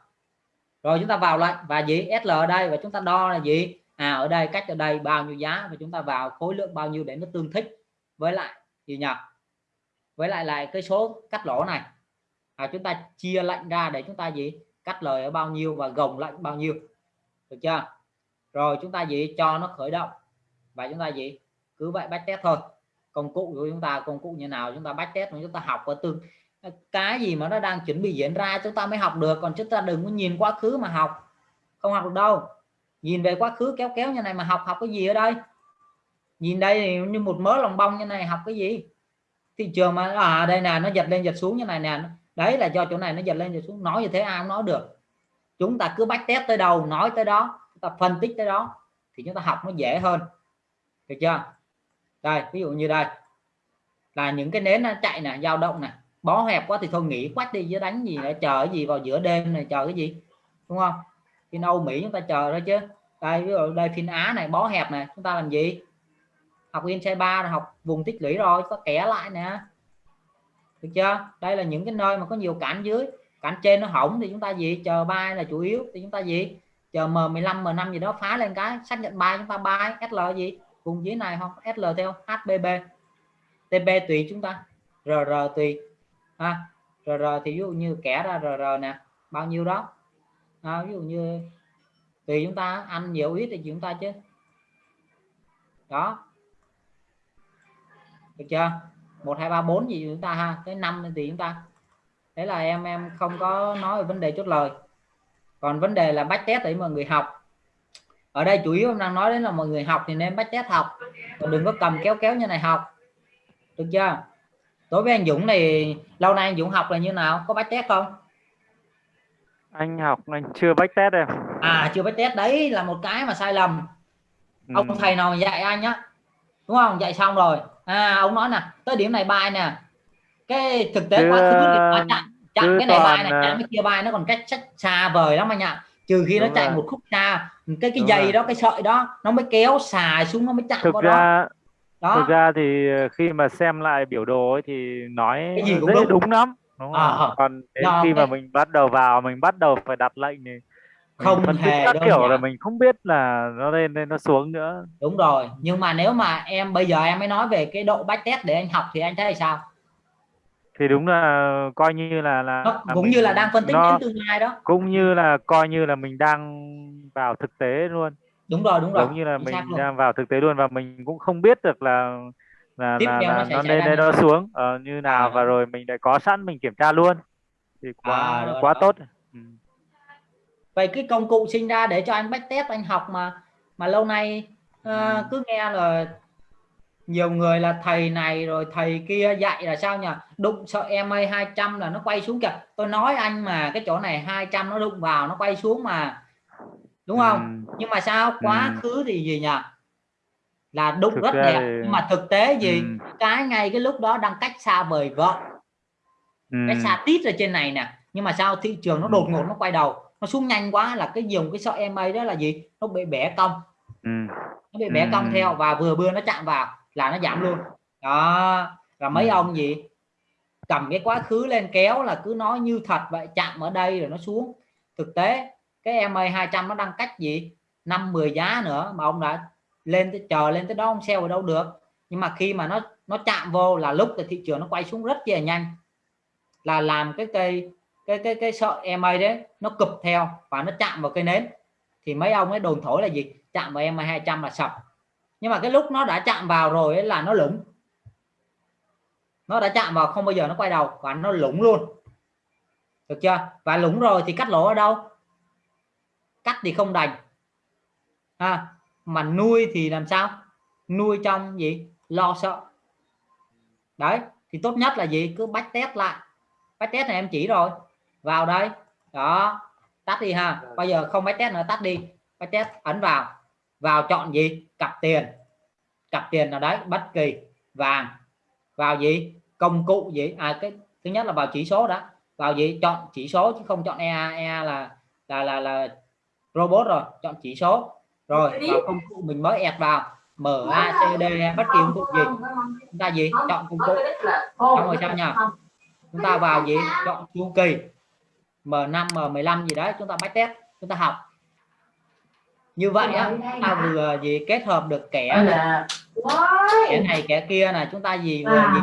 Rồi chúng ta vào lại. Và gì? SL ở đây. Và chúng ta đo là gì? À ở đây cách ở đây bao nhiêu giá? Và chúng ta vào khối lượng bao nhiêu để nó tương thích với lại gì nhỉ? Với lại lại cái số cắt lỗ này. À, chúng ta chia lệnh ra để chúng ta gì? Cắt lời ở bao nhiêu và gồng lệnh bao nhiêu. Được chưa? Rồi chúng ta gì? Cho nó khởi động. Và chúng ta gì? Cứ vậy backtest thôi. Công cụ của chúng ta, công cụ như nào chúng ta backtest chúng ta học và từng cái gì mà nó đang chuẩn bị diễn ra chúng ta mới học được, còn chúng ta đừng có nhìn quá khứ mà học. Không học được đâu. Nhìn về quá khứ kéo kéo như này mà học học cái gì ở đây? Nhìn đây như một mớ lòng bông như này học cái gì? Thị trường mà à đây nè, nó giật lên giật xuống như này nè. Đấy là do chỗ này nó giật lên giật xuống. Nói như thế ai cũng nói được. Chúng ta cứ backtest tới đâu, nói tới đó ta phân tích tới đó thì chúng ta học nó dễ hơn. Được chưa? Đây, ví dụ như đây. Là những cái nến nó chạy nè, dao động nè. Bó hẹp quá thì thôi nghỉ quách đi, chứ đánh gì để chờ cái gì vào giữa đêm này, chờ cái gì? Đúng không? Phiên Âu, Mỹ chúng ta chờ đó chứ. Đây, ví dụ đây phiên Á này, bó hẹp này chúng ta làm gì? Học Insight 3 học vùng tích lũy rồi có kẻ lại nè. Được chưa? Đây là những cái nơi mà có nhiều cản dưới. Cản trên nó hỏng thì chúng ta gì? Chờ bay là chủ yếu. Thì chúng ta gì? Chờ M15 M5 gì đó phá lên cái xác nhận bài chúng ta bài SL gì? Vùng dưới này không? SL theo HBB TP tùy chúng ta. RR tùy. Ha RR thì ví dụ như kẻ ra RR nè bao nhiêu đó. À, ví dụ như tùy chúng ta ăn nhiều ít thì chúng ta chứ. Đó. Được chưa? Một hai ba bốn gì chúng ta ha? Tới năm thì chúng ta. Thế là em em không có nói về vấn đề chốt lời còn vấn đề là bách test để mọi người học. Ở đây chủ yếu đang nói đến là mọi người học thì nên bách test học. Còn đừng có cầm kéo kéo như này học. Được chưa? Đối với anh Dũng này lâu nay anh Dũng học là như nào? Có bách test không? Anh học anh chưa bách test em. À chưa bách test đấy là một cái mà sai lầm. Ừ. ông thầy nào dạy anh á đúng không? Dạy xong rồi. À ông nói nè tới điểm này bài nè. Cái thực tế Chứ, quá khứ quá chặn chặn chứ cái này bài này chặn cái kia bài nó còn cách sách xa vời lắm anh ạ trừ khi nó Đúng chạy rồi. một khúc xa cái cái Đúng dây rồi. đó cái sợi đó nó mới kéo xài xuống nó mới chặn thực ra đó thực ra thì ờ, khi mà xem lại biểu đồ ấy thì nói Cái gì cũng đúng. đúng lắm đúng không? còn đến khi mà cái- mình bắt đầu vào mình bắt đầu phải đặt lệnh thì Không phân hề các kiểu là giản. mình không biết là nó lên lên nó xuống nữa đúng rồi nhưng mà nếu mà em bây giờ em mới nói về cái độ backtest để anh học thì anh thấy sao thì đúng là coi như là là là cũng mình- như là đang phân tích nó đến tương lai đó cũng như là coi như là mình đang vào thực tế luôn đúng rồi đúng rồi giống như là chính mình đang vào thực tế luôn và mình cũng không biết được là là tiếp là, là nó lên như nó xuống ờ, như nào À, và đó. rồi mình lại có sẵn mình kiểm tra luôn thì quá À, đó, quá đó. tốt ừ. vậy cái công cụ sinh ra để cho anh backtest anh học mà mà lâu nay ờ, Ừ. cứ nghe là nhiều người là thầy này rồi thầy kia dạy là sao nhỉ đụng sợ EMA 200 là nó quay xuống kìa tôi nói anh mà cái chỗ này 200 nó đụng vào nó quay xuống mà đúng không Ừ. nhưng mà sao quá Ừ. khứ thì gì nhỉ là đụng Thực rất ra đẹp thì- nhưng mà thực tế gì Ừ. cái ngay cái lúc đó đang cách xa vời vợ Ừ. cái xa tít ở trên này nè nhưng mà sao thị trường nó Ừ. đột ngột nó quay đầu nó xuống nhanh quá là cái dùng cái sợi EMA đó là gì nó bị bẻ cong Ừ. nó bị bẻ cong Ừ. theo và vừa bưa nó chạm vào là nó giảm luôn. Đó. Và mấy Ừ. ông gì? Cầm cái quá khứ lên kéo là cứ nói như thật vậy chạm ở đây rồi nó xuống. Thực tế cái EMA 200 nó đang cách gì? 5 10 giá nữa mà ông đã lên tới chờ lên tới đó ông sell ở đâu được. Nhưng mà khi mà nó nó chạm vô là lúc thì thị trường nó quay xuống rất là nhanh. Là làm cái cây cái cái cái sợi EMA đấy nó cụp theo và nó chạm vào cây nến. Thì mấy ông ấy đồn thổi là gì? Chạm vào EMA 200 là sập nhưng mà cái lúc nó đã chạm vào rồi ấy là nó lủng nó đã chạm vào không bao giờ nó quay đầu. Và nó lủng luôn. Được chưa? Và lủng rồi thì cắt lỗ ở đâu? Cắt thì không đành. À, mà nuôi thì làm sao? Nuôi trong gì? Lo sợ. Đấy thì tốt nhất là gì? Cứ bách test lại. Bách test này em chỉ rồi. Vào đây. Đó. Tắt đi ha. Bây giờ không bách test nữa tắt đi. Bách test ấn vào vào chọn gì? Cặp tiền. Cặp tiền nào đấy bất kỳ. Vàng. Vào gì? Công cụ gì? À cái thứ nhất là vào chỉ số đó vào gì? Chọn chỉ số chứ không chọn EA EA là là là là robot rồi. Chọn chỉ số. Rồi vào công cụ mình mới ẹt vào. MACD hay bất kỳ công cụ gì. Chúng ta gì? Chọn công cụ. xong rồi sao nhỉ? Chúng ta vào gì? chọn chu kỳ. M5 M15 gì đấy. Chúng ta bách test chúng ta học như vậy á ta vừa gì kết hợp được kẻ là kẻ này kẻ kia là chúng ta gì vừa gì?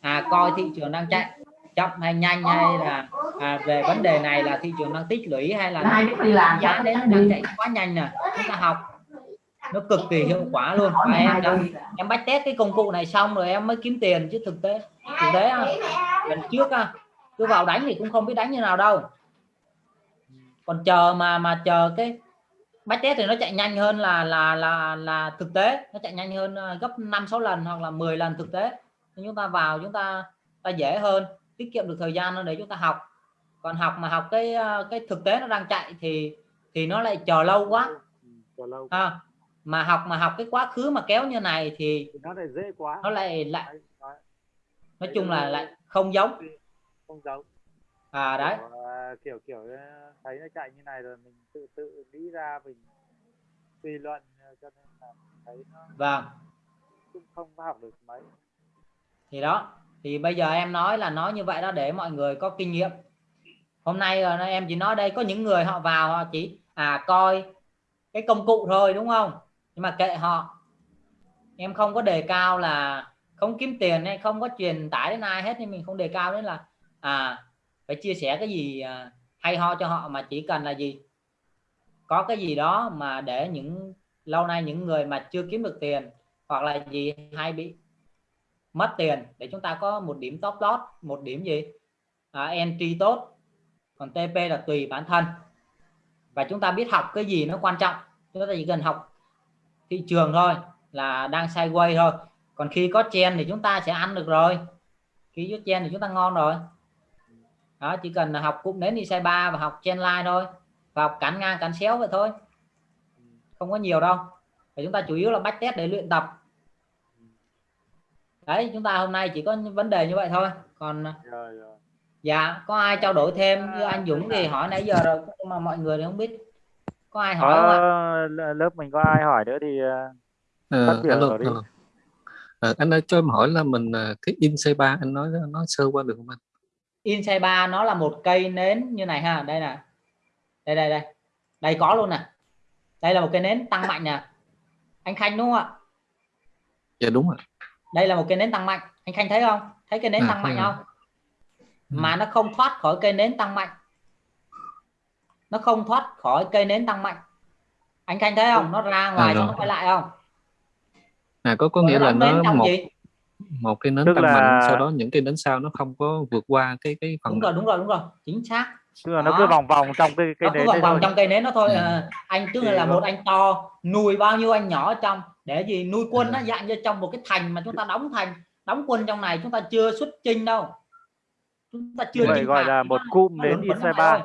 À coi thị trường đang chạy chậm hay nhanh hay là à, về vấn đề này là thị trường đang tích lũy hay là giá đến đang chạy quá nhanh nè chúng ta học. Nó cực kỳ hiệu quả luôn. Và em đã, em bách test cái công cụ này xong rồi em mới kiếm tiền chứ thực tế thực tế lần trước á, cứ vào đánh thì cũng không biết đánh như nào đâu. Còn chờ mà mà chờ cái bách test thì nó chạy nhanh hơn là là là là thực tế. Nó chạy nhanh hơn ờ, gấp 5 6 lần hoặc là 10 lần thực tế. Nên chúng ta vào chúng ta ta dễ hơn tiết kiệm được thời gian để chúng ta học. Còn học mà học cái ờ, cái thực tế nó đang chạy thì thì nó lại chờ lâu quá. Chờ lâu ha mà học mà học cái quá khứ mà kéo như này thì nó lại dễ quá. nó lại lại nói chung là lại không giống. không giống. À đấy. Kiểu, à, kiểu kiểu ờ, thấy nó chạy như này rồi mình tự tự nghĩ ra mình suy luận cho nên là thấy nó vâng. cũng không có học được mấy. Thì đó thì bây giờ em nói là nói như vậy đó để mọi người có kinh nghiệm. Hôm nay em chỉ nói đây có những người họ vào họ chỉ à coi cái công cụ thôi đúng không? Nhưng mà kệ họ. Em không có đề cao là không kiếm tiền hay không có truyền tải đến ai hết nên mình không đề cao đến là à phải chia sẻ cái gì à, hay ho cho họ mà chỉ cần là gì? Có cái gì đó mà để những lâu nay những người mà chưa kiếm được tiền hoặc là gì hay bị mất tiền để chúng ta có một điểm top loss một điểm gì? À, entry tốt còn TP là tùy bản thân. Và chúng ta biết học cái gì nó quan trọng. Chúng ta chỉ cần học thị trường thôi là đang sideways thôi. Còn khi có chen thì chúng ta sẽ ăn được rồi. Khi có chen thì chúng ta ngon rồi đó chỉ cần là học cụm đến đi size 3 và học chen line thôi. Và học cắn ngang cắn xéo vậy thôi. Không có nhiều đâu. Và chúng ta chủ yếu là bách test để luyện tập. Đấy chúng ta hôm nay chỉ có vấn đề như vậy thôi. Còn rồi rồi dạ có ai trao đổi thêm như anh Dũng thì hỏi nãy giờ rồi nhưng mà mọi người thì không biết. Có ai hỏi không ạ? có lớp mình có ai hỏi nữa thì ờ, Ờ, Phát biểu alo, đi. alo. Ờ, anh ơi cho em hỏi là mình cái in C3 anh nói nói sơ qua được không anh? Insight 3 nó là một cây nến như này ha. Đây nè. Đây đây đây. Đây có luôn nè. Đây là một cây nến tăng mạnh nè. Anh Khanh đúng không ạ? Dạ đúng rồi. đây là một cây nến tăng mạnh. Anh Khanh thấy không? Thấy cây nến À, tăng mạnh rồi. không? Mà nó không thoát khỏi cây nến tăng mạnh. Nó không thoát khỏi cây nến tăng mạnh. Anh Khanh thấy không? Nó ra ngoài À, nó quay lại không? À có có nghĩa là nó một gì một cái nến Tức tăng là- mạnh sau đó những cái nến sau nó không có vượt qua cái cái phần đúng rồi đúng rồi đúng rồi chính xác. Tức là nó Đó. cứ vòng vòng trong cái cái nó cứ nến vòng vòng thôi. trong cây nến nó thôi. Ừ. Ờ, anh tức là nó- một anh to nuôi bao nhiêu anh nhỏ ở trong để gì nuôi quân nó À. dạng như trong một cái thành mà chúng ta đóng thành đóng quân trong này chúng ta chưa xuất chinh đâu. Chúng ta chưa vậy chinh gọi phạt, là một nó- cụm nó nến Inside này 3 thôi.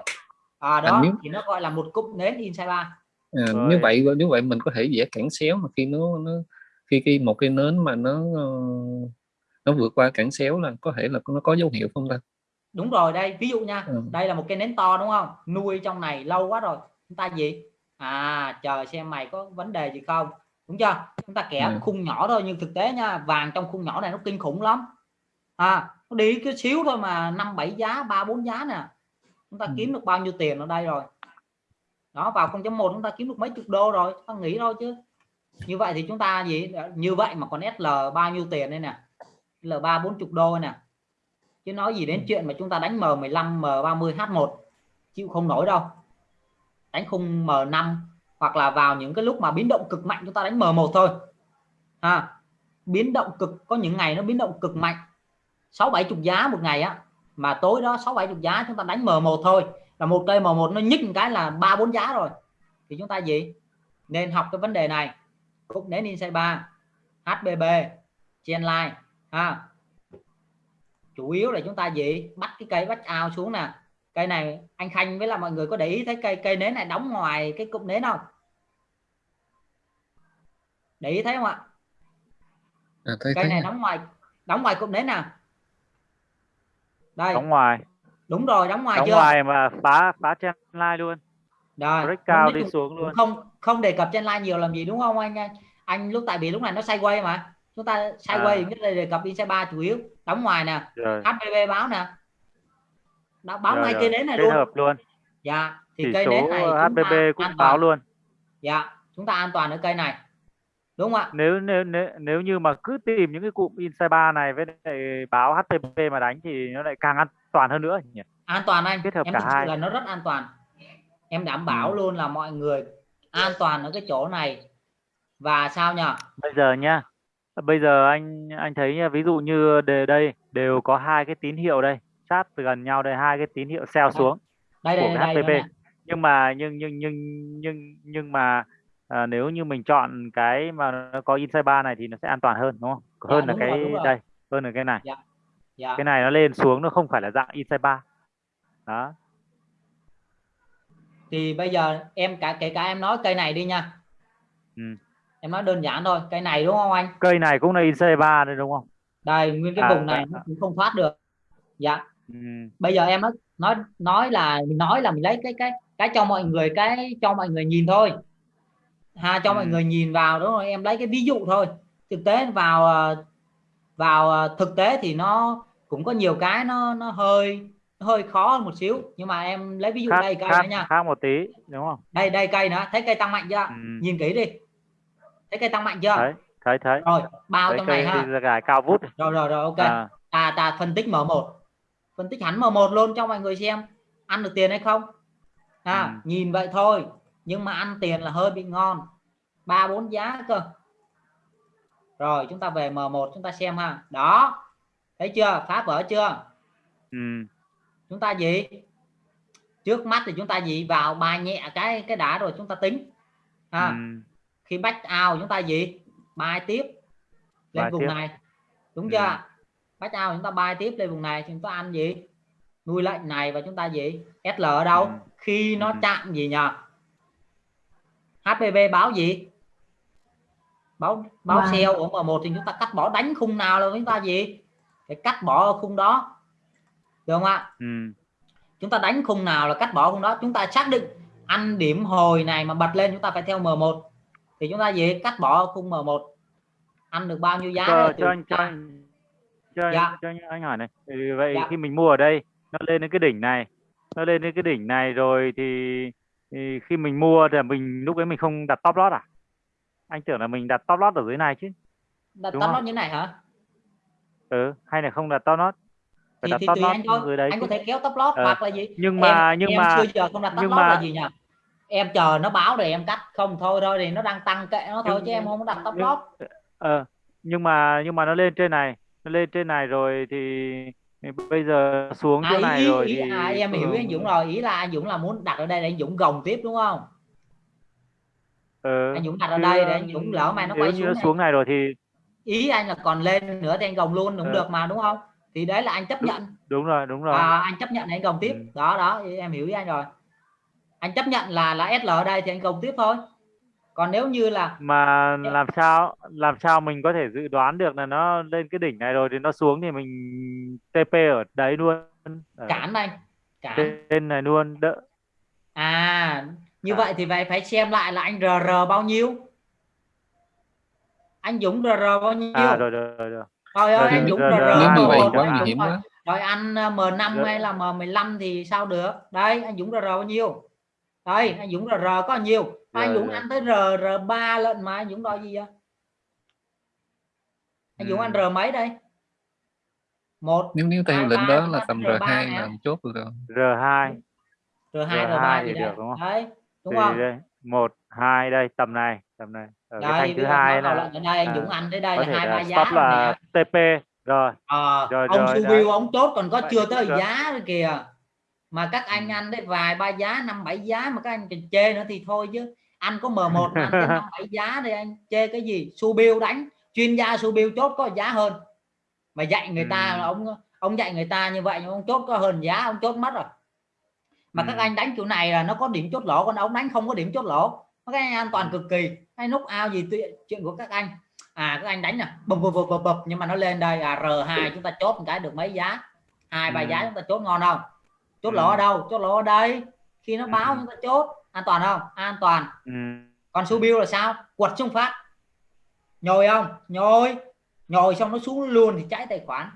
à À, đó nếu- thì nó gọi là một cụm nến inside 3 À, như vậy như vậy mình có thể vẽ cản xéo mà khi nó nó khi khi một cái nến mà nó ờ, nó vượt qua cản xéo là có thể là nó có dấu hiệu không ta? Đúng rồi đây ví dụ nha Ừ. đây là một cái nến to đúng không? Nuôi trong này lâu quá rồi chúng ta gì? À chờ xem mày có vấn đề gì không? Đúng chưa? Chúng ta kẻ Ừ. khung nhỏ thôi nhưng thực tế nha vàng trong khung nhỏ này nó kinh khủng lắm. À nó đi cái xíu thôi mà năm bảy giá ba bốn giá nè. Chúng ta Ừ. kiếm được bao nhiêu tiền ở đây rồi? Đó vào 0.1 chúng ta kiếm được mấy chục đô rồi ta nghĩ thôi chứ như vậy thì chúng ta gì? Như vậy mà còn SL bao nhiêu tiền đây nè? L ba bốn chục đô nè. Chứ nói gì đến chuyện mà chúng ta đánh M15 M30 H1 chịu không nổi đâu. Đánh khung M5 hoặc là vào những cái lúc mà biến động cực mạnh chúng ta đánh M1 thôi. À, biến động cực có những ngày nó biến động cực mạnh. Sáu bảy chục giá một ngày á. Mà tối đó sáu bảy chục giá chúng ta đánh M1 thôi. Là một cây M1 nó nhích một cái là ba bốn giá rồi. Thì chúng ta gì? Nên học cái vấn đề này cũng đến inside 3 HBB Genline ha. Chủ yếu là chúng ta gì bắt cái cây bắt ao xuống nè. Cây này anh Khanh với là mọi người có để ý thấy cây cây nến này đóng ngoài cái cụm nến không? Để ý thấy không ạ? À, thấy, cây thấy này đóng ngoài đóng ngoài cụm nến nào đây. Đóng ngoài. Đúng rồi đóng ngoài đóng chưa? ngoài mà phá phá chen line luôn. Rồi break cao đi xuống luôn. không không đề cập trên line nhiều làm gì đúng không anh? Anh, anh lúc tại vì lúc này nó sideways mà. Chúng ta sideways À. nhất là đề cập inside 3 chủ yếu. Đóng ngoài nè rồi. HPV báo nè. Đã báo rồi, ngay rồi. cây nến này kết luôn. hợp luôn. Dạ thì chỉ cây nến này ta cũng báo toàn. luôn. Dạ chúng ta an toàn ở cây này. Đúng không ạ? Nếu nếu nếu nếu như mà cứ tìm những cái cụm inside 3 này với lại báo HTTP mà đánh thì nó lại càng an toàn hơn nữa nhỉ? An toàn anh. Kết hợp em cả hai. là nó rất an toàn. Em đảm bảo Ừ. luôn là mọi người an toàn ở cái chỗ này. Và sao nhỉ bây giờ nhá bây giờ anh anh thấy nha, ví dụ như đề đây đều có hai cái tín hiệu đây sát gần nhau đây hai cái tín hiệu xeo xuống đây của đây cái đây, đây HTTP nhưng mà nhưng nhưng nhưng nhưng nhưng mà à, nếu như mình chọn cái mà nó có inside 3 này thì nó sẽ an toàn hơn đúng không? Dạ, hơn là đúng rồi, cái rồi. đây hơn là cái này. Dạ. cái này nó lên xuống nó không phải là dạng inside 3 đó thì bây giờ em cả kể cả em nói cây này đi nha. Ừ. em nói đơn giản thôi cây này đúng không anh? Cây này cũng là inside 3 đây đúng không? Đây nguyên cái À, vùng này à, nó cũng không thoát được. Dạ. Ừ. bây giờ em nói nói nói là mình nói là mình lấy cái cái cái cho mọi người cái cho mọi người nhìn thôi. Ha cho mọi Ừ. người nhìn vào đúng rồi em lấy cái ví dụ thôi. Thực tế vào ờ, vào ờ, thực tế thì nó cũng có nhiều cái nó nó hơi hơi khó hơn một xíu nhưng mà em lấy ví dụ khác đây cây khác, nữa nha. khác một tí đúng không? Đây đây cây nữa thấy cây tăng mạnh chưa? Ừ. nhìn kỹ đi. Thấy cây tăng mạnh chưa? Thấy thấy thấy. Rồi bao thấy trong này ha. gài cao vút. Rồi rồi rồi ok. À, ta ta phân tích M1 phân tích hẳn M1 luôn cho mọi người xem. Ăn được tiền hay không? À, Ừ. nhìn vậy thôi. Nhưng mà ăn tiền là hơi bị ngon. Ba bốn giá cơ. Rồi chúng ta về M1 chúng ta xem ha. Đó. Thấy chưa? Phá vỡ chưa? Ừ. chúng ta gì? Trước mắt thì chúng ta gì? Vào bài nhẹ cái cái đã rồi chúng ta tính. Ha. Ừ. khi back out chúng ta gì? Bài tiếp lên Bài vùng tiếp. này. Đúng Ừ. chưa? Back out chúng ta bài tiếp lên vùng này thì chúng ta ăn gì? Nuôi lệnh này và chúng ta gì? SL ở đâu? Ừ. khi nó Ừ. chạm gì nhờ? HPV báo gì? Báo báo Vâng. sell của M1 thì chúng ta cắt bỏ đánh khung nào là chúng ta gì? Phải cắt bỏ ở khung đó được không ạ? Ừ. chúng ta đánh khung nào là cắt bỏ khung đó. Chúng ta xác định ăn điểm hồi này mà bật lên chúng ta phải theo M1 thì chúng ta gì cắt bỏ khung M1 ăn được bao nhiêu giá cho, cho anh cho anh cho, anh- Dạ. cho anh, anh hỏi này. Ừ, vậy Dạ. khi mình mua ở đây nó lên đến cái đỉnh này. Nó lên đến cái đỉnh này rồi thì, thì khi mình mua thì mình lúc ấy mình không đặt top loss à? Anh tưởng là mình đặt top loss ở dưới này chứ. Đặt đúng không? nó như này hả? Ừ hay là không đặt top loss? phải thì, thì tùy anh thôi. đấy anh có thể kéo top loss Ờ. hoặc là gì. nhưng mà em, nhưng em mà chưa giờ không đặt top nhưng loss mà- là gì nhỉ? Em chờ nó báo rồi em cắt. Không thôi thôi thì nó đang tăng kệ nó thôi Nhưng- chứ em không đặt top nhưng- loss ờ nhưng mà nhưng mà nó lên trên này lên trên này rồi thì bây giờ xuống à, chỗ ý, này ý, rồi ý, thì à, em hiểu ý anh Dũng rồi. Ý là anh Dũng là muốn đặt ở đây để anh Dũng gồng tiếp đúng không? Ừ, anh Dũng đặt ở đây để anh Dũng lỡ mà nó quay xuống nó này. xuống này rồi thì ý anh là còn lên nữa thì anh gồng luôn cũng Ừ. được mà đúng không thì đấy là anh chấp Đúng nhận. đúng rồi đúng rồi. À, anh chấp nhận để anh gồng tiếp. Ừ. đó đó em hiểu ý anh rồi. Anh chấp nhận là là SL ở đây thì anh gồng tiếp thôi. Còn nếu như là mà làm sao làm sao mình có thể dự đoán được là nó lên cái đỉnh này rồi thì nó xuống thì mình TP ở đấy luôn. Ở cản anh cản. trên này luôn đỡ. À như À. vậy thì phải phải xem lại là anh RR bao nhiêu. Anh Dũng RR bao nhiêu? À rồi rồi rồi, rồi. Trời ơi, Rồi, anh rồi, Dũng rồi, RR rồi, nếu như rồi, vậy rồi, quá rồi, nguy hiểm quá rồi anh ờ, M5 Rồi. hay là M15 thì sao được? Đây anh Dũng RR bao nhiêu? Đây anh Dũng RR có bao nhiêu? Anh Rồi, Dũng rồi. ăn tới RR3 lận mà anh Dũng đòi gì vậy? Anh Dũng Ừ. ăn R mấy đây? Một nếu nếu theo lệnh đó là tầm R3 R2 nè. là chốt được rồi. R2 R2 R2 R3 thì được, đúng không? đấy đúng không? một hai đây tầm này tầm này ở cái đây thanh thứ hai là ở đây anh à, Dũng ăn tới đây có là hai ba giá rồi là TP rồi Ờ, Rồi, ông rồi, su đấy. bill ông chốt còn có chưa tới giá rồi kìa. Mà các anh Ừ. ăn đấy vài ba giá năm bảy giá mà các anh còn chê nữa thì thôi chứ. Anh có M1 mà ăn tới năm bảy giá thì anh. Chê cái gì? Su bill đánh. Chuyên gia su bill chốt có giá hơn. Mà dạy người ta Ừ. là ông ông dạy người ta như vậy nhưng ông chốt có hơn giá ông chốt mất rồi. Mà các Ừ. anh đánh kiểu này là nó có điểm chốt lỗ còn ông đánh không có điểm chốt lỗ. Các anh an toàn cực kỳ hay nút ao gì chuyện của các anh. À các anh đánh nè. Bập bập bập bập nhưng mà nó lên đây à R2 chúng ta chốt một cái được mấy giá? Hai ba Ừ. giá chúng ta chốt ngon không? Chốt Ừ. lỗ ở đâu? Chốt lỗ ở đây. Khi nó báo Ừ. chúng ta chốt an toàn không? An toàn. Ừ. còn su bill là sao? Quật xuống phát. Nhồi không? Nhồi. Nhồi xong nó xuống luôn thì cháy tài khoản.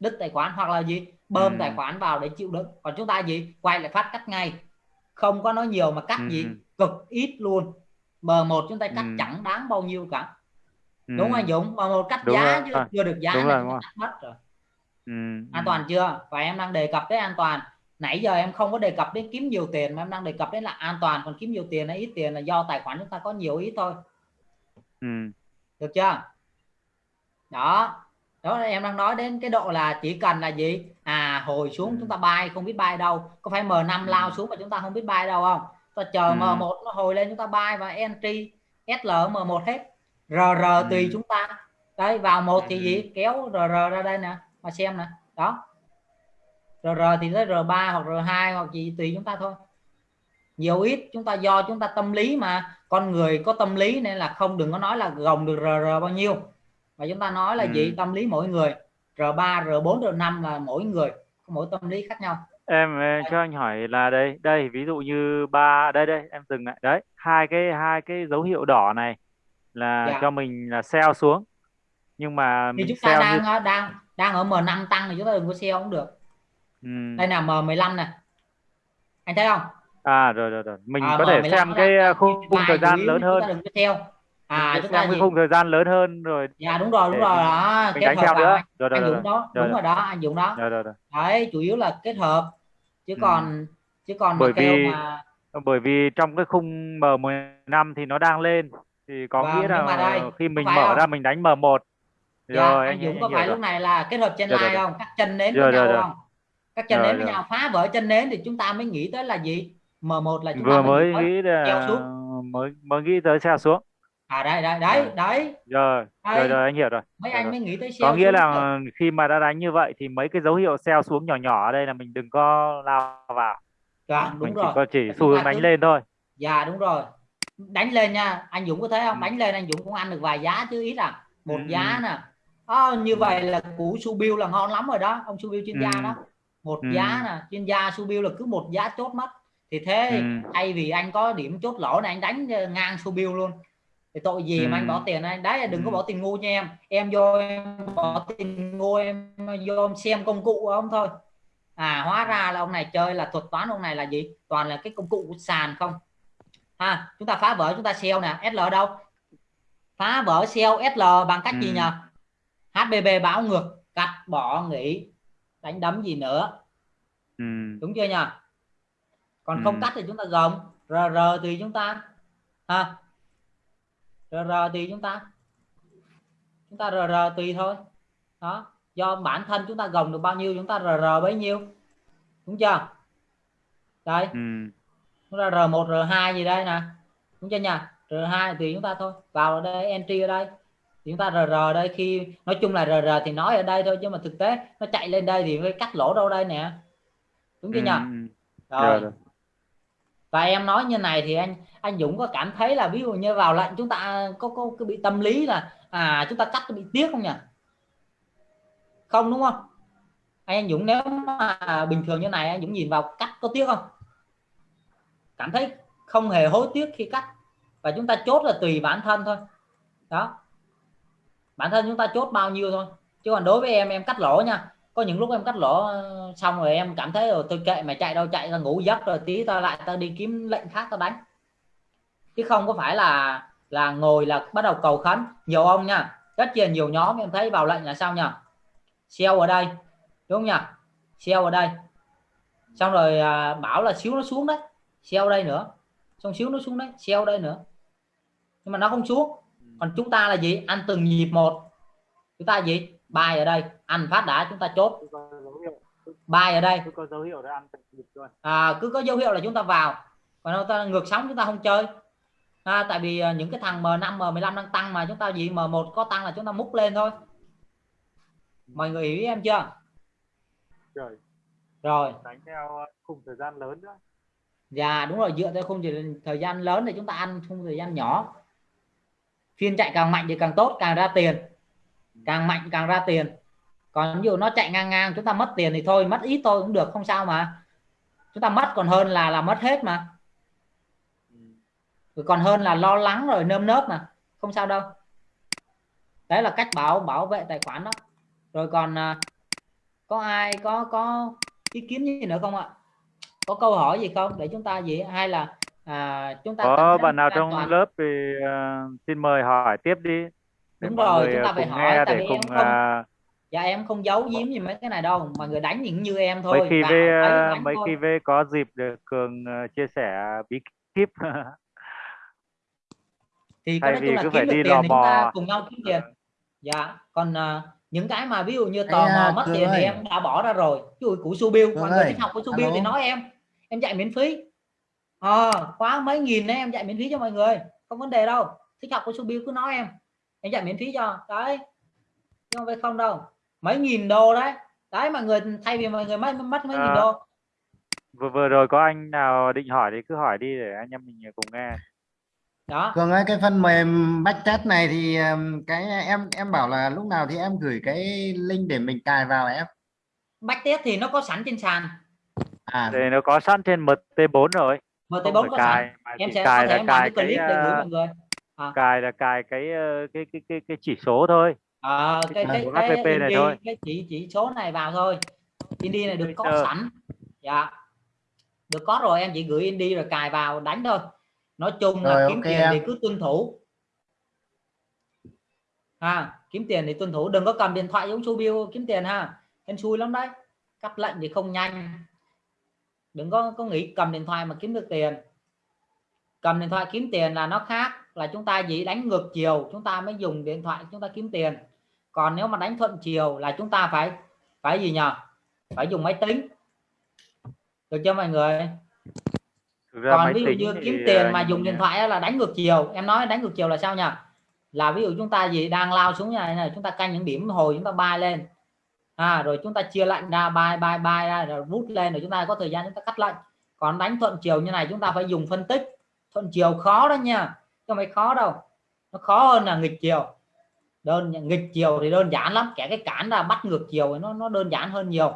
Đứt tài khoản hoặc là gì? Bơm Ừ. tài khoản vào để chịu đựng. Còn chúng ta gì? Quay lại phát cắt ngay. Không có nói nhiều mà cắt Ừ. gì. Cực ít luôn bờ một chúng ta cắt Ừ. chẳng đáng bao nhiêu cả Ừ. đúng không anh Dũng bờ một cắt Đúng giá rồi. chứ chưa được giá Đúng là rồi, cắt mất rồi Ừ. an Ừ. toàn chưa và em đang đề cập tới an toàn nãy giờ em không có đề cập đến kiếm nhiều tiền mà em đang đề cập đến là an toàn còn kiếm nhiều tiền hay ít tiền là do tài khoản chúng ta có nhiều ít thôi Ừ. được chưa đó đó là em đang nói đến cái độ là chỉ cần là gì à hồi xuống Ừ. chúng ta bay không biết bay đâu có phải M5 Ừ. lao xuống mà chúng ta không biết bay đâu không ta chờ Ừ. M1 nó hồi lên chúng ta bay và entry SL M1 hết. RR tùy Ừ. chúng ta. Đấy vào một thì Ừ. gì? Kéo RR ra đây nè mà xem nè. Đó. RR thì tới R3 hoặc R2 hoặc gì tùy chúng ta thôi. Nhiều ít chúng ta do chúng ta tâm lý mà. Con người có tâm lý nên là không đừng có nói là gồng được RR bao nhiêu. Mà chúng ta nói là Ừ. gì? Tâm lý mỗi người. R3 R4 R5 là mỗi người có mỗi tâm lý khác nhau em ờ, cho anh hỏi là đây đây ví dụ như ba đây đây em dừng lại. Đấy hai cái hai cái dấu hiệu đỏ này là Dạ. cho mình là sell xuống. Nhưng mà thì mình chúng ta sell đang như ở- đang đang ở M5 tăng thì chúng ta đừng có sell cũng được. Ừ. đây là M15 nè anh thấy không? À rồi rồi rồi. Mình À, có thể M15 xem nó cái đang- ờ, khung, khung thời gian yếu lớn chúng hơn. ta đừng có sell à chúng ta cái khung thời gian lớn hơn rồi. Dạ đúng rồi đúng rồi. đó mình kết đánh hợp theo nữa. anh, rồi rồi anh rồi. Dũng đó rồi, đúng rồi. đó anh Dũng đó. Rồi rồi rồi. Đấy chủ yếu là kết hợp. Chứ Ừ. còn chứ còn Bởi vì- mà bởi vì trong cái khung M15 thì nó đang lên. Thì có Vâng, nghĩa là đây, khi có mình mở không? ra mình đánh M1 dạ, rồi anh Dũng anh, có anh phải hiểu lúc rồi. này là kết hợp chân Rồi, rồi, line rồi. không? Cắt chân nến Rồi, với rồi, nhau rồi. không? Cắt chân Rồi, nến với rồi. nhau. Phá vỡ chân nến thì chúng ta mới nghĩ tới là gì? M1 là chúng vừa ta mới nghĩ là mới mới nghĩ tới xe xuống à đây đây đấy Rồi. đấy. Rồi rồi rồi anh hiểu rồi. Mấy Rồi, anh rồi. mới nghĩ tới có nghĩa là rồi. khi mà đã đánh như vậy thì mấy cái dấu hiệu sell xuống nhỏ nhỏ ở đây là mình đừng có lao vào. Dạ, đúng mình chỉ rồi. có chỉ xu hướng đánh cứ- lên thôi. Dạ đúng rồi. Đánh lên nha. Anh Dũng có thấy không? Ừ. đánh lên anh Dũng cũng ăn được vài giá chứ ít à. Một Ừ, giá ừ. nè. Ờ, như vậy là củ su bill là ngon lắm rồi đó. Ông su bill chuyên gia Ừ. đó. Một Ừ. giá nè. Chuyên gia su bill là cứ một giá chốt mất thì thế Ừ. thay vì anh có điểm chốt lỗ này anh đánh ngang su bill luôn thì tội gì mà Ừ. anh bỏ tiền anh đấy là đừng có Ừ. bỏ tiền ngu nha em em vô em bỏ tiền ngu em vô em xem công cụ của ông thôi à hóa ra là ông này chơi là thuật toán ông này là gì toàn là cái công cụ của sàn không ha chúng ta phá vỡ chúng ta sell nè SL đâu phá vỡ sell SL bằng cách gì Ừ. nhỉ HBB báo ngược cắt bỏ nghỉ đánh đấm gì nữa Ừ. đúng chưa nhỉ còn Ừ. không cắt thì chúng ta gồng RR thì chúng ta ha RR thì chúng ta. Chúng ta RR tùy thôi. Đó. Do bản thân chúng ta gồng được bao nhiêu chúng ta rr bấy nhiêu. Đúng chưa? Đây. Ừ. chúng ta r1 r2 gì đây nè. Đúng chưa nhỉ? R2 tùy chúng ta thôi. Vào ở đây entry ở đây. Thì chúng ta rr đây khi nói chung là rr thì nói ở đây thôi nhưng mà thực tế nó chạy lên đây thì phải cắt lỗ đâu đây nè. Đúng chưa Ừ, nhỉ? ừ. rồi. Rồi, rồi và em nói như này thì anh anh Dũng có cảm thấy là ví dụ như vào lệnh chúng ta có có, có bị tâm lý là à chúng ta cắt bị tiếc không nhỉ? Không đúng không? Anh, anh Dũng nếu mà bình thường như này anh Dũng nhìn vào cắt có tiếc không? Cảm thấy không hề hối tiếc khi cắt. Và chúng ta chốt là tùy bản thân thôi. Đó. Bản thân chúng ta chốt bao nhiêu thôi. Chứ còn đối với em em cắt lỗ nha có những lúc em cắt lỗ ờ, xong rồi em cảm thấy ờ, rồi tôi kệ mày chạy đâu chạy ra ngủ giấc rồi tí tao lại tao đi kiếm lệnh khác tao đánh. Chứ không có phải là là ngồi là bắt đầu cầu khấn. Nhiều ông nha rất là nhiều nhóm em thấy vào lệnh là sao nhỉ? Sell ở đây đúng không nhỉ? Sell ở đây. Xong rồi à, bảo là xíu nó xuống đấy sell đây nữa. Xong xíu nó xuống đấy sell đây nữa. Nhưng mà nó không xuống. Còn chúng ta là gì? Ăn từng nhịp một. Chúng ta gì? Bài ở đây ăn phát đã chúng ta chốt. Bài ở đây. Cứ có dấu hiệu ăn luôn. À, cứ có dấu hiệu là chúng ta vào. Còn nếu ta ngược sóng chúng ta không chơi. À, tại vì à, những cái thằng M5 M15 đang tăng mà chúng ta gì M1 có tăng là chúng ta múc lên thôi. Mọi người hiểu em chưa? Rồi rồi. Đánh theo khung thời gian lớn nữa. Dạ đúng rồi dựa theo khung thời gian lớn thì chúng ta ăn khung thời gian nhỏ. Phiên chạy càng mạnh thì càng tốt càng ra tiền càng mạnh càng ra tiền. Còn ví dụ nó chạy ngang ngang chúng ta mất tiền thì thôi mất ít thôi cũng được không sao mà. Chúng ta mất còn hơn là là mất hết mà. Còn hơn là lo lắng rồi nơm nớp mà. Không sao đâu. Đấy là cách bảo bảo vệ tài khoản đó. Rồi còn à, có ai có có ý kiến gì nữa không ạ? Có câu hỏi gì không? Để chúng ta gì? Hay là à, chúng ta có bạn nào trong toàn? lớp thì ờ, xin mời hỏi tiếp đi Đúng mọi rồi, chúng ta ờ, phải hỏi, tại để vì cùng em không- à, dạ em không giấu giếm gì mấy cái này đâu mọi người đánh những như em thôi mấy khi vào V thấy đánh mấy thôi. khi V có dịp được cường chia sẻ bí kíp. Thì thay nói chung là cứ kiếm phải được đi tiền lò thì chúng ta mò. cùng nhau kiếm tiền. Dạ còn à, những cái mà ví dụ như tò mò à, mất tiền thì em đã bỏ ra rồi. Dụ của su bill mọi người thích học của su bill thì nói em. Em dạy miễn phí. Ờ khóa mấy nghìn đấy em dạy miễn phí cho mọi người. Không vấn đề đâu. Thích học của su bill cứ nói em em dạy miễn phí cho. Đấy. Không phải không đâu. Mấy nghìn đô đấy. Đấy mọi người thay vì mọi người mất mất mấy nghìn À, đô. Vừa vừa rồi có anh nào định hỏi thì cứ hỏi đi để anh em mình cùng nghe. Đó. Cường ơi cái phần mềm backtest này thì cái em em bảo là lúc nào thì em gửi cái link để mình cài vào em? Backtest thì nó có sẵn trên sàn. À. Thì nó có sẵn trên MT4 rồi. Không MT4 phải có cài sẵn mà em sẽ có cài thể là em làm cài cái clip cái để gửi ờ, mọi người cài là cài cái ờ, cái cái cái cái chỉ số thôi. Ờ, cái À, cái của cái HPP này thôi. cái chỉ chỉ số này vào thôi. Indie này được có sẵn. Dạ. Được có rồi em chỉ gửi indie rồi cài vào đánh thôi. Nói chung là Rồi, kiếm ok tiền em. thì cứ tuân thủ. Ha kiếm tiền thì tuân thủ. Đừng có cầm điện thoại giống su bill kiếm tiền ha. Em xui lắm đấy. Cắt lệnh thì không nhanh. Đừng có có nghĩ cầm điện thoại mà kiếm được tiền. Cầm điện thoại kiếm tiền là nó khác là chúng ta chỉ đánh ngược chiều chúng ta mới dùng điện thoại chúng ta kiếm tiền còn nếu mà đánh thuận chiều là chúng ta phải phải gì nhờ phải dùng máy tính được chưa mọi người Thực ra còn ví dụ như thì, kiếm tiền ờ, mà dùng điện thoại là đánh ngược chiều em nói đánh ngược chiều là sao nhỉ là ví dụ chúng ta gì đang lao xuống như này, này chúng ta canh những điểm hồi chúng ta bay lên à, rồi chúng ta chia lệnh ra bay bay bay ra rồi rút lên rồi chúng ta có thời gian chúng ta cắt lệnh còn đánh thuận chiều như này chúng ta phải dùng phân tích thuận chiều khó đó nha cho mày khó đâu. Nó khó hơn là nghịch chiều. Đơn, nghịch chiều thì đơn giản lắm. Kẻ cái cản ra bắt ngược chiều nó nó đơn giản hơn nhiều.